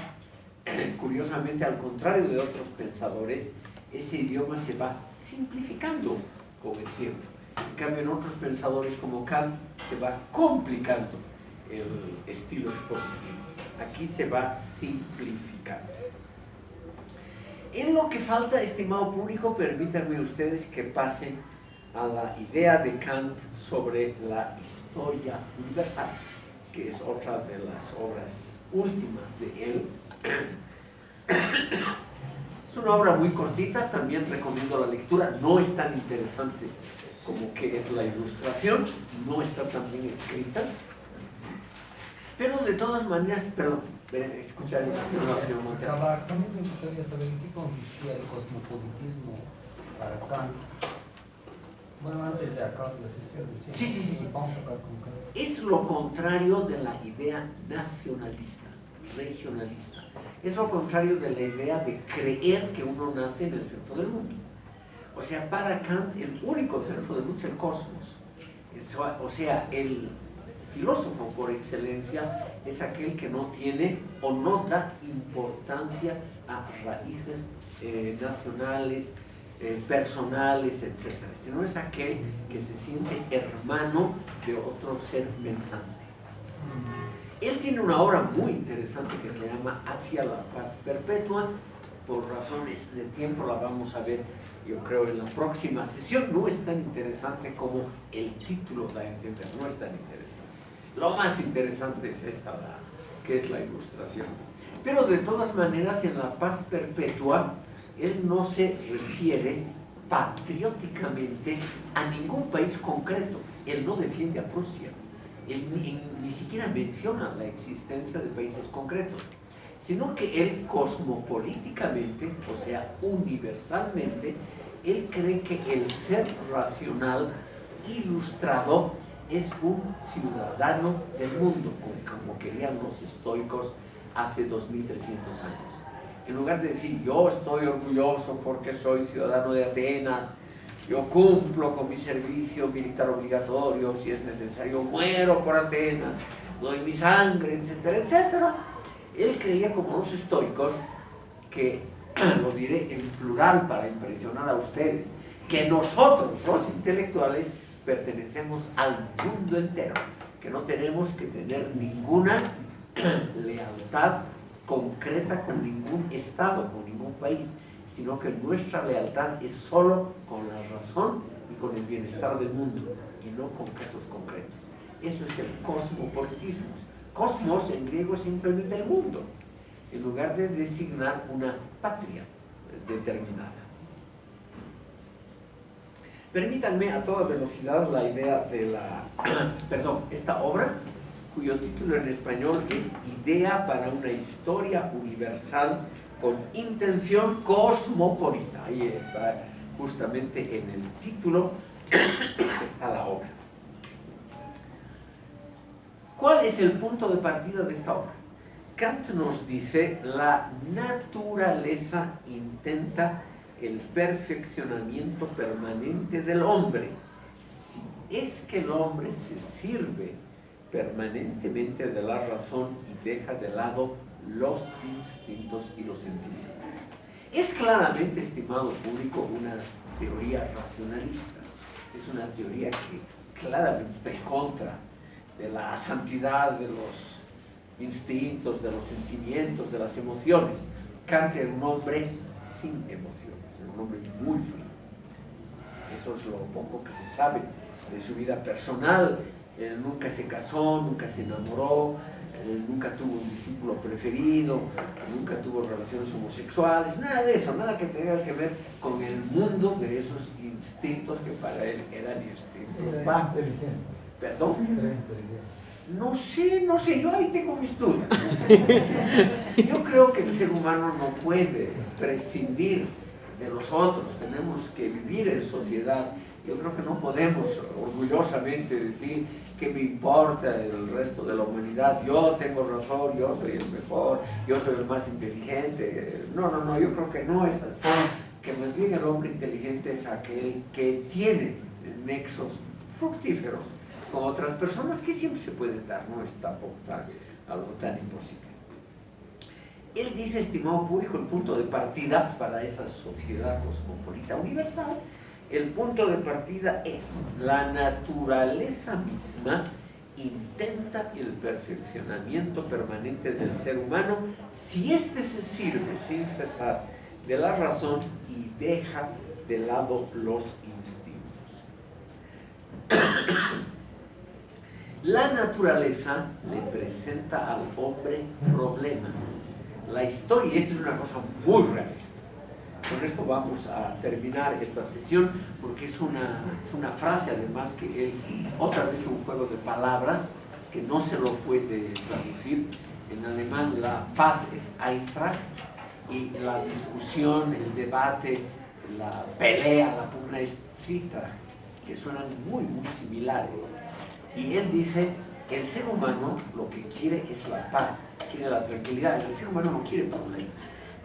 Curiosamente, al contrario de otros pensadores, ese idioma se va simplificando con el tiempo. En cambio, en otros pensadores como Kant se va complicando el estilo expositivo. Aquí se va simplificando. En lo que falta, estimado público, permítanme ustedes que pasen a la idea de Kant sobre la historia universal, que es otra de las obras últimas de él. Es una obra muy cortita, también recomiendo la lectura, no es tan interesante como que es la ilustración, no está tan bien escrita, pero de todas maneras, perdón, escuchar el señor Montero. También me gustaría saber en qué consistía el cosmopolitismo para Kant. Bueno, antes de acabar la sesión, sí, sí, sí, sí. vamos a acabar con Kant. Es lo contrario de la idea nacionalista, regionalista. Es lo contrario de la idea de creer que uno nace en el centro del mundo. O sea, para Kant el único centro del mundo es el cosmos. O sea, el filósofo por excelencia es aquel que no tiene o no da importancia a raíces eh, nacionales, eh, personales, etc. Sino es aquel que se siente hermano de otro ser pensante. Él tiene una obra muy interesante que se llama Hacia la paz perpetua. Por razones de tiempo la vamos a ver yo creo en la próxima sesión no es tan interesante como el título da a entender, no es tan interesante. Lo más interesante es esta, que es la ilustración. Pero de todas maneras, en la paz perpetua, él no se refiere patrióticamente a ningún país concreto. Él no defiende a Prusia. Él ni, ni siquiera menciona la existencia de países concretos sino que él cosmopolíticamente, o sea, universalmente, él cree que el ser racional ilustrado es un ciudadano del mundo, como, querían los estoicos hace 2300 años. En lugar de decir, yo estoy orgulloso porque soy ciudadano de Atenas, yo cumplo con mi servicio militar obligatorio, si es necesario, muero por Atenas, doy mi sangre, etcétera, etcétera. Él creía como los estoicos que lo diré en plural para impresionar a ustedes, que nosotros, los intelectuales, pertenecemos al mundo entero, que no tenemos que tener ninguna lealtad concreta con ningún Estado, con ningún país, sino que nuestra lealtad es solo con la razón y con el bienestar del mundo, y no con casos concretos. Eso es el cosmopolitismo. Cosmos en griego es simplemente el mundo en lugar de designar una patria determinada. Permítanme a toda velocidad la idea de la, perdón, esta obra, cuyo título en español es Idea para una historia universal con intención cosmopolita. Ahí está justamente en el título, está la obra. ¿Cuál es el punto de partida de esta obra? Kant nos dice, la naturaleza intenta el perfeccionamiento permanente del hombre. Si es que el hombre se sirve permanentemente de la razón y deja de lado los instintos y los sentimientos. Es claramente, estimado público, una teoría racionalista. Es una teoría que claramente está en contra de la santidad de los instintos, de los sentimientos, de las emociones. Kant era un hombre sin emociones, era un hombre muy frío. Eso es lo poco que se sabe de su vida personal. Él nunca se casó, nunca se enamoró, él nunca tuvo un discípulo preferido, nunca tuvo relaciones homosexuales, nada de eso, nada que tenga que ver con el mundo de esos instintos que para él eran instintos bajos. ¿Perdón? No sé, no sé, yo ahí tengo mis dudas. Yo creo que el ser humano no puede prescindir de los otros, tenemos que vivir en sociedad. Yo creo que no podemos orgullosamente decir que me importa el resto de la humanidad, yo tengo razón, yo soy el mejor, yo soy el más inteligente. No, no, no, yo creo que no es así, que más bien el hombre inteligente es aquel que tiene nexos fructíferos con otras personas que siempre se pueden dar, no es tampoco algo tan imposible. Él dice, estimado público, el punto de partida para esa sociedad cosmopolita universal, el punto de partida es la naturaleza misma intenta el perfeccionamiento permanente del ser humano si éste se sirve sin cesar de la razón y deja de lado los instintos. La naturaleza le presenta al hombre problemas. La historia, esto es una cosa muy realista, con esto vamos a terminar esta sesión porque es una, es una frase además que él, otra vez un juego de palabras que no se lo puede traducir. En alemán la paz es Eintracht y la discusión, el debate, la pelea, la pugna es Zwietracht, que suenan muy, muy similares. Y él dice, el ser humano lo que quiere es la paz, quiere la tranquilidad, el ser humano no quiere problemas,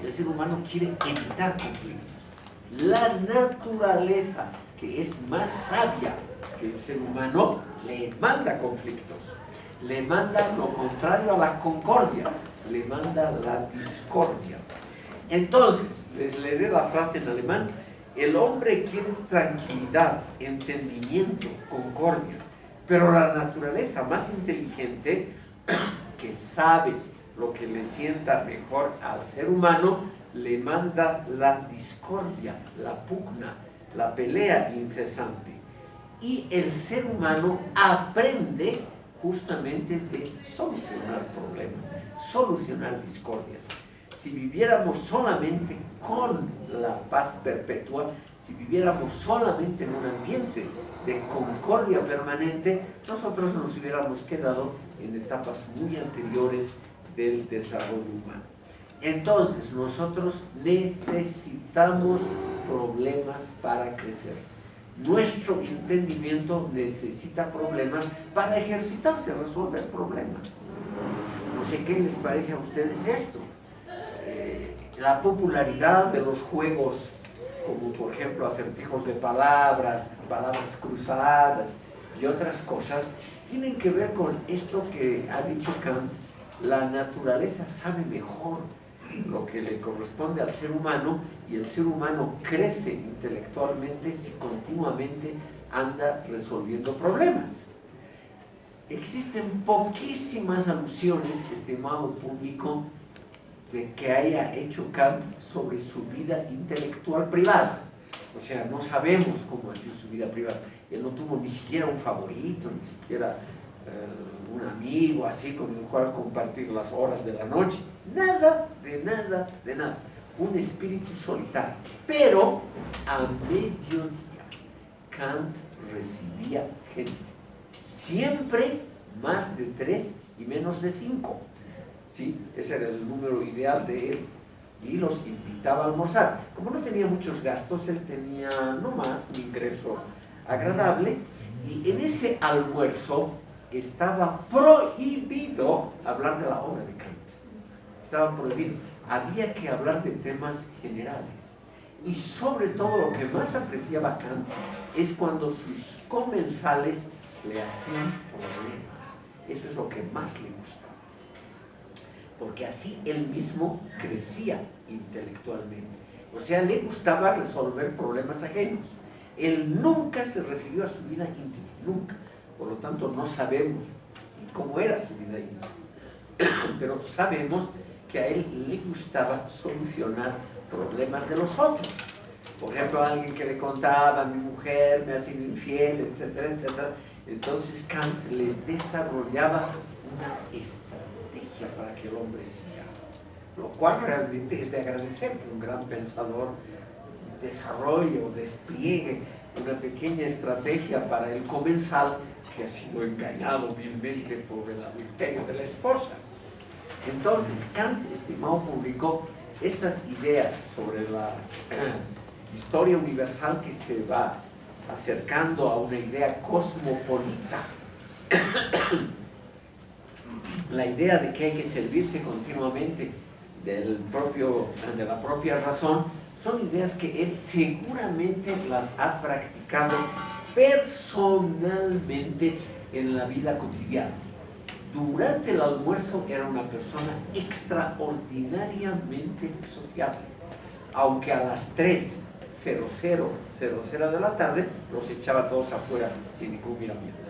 el ser humano quiere evitar conflictos. La naturaleza, que es más sabia que el ser humano, le manda conflictos, le manda lo contrario a la concordia, le manda la discordia. Entonces, les leeré la frase en alemán, el hombre quiere tranquilidad, entendimiento, concordia, pero la naturaleza más inteligente, que sabe lo que le sienta mejor al ser humano, le manda la discordia, la pugna, la pelea incesante. Y el ser humano aprende justamente de solucionar problemas, solucionar discordias. Si viviéramos solamente con la paz perpetua, si viviéramos solamente en un ambiente de concordia permanente, nosotros nos hubiéramos quedado en etapas muy anteriores del desarrollo humano. Entonces, nosotros necesitamos problemas para crecer. Nuestro entendimiento necesita problemas para ejercitarse, resolver problemas. No sé qué les parece a ustedes esto. La popularidad de los juegos como por ejemplo acertijos de palabras, palabras cruzadas y otras cosas, tienen que ver con esto que ha dicho Kant, la naturaleza sabe mejor lo que le corresponde al ser humano y el ser humano crece intelectualmente si continuamente anda resolviendo problemas. Existen poquísimas alusiones, estimado público, de que haya hecho Kant sobre su vida intelectual privada. O sea, no sabemos cómo ha sido su vida privada. Él no tuvo ni siquiera un favorito, ni siquiera eh, un amigo así con el cual compartir las horas de la noche. Nada, de nada, de nada. Un espíritu solitario. Pero a mediodía Kant recibía gente. Siempre más de tres y menos de cinco. ¿Sí? Ese era el número ideal de él y los invitaba a almorzar. Como no tenía muchos gastos, él tenía no más un ingreso agradable y en ese almuerzo estaba prohibido hablar de la obra de Kant. Estaba prohibido. Había que hablar de temas generales. Y sobre todo lo que más apreciaba Kant es cuando sus comensales le hacían problemas. Eso es lo que más le gustaba porque así él mismo crecía intelectualmente. O sea, le gustaba resolver problemas ajenos. Él nunca se refirió a su vida íntima, nunca. Por lo tanto, no sabemos cómo era su vida íntima. Pero sabemos que a él le gustaba solucionar problemas de los otros. Por ejemplo, alguien que le contaba, mi mujer me ha sido infiel, etcétera, etcétera. Entonces Kant le desarrollaba una estrategia para que el hombre siga. Lo cual realmente es de agradecer que un gran pensador desarrolle o despliegue una pequeña estrategia para el comensal que ha sido engañado vilmente por el adulterio de la esposa. Entonces, Kant, estimado público, estas ideas sobre la historia universal que se va acercando a una idea cosmopolita, la idea de que hay que servirse continuamente del propio, de la propia razón, son ideas que él seguramente las ha practicado personalmente en la vida cotidiana. Durante el almuerzo era una persona extraordinariamente sociable, aunque a las 3.00 de la tarde los echaba todos afuera sin ningún miramiento.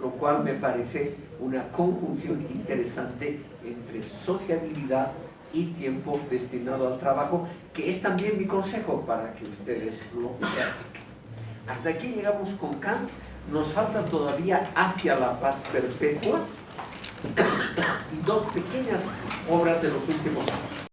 Lo cual me parece una conjunción interesante entre sociabilidad y tiempo destinado al trabajo, que es también mi consejo para que ustedes lo practiquen. Hasta aquí llegamos con Kant, nos falta todavía Hacia la paz perpetua y dos pequeñas obras de los últimos años.